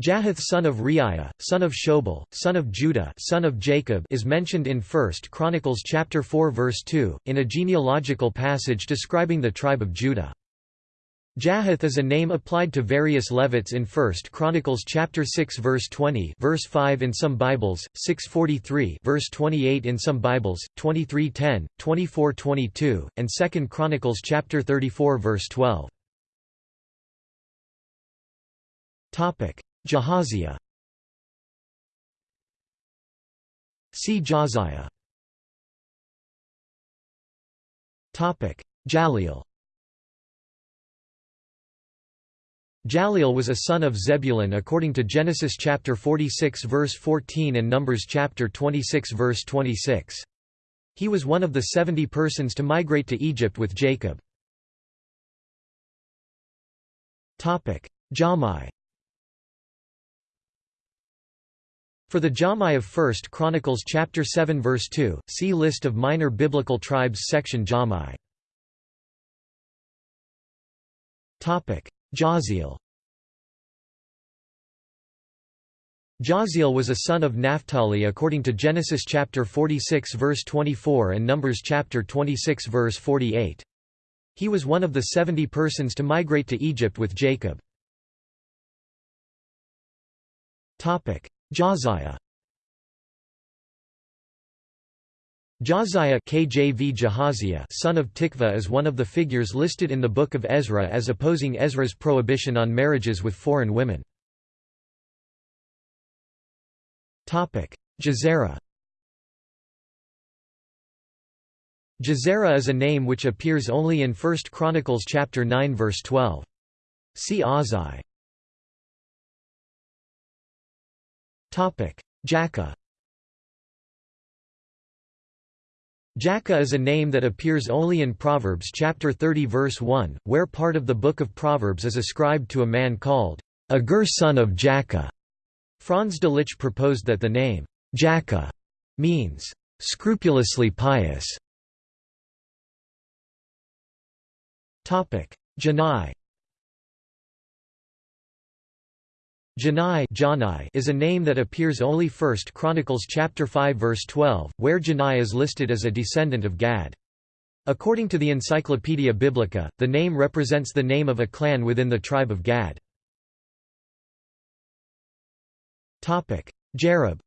Jahath son of Reiah, son of Shobal, son of Judah son of Jacob is mentioned in 1 Chronicles chapter 4 verse 2, in a genealogical passage describing the tribe of Judah. Jahath is a name applied to various Levites in 1 Chronicles chapter 6 verse 20 verse 5 in some Bibles, 643 verse 28 in some Bibles, 2310, 2422, and 2 Chronicles chapter 34 verse 12. Topic: Jahaziah See Jahziah Jaleel Jaleel was a son of Zebulun according to Genesis chapter 46 verse 14 and Numbers chapter 26 verse 26. He was one of the 70 persons to migrate to Egypt with Jacob. Jahmai For the Jahmai of 1 Chronicles chapter 7 verse 2, see List of minor biblical tribes section Jahmai. Jahziel Jahziel was a son of Naphtali according to Genesis chapter 46 verse 24 and Numbers chapter 26 verse 48. He was one of the seventy persons to migrate to Egypt with Jacob. Jahziah Jahziah KJV Jahaziah son of Tikva is one of the figures listed in the Book of Ezra as opposing Ezra's prohibition on marriages with foreign women. Jezerah Jezerah is a name which appears only in 1 Chronicles chapter 9 verse 12. See Azai. Jakeh Jakeh is a name that appears only in Proverbs chapter 30 verse 1, where part of the book of Proverbs is ascribed to a man called Agur son of Jakeh. Franz Delitzsch proposed that the name Jakeh means scrupulously pious. Janai Janai is a name that appears only 1 Chronicles chapter 5 verse 12, where Janai is listed as a descendant of Gad. According to the Encyclopaedia Biblica, the name represents the name of a clan within the tribe of Gad. Jerub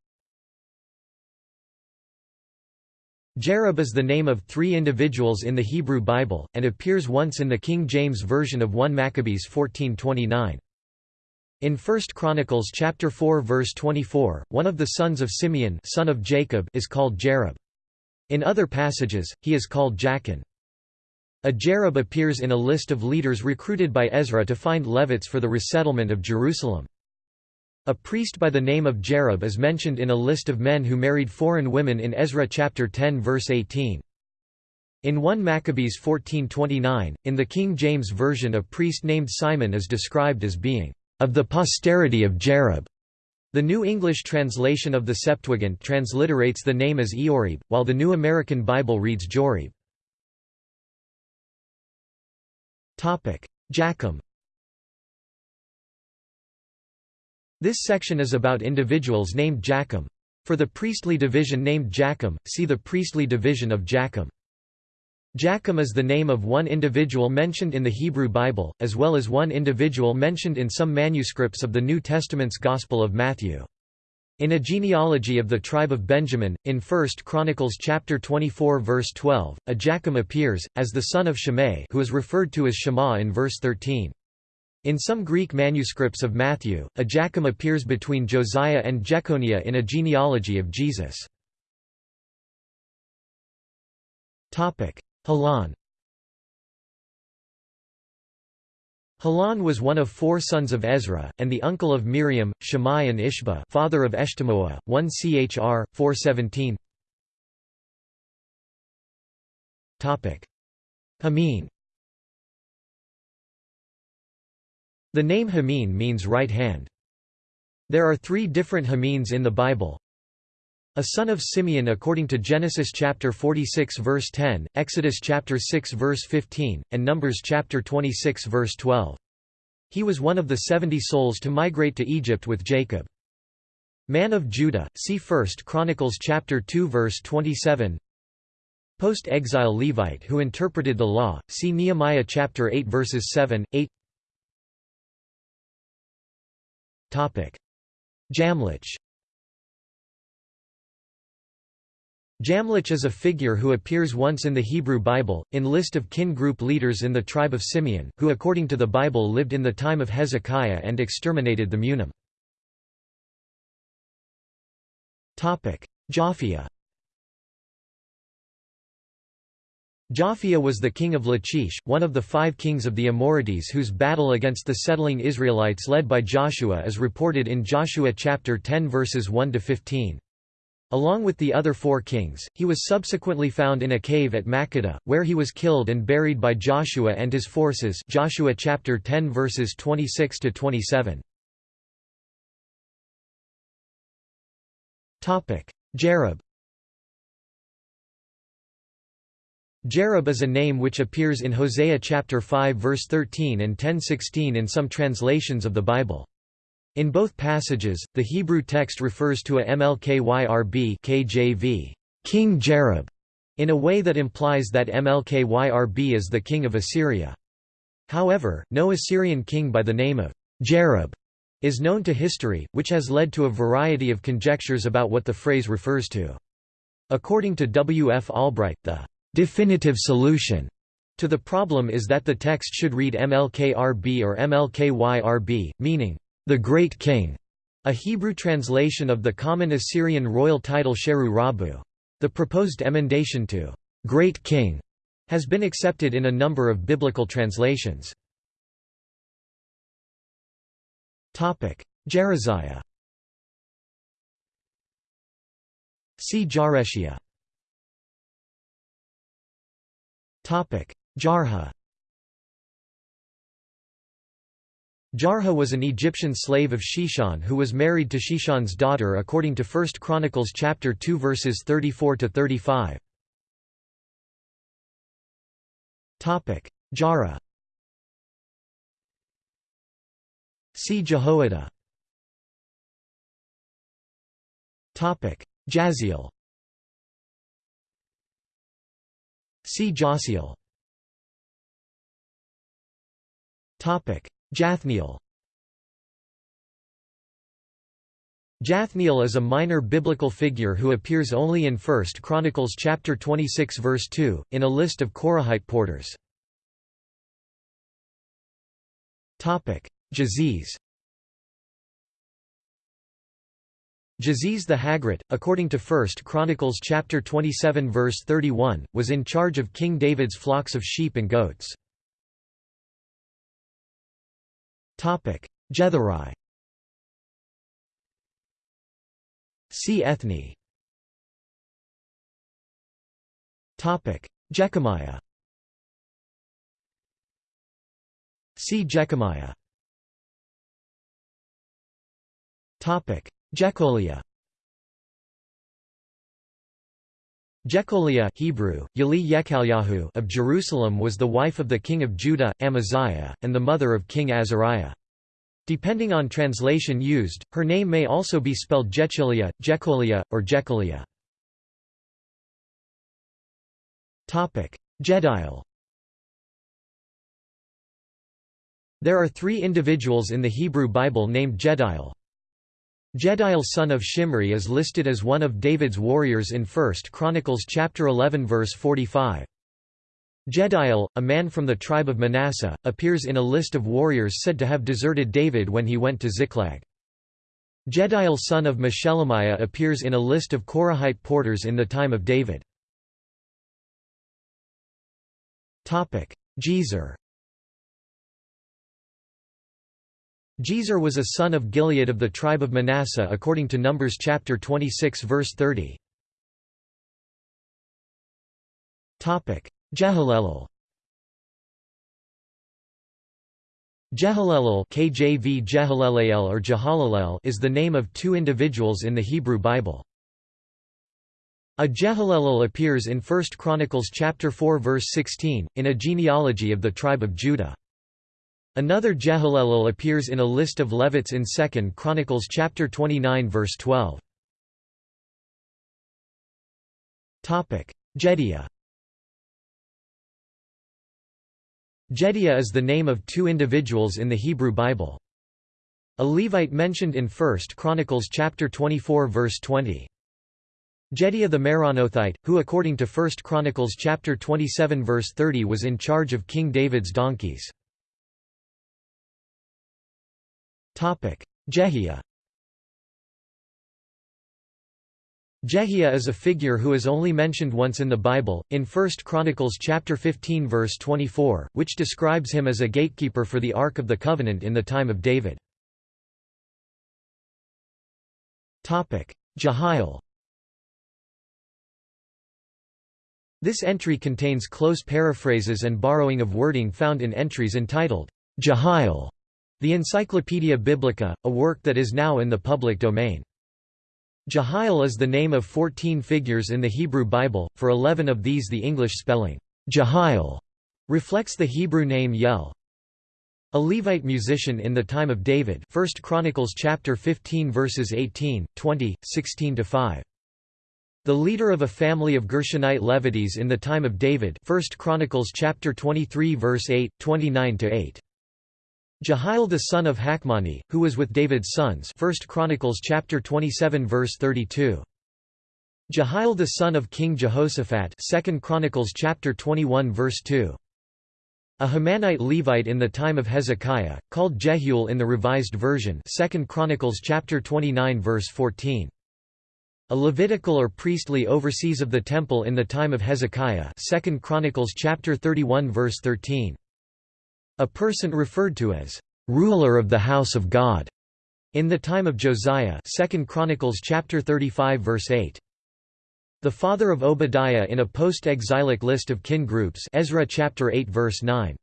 Jerub is the name of three individuals in the Hebrew Bible, and appears once in the King James Version of 1 Maccabees 1429. In 1 Chronicles chapter 4 verse 24, one of the sons of Simeon son of Jacob is called Jerub. In other passages, he is called Jachin. A Jerub appears in a list of leaders recruited by Ezra to find Levites for the resettlement of Jerusalem. A priest by the name of Jerub is mentioned in a list of men who married foreign women in Ezra chapter 10 verse 18. In 1 Maccabees 1429, in the King James Version a priest named Simon is described as being of the posterity of Jerub. The New English translation of the Septuagint transliterates the name as Eorib, while the New American Bible reads Jorib. Jachim This section is about individuals named Jachim. For the priestly division named Jachim, see the priestly division of Jachim. Jachim is the name of one individual mentioned in the Hebrew Bible, as well as one individual mentioned in some manuscripts of the New Testament's Gospel of Matthew. In a genealogy of the tribe of Benjamin, in 1 Chronicles chapter 24 verse 12, a Jachim appears, as the son of Shimei who is referred to as Shema in verse 13. In some Greek manuscripts of Matthew, a Jachim appears between Josiah and Jeconiah in a genealogy of Jesus. Helon Helon was one of four sons of Ezra, and the uncle of Miriam, Shammai and Ishba father of Eshtemoa, 1 Chr. 417 Hameen The name Hameen means right hand. There are three different Hameens in the Bible. A son of Simeon according to Genesis chapter 46 verse 10, Exodus chapter 6 verse 15, and Numbers chapter 26 verse 12. He was one of the seventy souls to migrate to Egypt with Jacob. Man of Judah, see 1 Chronicles chapter 2 verse 27. Post-exile Levite who interpreted the law, see Nehemiah chapter 8 verses 7, 8. Topic: Jamlech. Jamlech is a figure who appears once in the Hebrew Bible, in list of kin group leaders in the tribe of Simeon, who according to the Bible lived in the time of Hezekiah and exterminated the Munim. Japhia Japhia was the king of Lachish, one of the five kings of the Amorites whose battle against the settling Israelites led by Joshua is reported in Joshua chapter 10 verses 1–15. Along with the other four kings, he was subsequently found in a cave at Makkedah, where he was killed and buried by Joshua and his forces Joshua chapter 10 verses 26 to 27. Topic: Jerub Jerub is a name which appears in Hosea chapter 5 verse 13 and 10:16 in some translations of the Bible. In both passages, the Hebrew text refers to a Mlkyrb KJV, King Jerub, in a way that implies that Mlkyrb is the king of Assyria. However, no Assyrian king by the name of Jerub is known to history, which has led to a variety of conjectures about what the phrase refers to. According to W. F. Albright, the definitive solution to the problem is that the text should read MLKRB or MLKYRB, meaning, the Great King, a Hebrew translation of the common Assyrian royal title Sheru Rabu. The proposed emendation to Great King has been accepted in a number of biblical translations. Jeraziah See Jareshia Jarha Jarha was an Egyptian slave of Sheshan who was married to Sheshan's daughter according to 1 Chronicles chapter 2 verses 34 to 35. Topic: Jara. See Jehoiada. Topic: Jaziel. See Jasiel. Jathniel Jathniel is a minor biblical figure who appears only in 1 Chronicles chapter 26 verse 2, in a list of Korahite porters. Jaziz Jaziz the Hagrite, according to 1 Chronicles chapter 27 verse 31, was in charge of King David's flocks of sheep and goats. Jetheri. See Ethne. Jechemiah. See Jechemiah. Jecholiah Jecholiah Hebrew, Yali of Jerusalem was the wife of the king of Judah, Amaziah, and the mother of King Azariah. Depending on translation used, her name may also be spelled Jechiliah, Jecholiah, or Jecholiah. Jediel There are three individuals in the Hebrew Bible named Jediel. Jediel son of Shimri is listed as one of David's warriors in 1 Chronicles chapter 11 verse 45. Jediel, a man from the tribe of Manasseh, appears in a list of warriors said to have deserted David when he went to Ziklag. Jediel son of Meshelemiah appears in a list of Korahite porters in the time of David. Jezer Jezer was a son of Gilead of the tribe of Manasseh according to Numbers chapter 26 verse 30. Jehalelel Jehalelel KJV Jehalelel or Jehalalel is the name of two individuals in the Hebrew Bible. A Jehalelel appears in 1 Chronicles chapter 4 verse 16, in a genealogy of the tribe of Judah. Another Jehalelel appears in a list of Levites in 2 Chronicles chapter 29 verse 12. Jediah Jediah is the name of two individuals in the Hebrew Bible. A Levite mentioned in 1 Chronicles chapter 24 verse 20. Jediah the Meronothite, who according to 1 Chronicles chapter 27 verse 30 was in charge of King David's donkeys. Jehiah Jehiah is a figure who is only mentioned once in the Bible, in 1 Chronicles chapter 15 verse 24, which describes him as a gatekeeper for the Ark of the Covenant in the time of David. Jehiel. This entry contains close paraphrases and borrowing of wording found in entries entitled, Jehiel, the Encyclopaedia Biblica, a work that is now in the public domain. Jehiel is the name of 14 figures in the Hebrew Bible, for 11 of these the English spelling, Jehiel, reflects the Hebrew name Yel. A Levite musician in the time of David 1 Chronicles chapter 15 verses 18, 20, 16–5. The leader of a family of Gershonite Levites in the time of David 1 Chronicles chapter 23 verse 8, 29–8. Jehiel the son of Hachmoni, who was with David's sons 1 Chronicles chapter 27 verse 32. Jehiel the son of King Jehoshaphat 2 Chronicles chapter 21 verse 2. A Hamanite Levite in the time of Hezekiah, called Jehiel in the Revised Version 2 Chronicles chapter 29 verse 14. A Levitical or priestly oversees of the temple in the time of Hezekiah 2 Chronicles chapter 31 verse 13. A person referred to as ruler of the house of God in the time of Josiah 2 Chronicles chapter 35 verse 8 the father of Obadiah in a post-exilic list of kin groups Ezra chapter 8 verse 9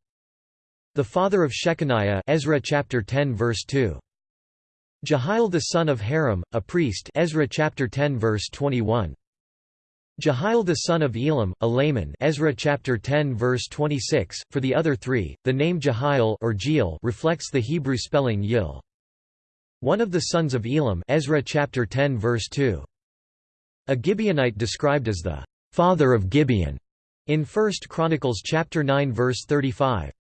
the father of Shechaniah Ezra chapter 10 verse 2 Jehiel the son of Harim a priest Ezra chapter 10 verse 21 Jehiel the son of Elam, a layman Ezra chapter 10 verse 26. For the other three, the name Jehiel or Jeel reflects the Hebrew spelling Yil. One of the sons of Elam Ezra chapter 10 verse 2. A Gibeonite described as the father of Gibeon in 1 Chronicles chapter 9 verse 35.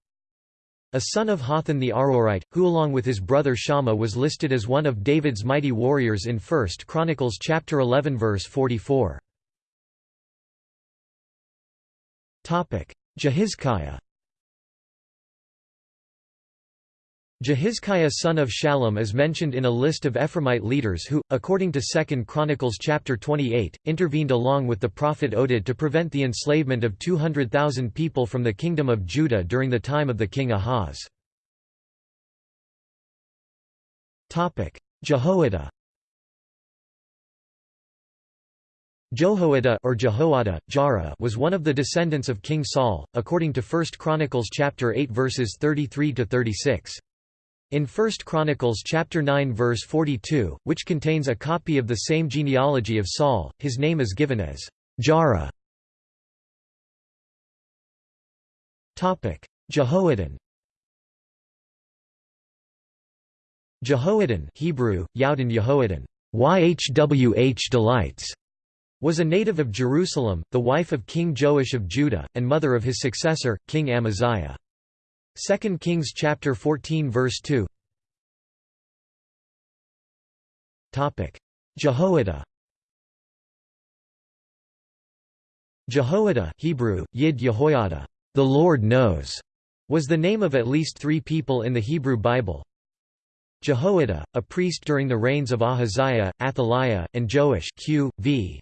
A son of Hotham the Aroerite, who along with his brother Shammah was listed as one of David's mighty warriors in 1 Chronicles chapter 11 verse 44. Jehizkiah. Jehizkiah son of Shallum is mentioned in a list of Ephraimite leaders who, according to 2 Chronicles chapter 28, intervened along with the prophet Oded to prevent the enslavement of 200,000 people from the kingdom of Judah during the time of the king Ahaz. Jehoiada Jehoiada or Jehoiada, Jara was one of the descendants of King Saul, according to 1 Chronicles chapter 8 verses 33 to 36. In 1 Chronicles chapter 9 verse 42, which contains a copy of the same genealogy of Saul, his name is given as Jara. Topic: Jehoiadan. Jehoiadan Hebrew, Yehoiadan, YHWH delights was a native of Jerusalem, the wife of King Joash of Judah, and mother of his successor, King Amaziah. 2 Kings chapter 14 verse 2 Jehoiada Jehoiada Hebrew, Yid Yehoiada, the Lord knows, was the name of at least three people in the Hebrew Bible. Jehoiada, a priest during the reigns of Ahaziah, Athaliah, and Joash Q. v.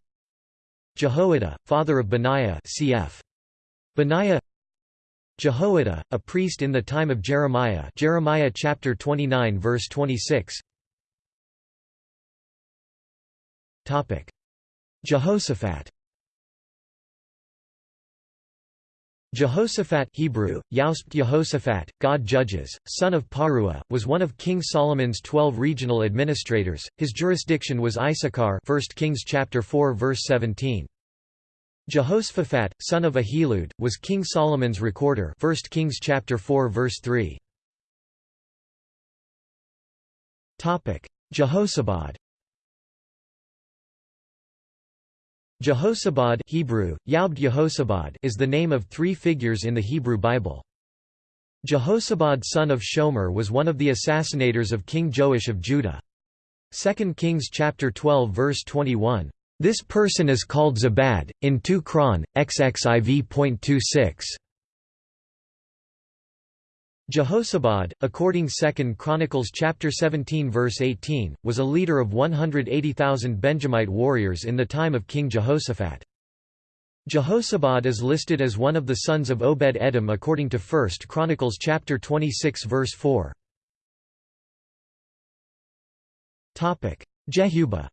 Jehoiada, father of Benaiah cf. Benaiah. Jehoiada, a priest in the time of Jeremiah Jeremiah chapter 29 verse 26 Topic. Jehoshaphat Jehoshaphat Hebrew, Jehoshaphat, God Judges, son of Parua, was one of King Solomon's twelve regional administrators. His jurisdiction was Issachar 1 Kings chapter 4 verse 17. Jehoshaphat, son of Ahilud, was King Solomon's recorder 1 Kings chapter 4 verse 3. Jehosabad Jehosabad Hebrew, Yaubd is the name of three figures in the Hebrew Bible. Jehosabad son of Shomer was one of the assassinators of King Joash of Judah. 2 Kings chapter 12 verse 21, "...this person is called Zabad, in 2 Chron, XXIV.26." Jehozabad, according 2 Chronicles chapter 17 verse 18, was a leader of 180,000 Benjamite warriors in the time of King Jehoshaphat. Jehozabad is listed as one of the sons of Obed-Edom according to 1 Chronicles chapter 26 verse 4. Jehubah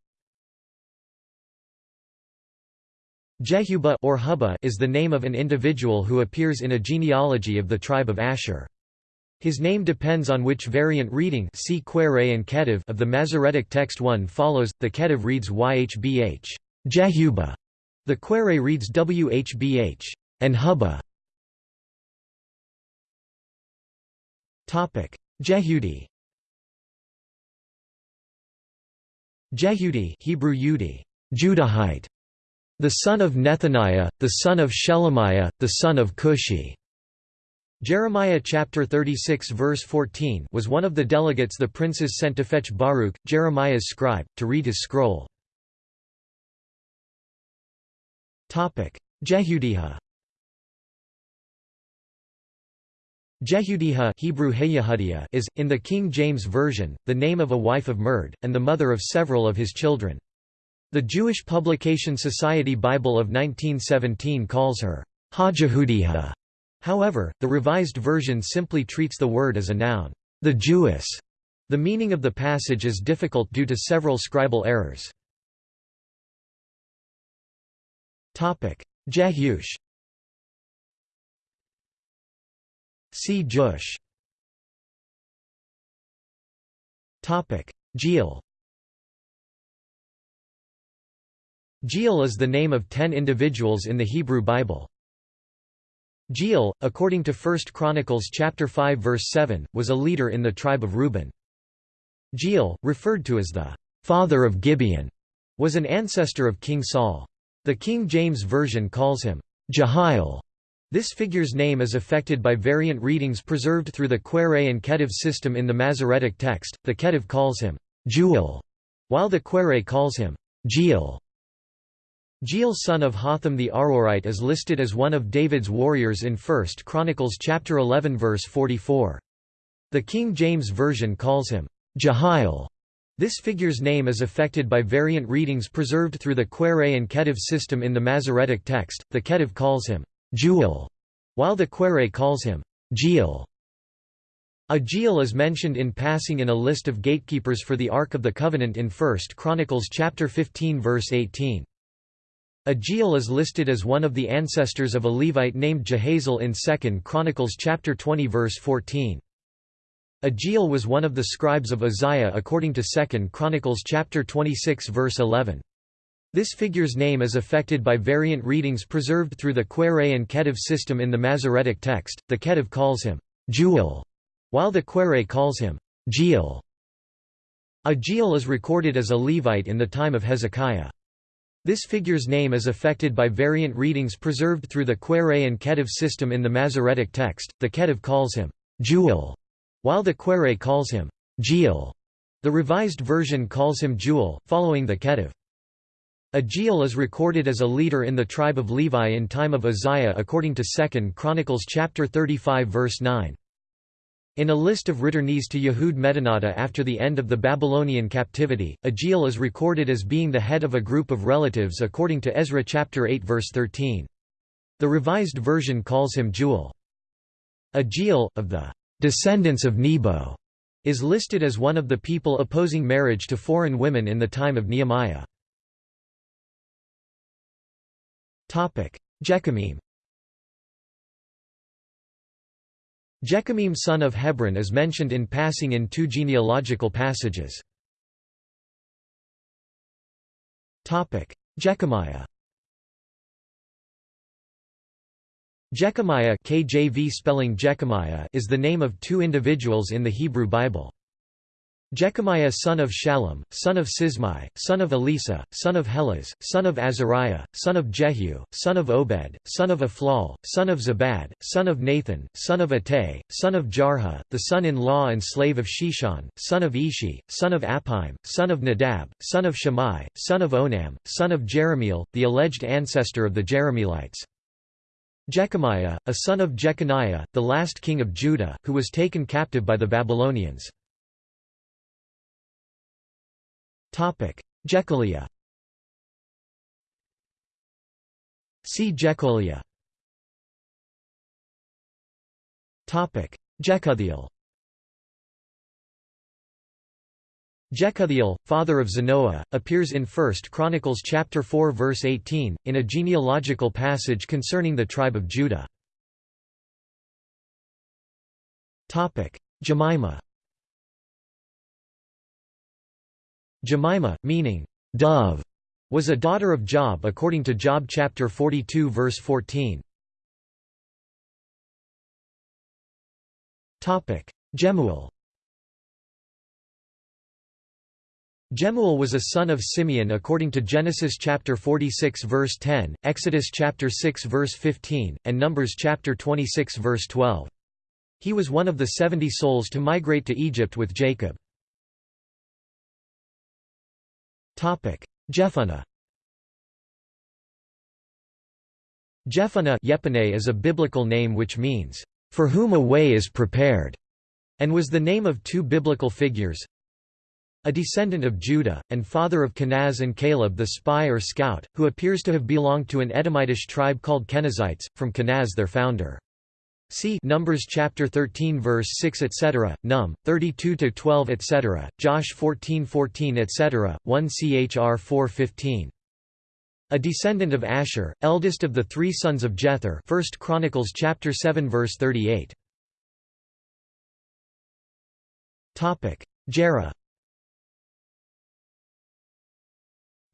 Jehubah or Hubah is the name of an individual who appears in a genealogy of the tribe of Asher. His name depends on which variant reading see Qere and Ketiv of the Masoretic text one follows, the Ketiv reads YHBH. Jehubah", the Qere reads WHBH. And Hubba. Jehudi. Jehudi Hebrew Yudi, Judahite, the son of Nethaniah, the son of Shelemiah, the son of Cushi. Jeremiah chapter 36 verse 14 was one of the delegates the princes sent to fetch Baruch, Jeremiah's scribe, to read his scroll. Jehudiha Jehudiha Hebrew is, in the King James Version, the name of a wife of Mered, and the mother of several of his children. The Jewish Publication Society Bible of 1917 calls her Hajehudiha. However, the Revised Version simply treats the word as a noun, the Jewess. The meaning of the passage is difficult due to several scribal errors. Jehush See Jush Jeiel Jeiel is the name of ten individuals in the Hebrew Bible. Jeiel, according to 1 Chronicles chapter 5 verse 7, was a leader in the tribe of Reuben. Jeiel, referred to as the father of Gibeon, was an ancestor of King Saul. The King James Version calls him Jehiel. This figure's name is affected by variant readings preserved through the Qere and Ketiv system in the Masoretic text. The Ketiv calls him Jeuel, while the Qere calls him Jeiel. Jeiel son of Hotham the Aroerite is listed as one of David's warriors in 1 Chronicles chapter 11 verse 44. The King James Version calls him Jehiel. This figure's name is affected by variant readings preserved through the Qere and Ketiv system in the Masoretic text. The Ketiv calls him Jeuel, while the Qere calls him Jeiel. A Jeiel is mentioned in passing in a list of gatekeepers for the Ark of the Covenant in 1 Chronicles chapter 15 verse 18. A Jeiel is listed as one of the ancestors of a Levite named Jehaziel in 2 Chronicles chapter 20 verse 14. A Jeiel was one of the scribes of Uzziah according to 2 Chronicles chapter 26 verse 11. This figure's name is affected by variant readings preserved through the Qere and Ketiv system in the Masoretic text. The Ketiv calls him Jeuel, while the Qere calls him Jeiel. A Jeiel is recorded as a Levite in the time of Hezekiah. This figure's name is affected by variant readings preserved through the Qere and Ketiv system in the Masoretic text. The Ketiv calls him Jeuel, while the Qere calls him Jeiel. The Revised Version calls him Jeuel, following the Ketiv. A Jeiel is recorded as a leader in the tribe of Levi in time of Uzziah according to 2 Chronicles chapter 35 verse 9. In a list of returnees to Yehud Medinata after the end of the Babylonian captivity, a is recorded as being the head of a group of relatives according to Ezra chapter 8 verse 13. The Revised Version calls him Jeuel. A of the descendants of Nebo, is listed as one of the people opposing marriage to foreign women in the time of Nehemiah. Jekameam Jekameam son of Hebron is mentioned in passing in two genealogical passages. Jekamiah Jekamiah KJV spelling Jechemiah is the name of two individuals in the Hebrew Bible. Jekamiah son of Shallum, son of Sismai, son of Eleasah, son of Helez, son of Azariah, son of Jehu, son of Obed, son of Ephlal, son of Zabad, son of Nathan, son of Attai, son of Jarha, the son-in-law and slave of Sheshan, son of Ishi, son of Appaim, son of Nadab, son of Shammai, son of Onam, son of Jerahmeel, the alleged ancestor of the Jerahmeelites. Jekamiah, a son of Jeconiah, the last king of Judah, who was taken captive by the Babylonians. Jechaliah See Jecholiah Jekuthiel Jekuthiel, father of Zanoah, appears in 1 Chronicles chapter 4 verse 18, in a genealogical passage concerning the tribe of Judah. Jemimah Jemimah, meaning, dove, was a daughter of Job according to Job chapter 42 verse 14. Topic: Jemuel Jemuel was a son of Simeon according to Genesis chapter 46 verse 10, Exodus chapter 6 verse 15, and Numbers chapter 26 verse 12. He was one of the seventy souls to migrate to Egypt with Jacob. Jephunneh Jephunneh is a biblical name which means, "...for whom a way is prepared", and was the name of two biblical figures, a descendant of Judah, and father of Kenaz and Caleb the spy or scout, who appears to have belonged to an Edomitish tribe called Kenazites, from Kenaz their founder. See Numbers chapter 13 verse 6 etc. Num 32 to 12 etc. Josh 14 14 etc. 1 Chr 415. A descendant of Asher, eldest of the three sons of Jether. First Chronicles chapter 7 verse 38. Topic: Jerah.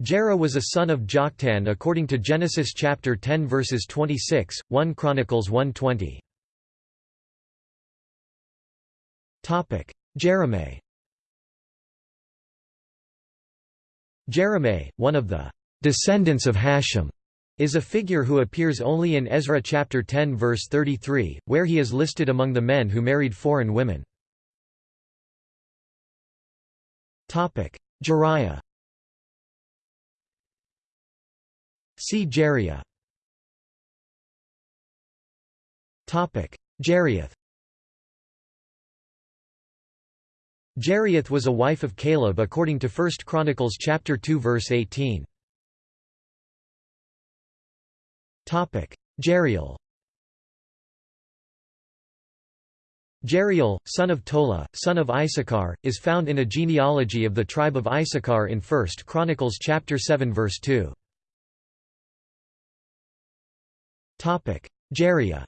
Jerah was a son of Joktan according to Genesis chapter 10 verses 26, 1 Chronicles 120. Jeremiah Jeremiah, one of the descendants of Hashum, is a figure who appears only in Ezra chapter 10 verse 33, where he is listed among the men who married foreign women. Topic: Jeriah See Jeriah Topic: Jerioth Jerioth was a wife of Caleb according to 1 Chronicles chapter 2 verse 18. Topic: Jeriel. Jeriel, son of Tola, son of Issachar, is found in a genealogy of the tribe of Issachar in 1 Chronicles chapter 7 verse 2. Topic: Jeriah.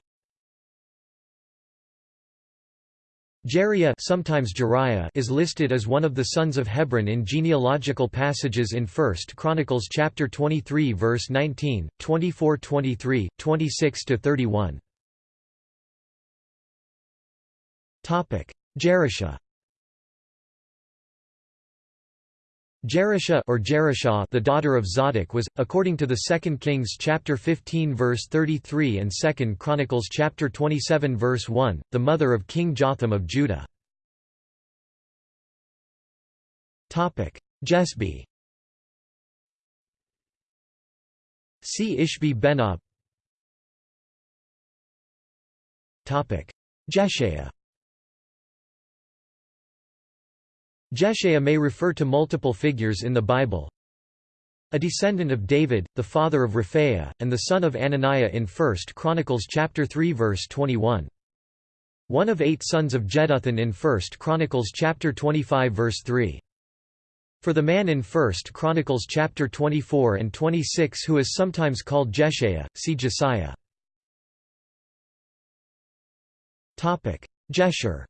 Jeriah sometimes Jeriah is listed as one of the sons of Hebron in genealogical passages in 1 Chronicles chapter 23 verse 19, 24-23, 26-31. Topic: Jerusha Jerusha or Jerusha, the daughter of Zadok was, according to the 2 Kings chapter 15 verse 33 and 2 Chronicles chapter 27 verse 1, the mother of King Jotham of Judah. Jesbi See Ishbi Benob Jeshaiah Jeshaiah may refer to multiple figures in the Bible. A descendant of David, the father of Raphaiah, and the son of Ananiah in 1 Chronicles chapter 3 verse 21. One of eight sons of Jeduthun in 1 Chronicles chapter 25 verse 3. For the man in 1 Chronicles chapter 24 and 26 who is sometimes called Jeshaiah, see Jesiah. Jeshur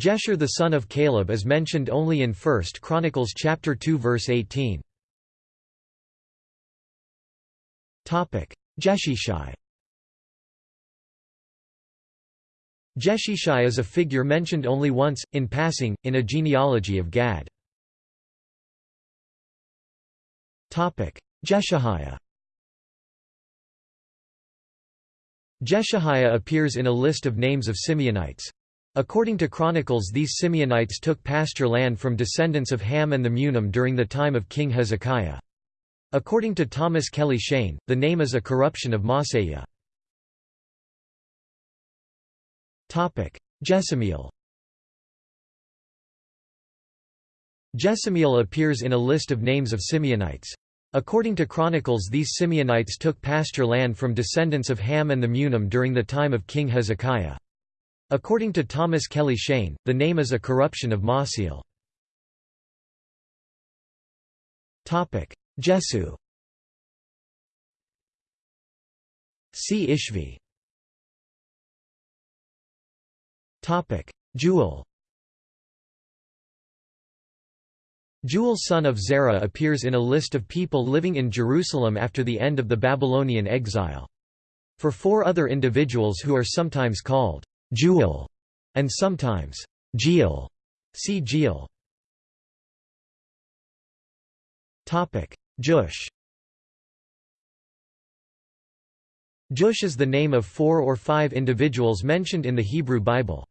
Jeshur the son of Caleb is mentioned only in 1 Chronicles chapter 2 verse 18. Topic: Jeshishai. Jeshishai is a figure mentioned only once in passing in a genealogy of Gad. Jeshahiah. Jeshahiah appears in a list of names of Simeonites. According to Chronicles these Simeonites took pasture land from descendants of Ham and the Munim during the time of King Hezekiah. According to Thomas Kelly Cheyne, the name is a corruption of Maaseiah. Jesimiel Jesimiel appears in a list of names of Simeonites. According to Chronicles these Simeonites took pasture land from descendants of Ham and the Munim during the time of King Hezekiah. According to Thomas Kelly Cheyne, the name is a corruption of Maaseiel. Jesu. See Ishvi. Jeuel. Jeuel son of Zerah appears in a list of people living in Jerusalem after the end of the Babylonian exile. For four other individuals who are sometimes called Jeuel, and sometimes Jeiel. See Jeiel. Topic: Jush. Jush is the name of four or five individuals mentioned in the Hebrew Bible.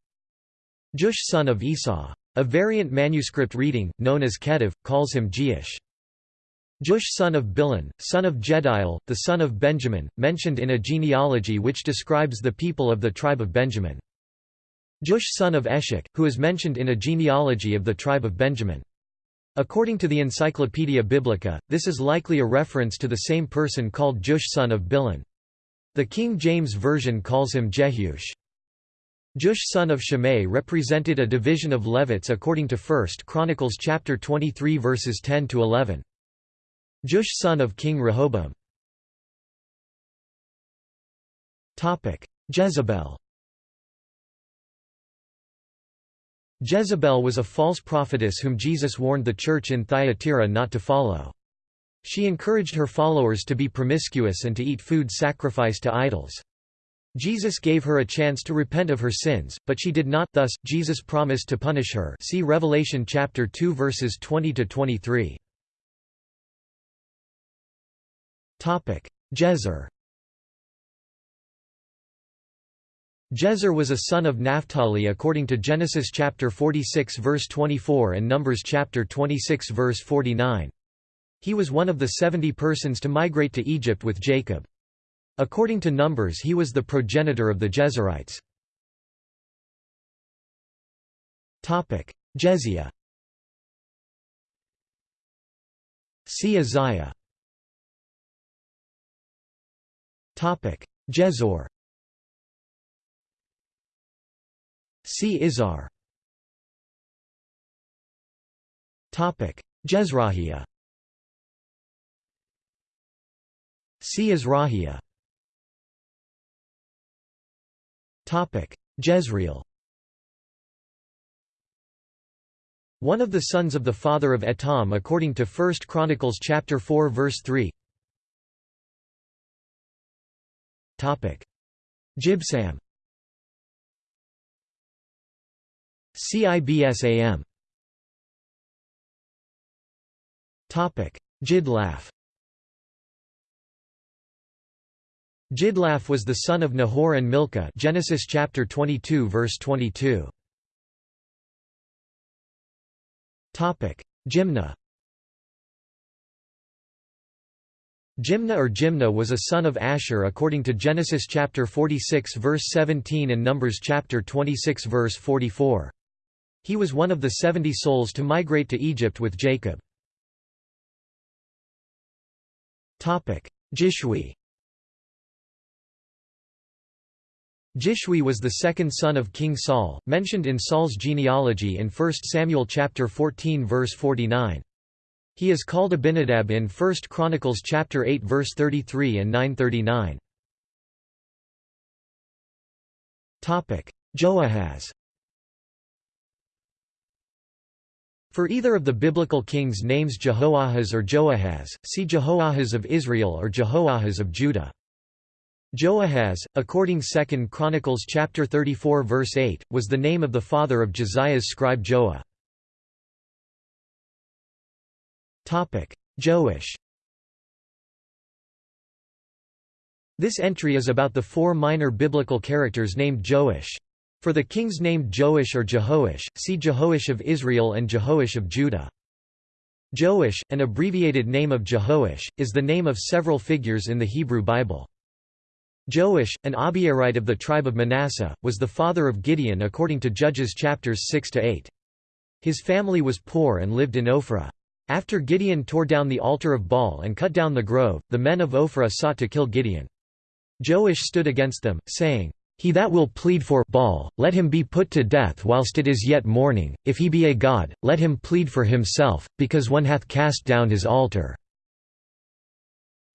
Jush son of Esau. A variant manuscript reading, known as Ketiv, calls him Jeish. Jush son of Bilhan, son of Jediel, the son of Benjamin, mentioned in a genealogy which describes the people of the tribe of Benjamin. Jush son of Eshek, who is mentioned in a genealogy of the tribe of Benjamin. According to the Encyclopaedia Biblica, this is likely a reference to the same person called Jush son of Bilhan. The King James Version calls him Jehush. Jush son of Shimei represented a division of Levites according to 1 Chronicles chapter 23 verses 10 to 11. Jush son of King Rehoboam. Topic: Jezebel. Jezebel was a false prophetess whom Jesus warned the church in Thyatira not to follow. She encouraged her followers to be promiscuous and to eat food sacrificed to idols. Jesus gave her a chance to repent of her sins, but she did not thus, Jesus promised to punish her see Revelation chapter 2 verses 20 to 23. Topic: Jezer Jezer was a son of Naphtali according to Genesis chapter 46 verse 24 and Numbers chapter 26 verse 49. He was one of the seventy persons to migrate to Egypt with Jacob. According to Numbers he was the progenitor of the Jezerites. Jezia See Isaiah Jezor See Izar. Topic: Jezrahia. See. Topic: Jezreel. One of the sons of the father of Etam according to 1 Chronicles chapter 4 verse 3. Topic: Jibsam. CIBSAM Topic. Jidlaph Jidlaph was the son of Nahor and Milcah Genesis chapter 22 verse 22 Topic. Jimna Jimna or Jimna was a son of Asher according to Genesis chapter 46 verse 17 and Numbers chapter 26 verse 44 he was one of the seventy souls to migrate to Egypt with Jacob. Jishwi Jishwi was the second son of King Saul, mentioned in Saul's genealogy in 1 Samuel chapter 14 verse 49. He is called Abinadab in 1 Chronicles chapter 8 verse 33 and 939. Topic: Joahaz For either of the biblical kings' names Jehoahaz or Joahaz, see Jehoahaz of Israel or Jehoahaz of Judah. Joahaz, according 2 Chronicles chapter 34 verse 8, was the name of the father of Josiah's scribe Joah. Joash This entry is about the four minor biblical characters named Joash. For the kings named Joash or Jehoash, see Jehoash of Israel and Jehoash of Judah. Joash, an abbreviated name of Jehoash, is the name of several figures in the Hebrew Bible. Joash, an Abiezrite of the tribe of Manasseh, was the father of Gideon according to Judges chapters 6–8. His family was poor and lived in Ophrah. After Gideon tore down the altar of Baal and cut down the grove, the men of Ophrah sought to kill Gideon. Joash stood against them, saying, he that will plead for Baal, let him be put to death whilst it is yet morning, if he be a god, let him plead for himself, because one hath cast down his altar."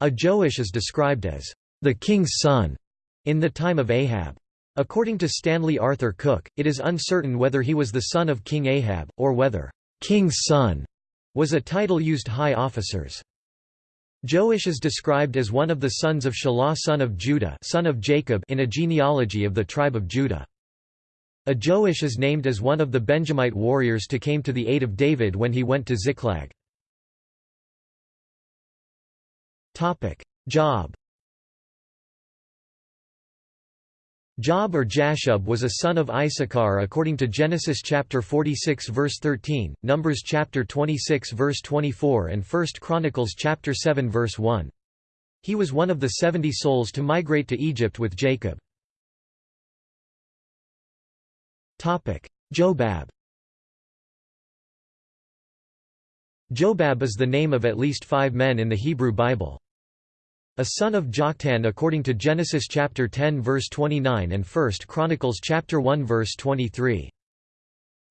A Joash is described as, "...the king's son," in the time of Ahab. According to Stanley Arthur Cook, it is uncertain whether he was the son of King Ahab, or whether, "...king's son," was a title used high officers. Joash is described as one of the sons of Shelah son of Judah son of Jacob in a genealogy of the tribe of Judah. A Joash is named as one of the Benjamite warriors to came to the aid of David when he went to Ziklag. Job Job or Jashub was a son of Issachar according to Genesis chapter 46 verse 13, Numbers chapter 26 verse 24 and 1 Chronicles chapter 7 verse 1. He was one of the 70 souls to migrate to Egypt with Jacob. Topic: Jobab Jobab is the name of at least five men in the Hebrew Bible. A son of Joktan according to Genesis chapter 10 verse 29 and 1 Chronicles chapter 1 verse 23.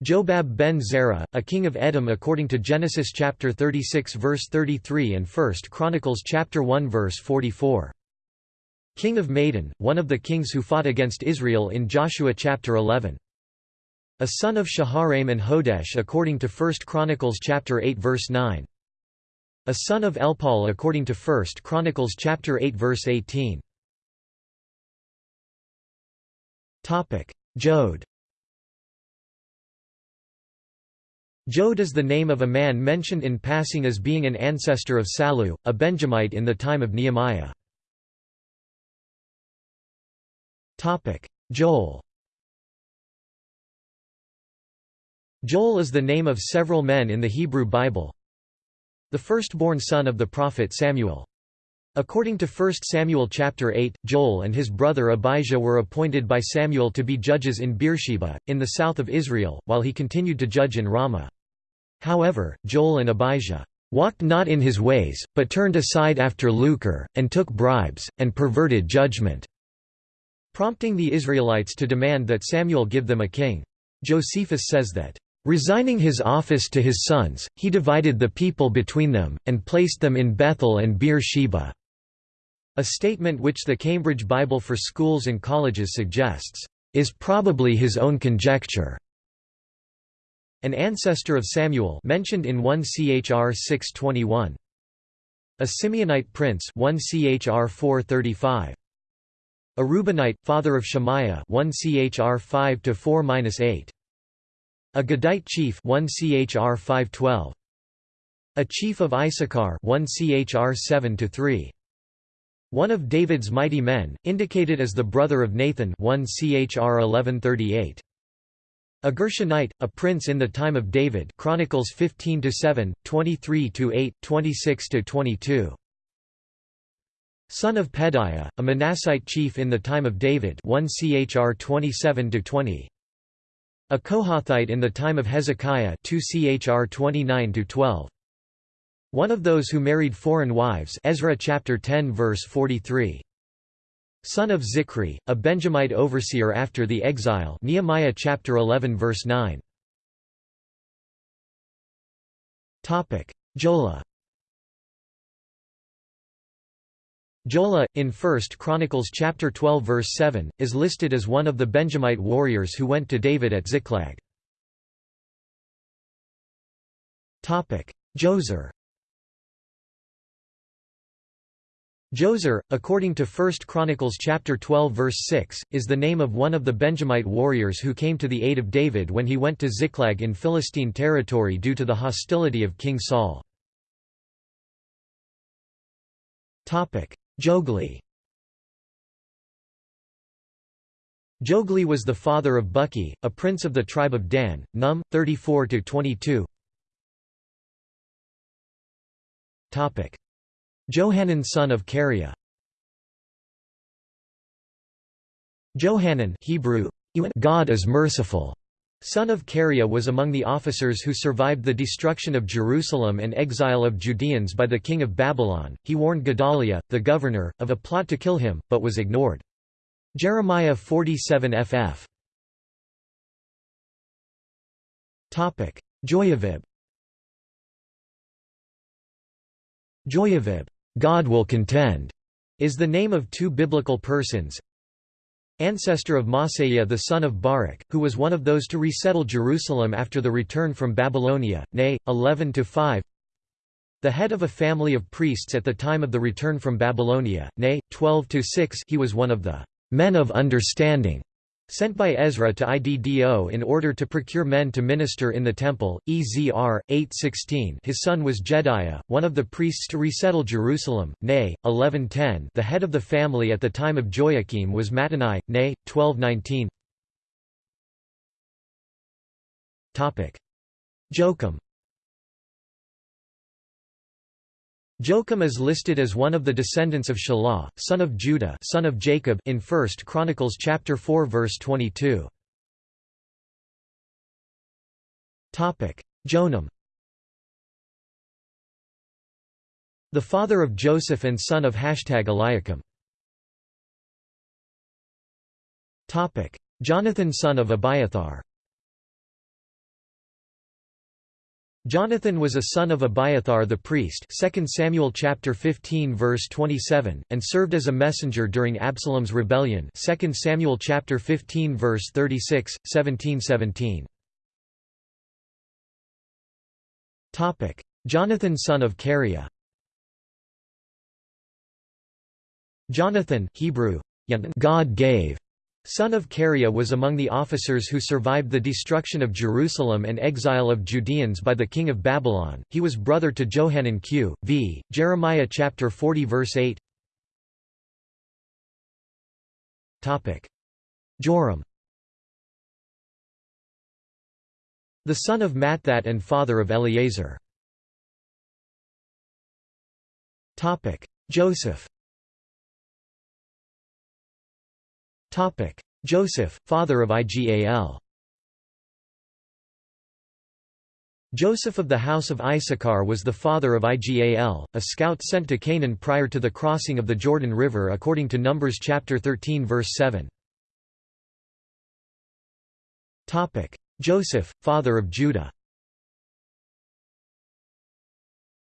Jobab ben Zerah, a king of Edom according to Genesis chapter 36 verse 33 and 1 Chronicles chapter 1 verse 44. King of Madon, one of the kings who fought against Israel in Joshua chapter 11. A son of Shaharaim and Hodesh according to 1 Chronicles chapter 8 verse 9. A son of Elpaal according to 1 Chronicles chapter 8 verse 18. Topic: Jod. Jod is the name of a man mentioned in passing as being an ancestor of Salu, a Benjamite in the time of Nehemiah. Joel. Joel is the name of several men in the Hebrew Bible, the firstborn son of the prophet Samuel. According to 1 Samuel chapter 8, Joel and his brother Abijah were appointed by Samuel to be judges in Beersheba, in the south of Israel, while he continued to judge in Ramah. However, Joel and Abijah walked not in his ways, but turned aside after lucre, and took bribes, and perverted judgment", prompting the Israelites to demand that Samuel give them a king. Josephus says that, Resigning his office to his sons, he divided the people between them, and placed them in Bethel and Beer Sheba. A statement which the Cambridge Bible for Schools and Colleges suggests, is probably his own conjecture. An ancestor of Samuel mentioned in 1 Chr 621. A Simeonite prince 1 Chr 435. A Reubenite, father of Shemaiah 1 Chr 5 8. A Gadite chief 1 Chr 512. A chief of Issachar 1 Chr 7 3. One of David's mighty men, indicated as the brother of Nathan 1 Chr 1138. A Gershonite, a prince in the time of David Chronicles 15–7, 23–8, 26–22. Son of Pedaiah, a Manassite chief in the time of David 1 Chr 27–20. A Kohathite in the time of Hezekiah 2 Chr 29-12. One of those who married foreign wives Ezra chapter 10 verse 43. Son of Zichri, a Benjamite overseer after the exile Nehemiah chapter 11 verse 9. Topic: Jola Jola, in 1 Chronicles chapter 12 verse 7, is listed as one of the Benjamite warriors who went to David at Ziklag. Jozer Jozer, according to 1 Chronicles chapter 12 verse 6, is the name of one of the Benjamite warriors who came to the aid of David when he went to Ziklag in Philistine territory due to the hostility of King Saul. Jogli. Jogli was the father of Bukki, a prince of the tribe of Dan, Num, 34–22 Johanan son of Kareah Johanan Hebrew, God is merciful, son of Kareah was among the officers who survived the destruction of Jerusalem and exile of Judeans by the king of Babylon. He warned Gedaliah, the governor, of a plot to kill him, but was ignored. Jeremiah 47 ff. Topic: Joiarib Joiarib, God will contend, is the name of two biblical persons, ancestor of Maaseiah the son of Barak, who was one of those to resettle Jerusalem after the return from Babylonia, nay, 11–5 the head of a family of priests at the time of the return from Babylonia, nay, 12–6 he was one of the «men of understanding» Sent by Ezra to Iddo in order to procure men to minister in the temple, Ezr. 8:16. His son was Jedaiah, one of the priests to resettle Jerusalem, nay, 11:10. The head of the family at the time of Joachim was Mattani, nay, 12:19. Topic: Joachim Joachim is listed as one of the descendants of Shelah, son of Judah son of Jacob in 1 Chronicles chapter 4 verse 22. Jonam The father of Joseph and son of Hashtag Eliakim. Jonathan son of Abiathar Jonathan was a son of Abiathar the priest 2 Samuel chapter 15 verse 27 and served as a messenger during Absalom's rebellion 2 Samuel chapter 15 verse 36 1717 Topic Jonathan son of Kareah Jonathan Hebrew God gave son of Kareah was among the officers who survived the destruction of Jerusalem and exile of Judeans by the king of Babylon. He was brother to Johanan q. v. Jeremiah chapter 40 verse 8. Topic: Joram. The son of Matthat and father of Eleazar. Topic: Joseph. Joseph, father of Igal. Joseph of the house of Issachar was the father of Igal, a scout sent to Canaan prior to the crossing of the Jordan River according to Numbers chapter 13 verse 7. Topic: Joseph, father of Judah.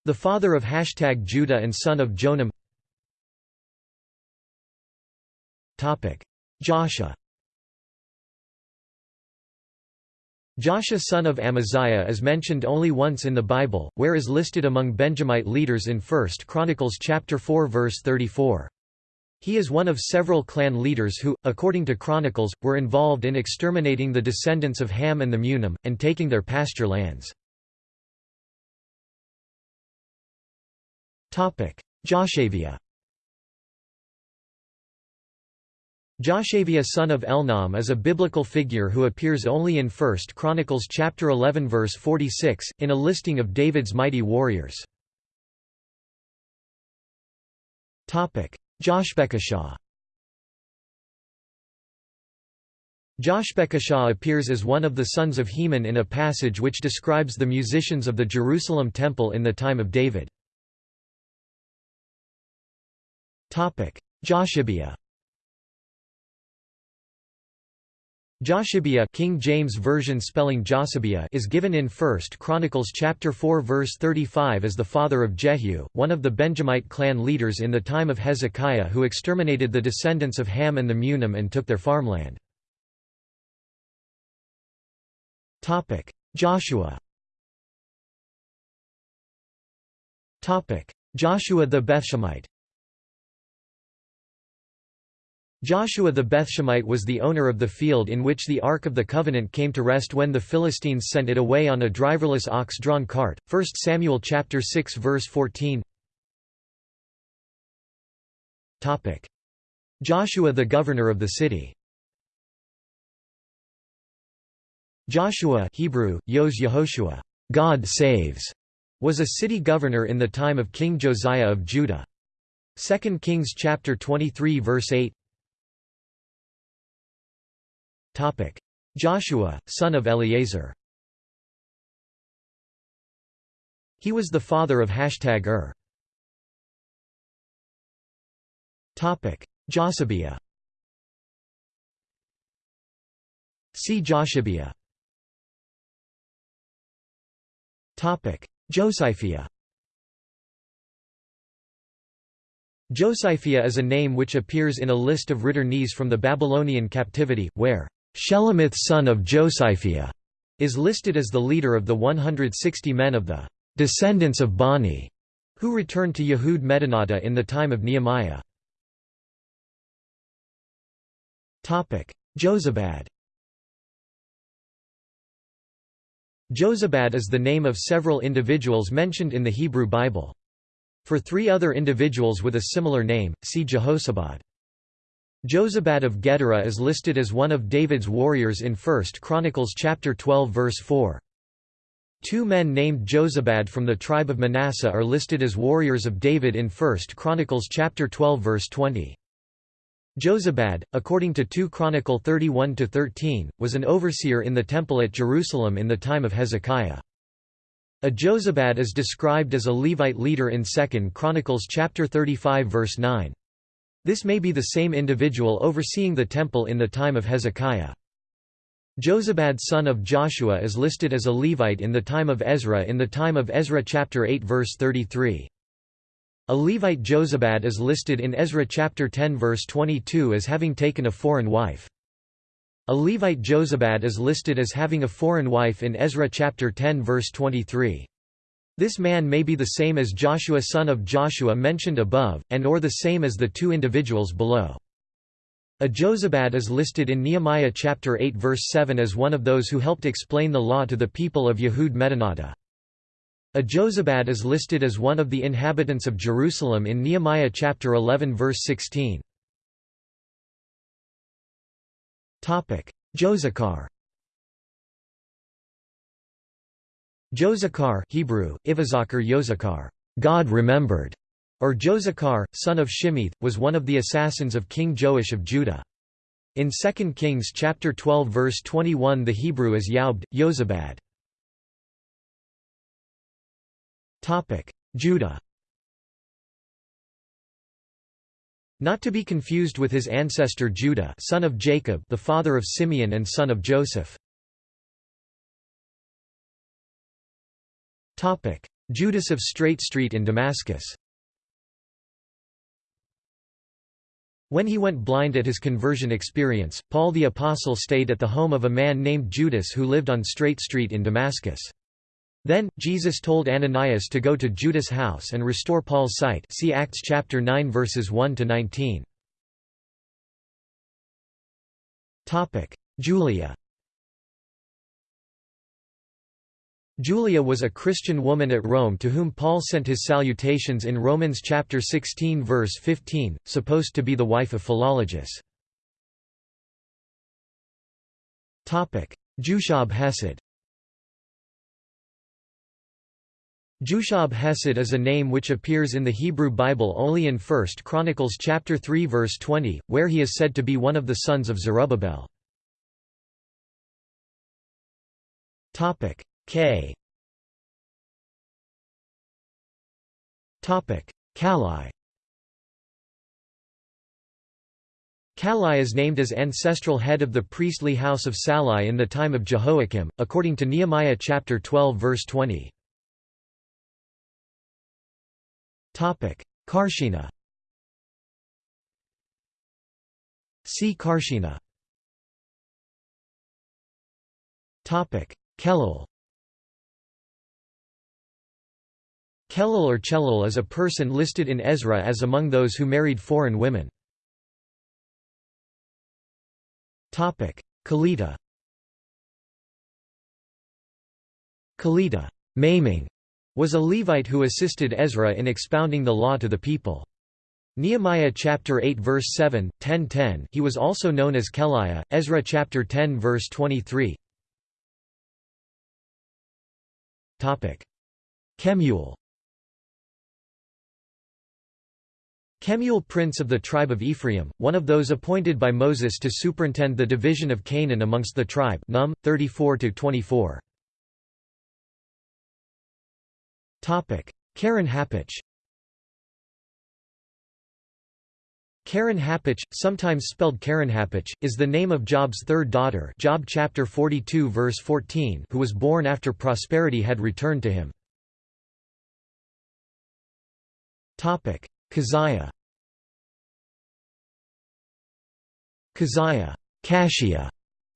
The father of hashtag Judah and son of Jonam Joshua Joshua son of Amaziah is mentioned only once in the Bible, where is listed among Benjamite leaders in 1 Chronicles chapter 4 verse 34. He is one of several clan leaders who, according to Chronicles, were involved in exterminating the descendants of Ham and the Munim, and taking their pasture lands. Joshaviah Joshaviah son of Elnam is a biblical figure who appears only in 1 Chronicles chapter 11 verse 46, in a listing of David's mighty warriors. Joshbekashah Joshbekashah appears as one of the sons of Heman in a passage which describes the musicians of the Jerusalem temple in the time of David. Joshibiah Joshibiah King James Version spelling Josibiah is given in 1 Chronicles chapter 4 verse 35 as the father of Jehu, one of the Benjamite clan leaders in the time of Hezekiah who exterminated the descendants of Ham and the Munim and took their farmland. Topic: Joshua Topic: Joshua the Bethshemite Joshua the Bethshemite was the owner of the field in which the Ark of the Covenant came to rest when the Philistines sent it away on a driverless ox-drawn cart. 1 Samuel chapter 6 verse 14. Topic: Joshua the governor of the city. Joshua Hebrew, Yos Yehoshua, God saves, was a city governor in the time of King Josiah of Judah. 2 Kings chapter 23 verse 8 Joshua, son of Eleazar He was the father of hashtag Ur. Josibiah See Joshibiah Josiphiah. Josiphiah is a name which appears in a list of returnees from the Babylonian captivity, where Shelomith son of Josiphiah is listed as the leader of the 160 men of the descendants of Bani who returned to Yehud Medinata in the time of Nehemiah. Jozabad Jozabad is the name of several individuals mentioned in the Hebrew Bible. For three other individuals with a similar name, see Jehozabad. Jozabad of Gedera is listed as one of David's warriors in 1 Chronicles chapter 12 verse 4. Two men named Jozabad from the tribe of Manasseh are listed as warriors of David in 1 Chronicles chapter 12 verse 20. Jozabad, according to 2 Chronicle 31-13, was an overseer in the temple at Jerusalem in the time of Hezekiah. A Jozabad is described as a Levite leader in 2 Chronicles chapter 35 verse 9. This may be the same individual overseeing the temple in the time of Hezekiah. Jozabad son of Joshua is listed as a Levite in the time of Ezra in the time of Ezra chapter 8 verse 33. A Levite Jozabad is listed in Ezra chapter 10 verse 22 as having taken a foreign wife. A Levite Jozabad is listed as having a foreign wife in Ezra chapter 10 verse 23. This man may be the same as Joshua son of Joshua mentioned above, and or the same as the two individuals below. A Jozabad is listed in Nehemiah chapter 8 verse 7 as one of those who helped explain the law to the people of Yehud Medinata. A Jozabad is listed as one of the inhabitants of Jerusalem in Nehemiah chapter 11 verse 16. Josachar Josachar Hebrew, Ivazakar Yozakar, God remembered, or Josachar, son of Shimith, was one of the assassins of King Joash of Judah. In 2 Kings chapter 12 verse 21 the Hebrew is Yaubed, Yozabad. Judah Not to be confused with his ancestor Judah son of Jacob the father of Simeon and son of Joseph. Judas of Straight Street in Damascus When he went blind at his conversion experience, Paul the Apostle stayed at the home of a man named Judas who lived on Straight Street in Damascus. Then, Jesus told Ananias to go to Judas' house and restore Paul's sight see Acts chapter 9 verses 1–19. Julia Julia was a Christian woman at Rome to whom Paul sent his salutations in Romans chapter 16 verse 15, supposed to be the wife of Philologus. Jushab Hesed Jushab Hesed is a name which appears in the Hebrew Bible only in 1 Chronicles chapter 3 verse 20, where he is said to be one of the sons of Zerubbabel. K. Topic. Kallai Kallai is named as ancestral head of the priestly house of Sallai in the time of Jehoiakim, according to Nehemiah chapter 12 verse 20. Topic: Karshena. See Karshena. Kelul Kelul or Chelil is a person listed in Ezra as among those who married foreign women. Kelita Kelita maiming, was a Levite who assisted Ezra in expounding the law to the people. Nehemiah chapter 8 verse 7, 10 10 He was also known as Keliah, Ezra chapter 10 verse 23. Topic: Kemuel. Kemuel prince of the tribe of Ephraim, one of those appointed by Moses to superintend the division of Canaan amongst the tribe Num 34-24. Topic: Keren Happuch. Keren Happuch, sometimes spelled Kerenhappuch, is the name of Job's third daughter Job chapter 42 verse 14 who was born after prosperity had returned to him. Keziah Keziah Kashia,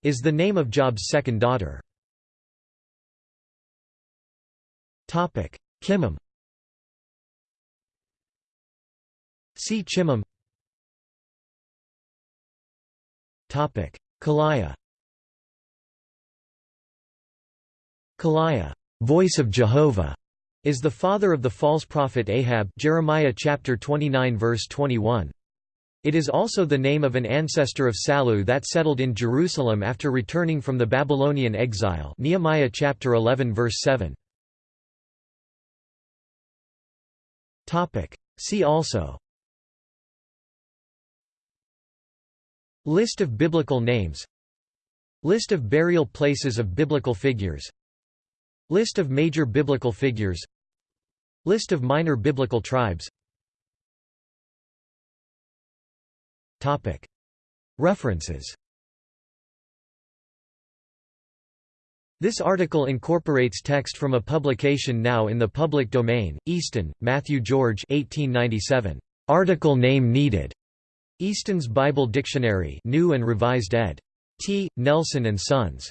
is the name of Job's second daughter. Kimham See Chimham Kolaiah Kaliah voice of Jehovah, is the father of the false prophet Ahab Jeremiah chapter 29 verse 21. It is also the name of an ancestor of Salu that settled in Jerusalem after returning from the Babylonian exile Nehemiah chapter 11 verse 7. See also List of biblical names List of burial places of biblical figures List of major biblical figures List of minor biblical tribes References This article incorporates text from a publication now in the public domain, Easton, Matthew George 1897. Article name needed. Easton's Bible Dictionary New and Revised ed. T. Nelson and Sons.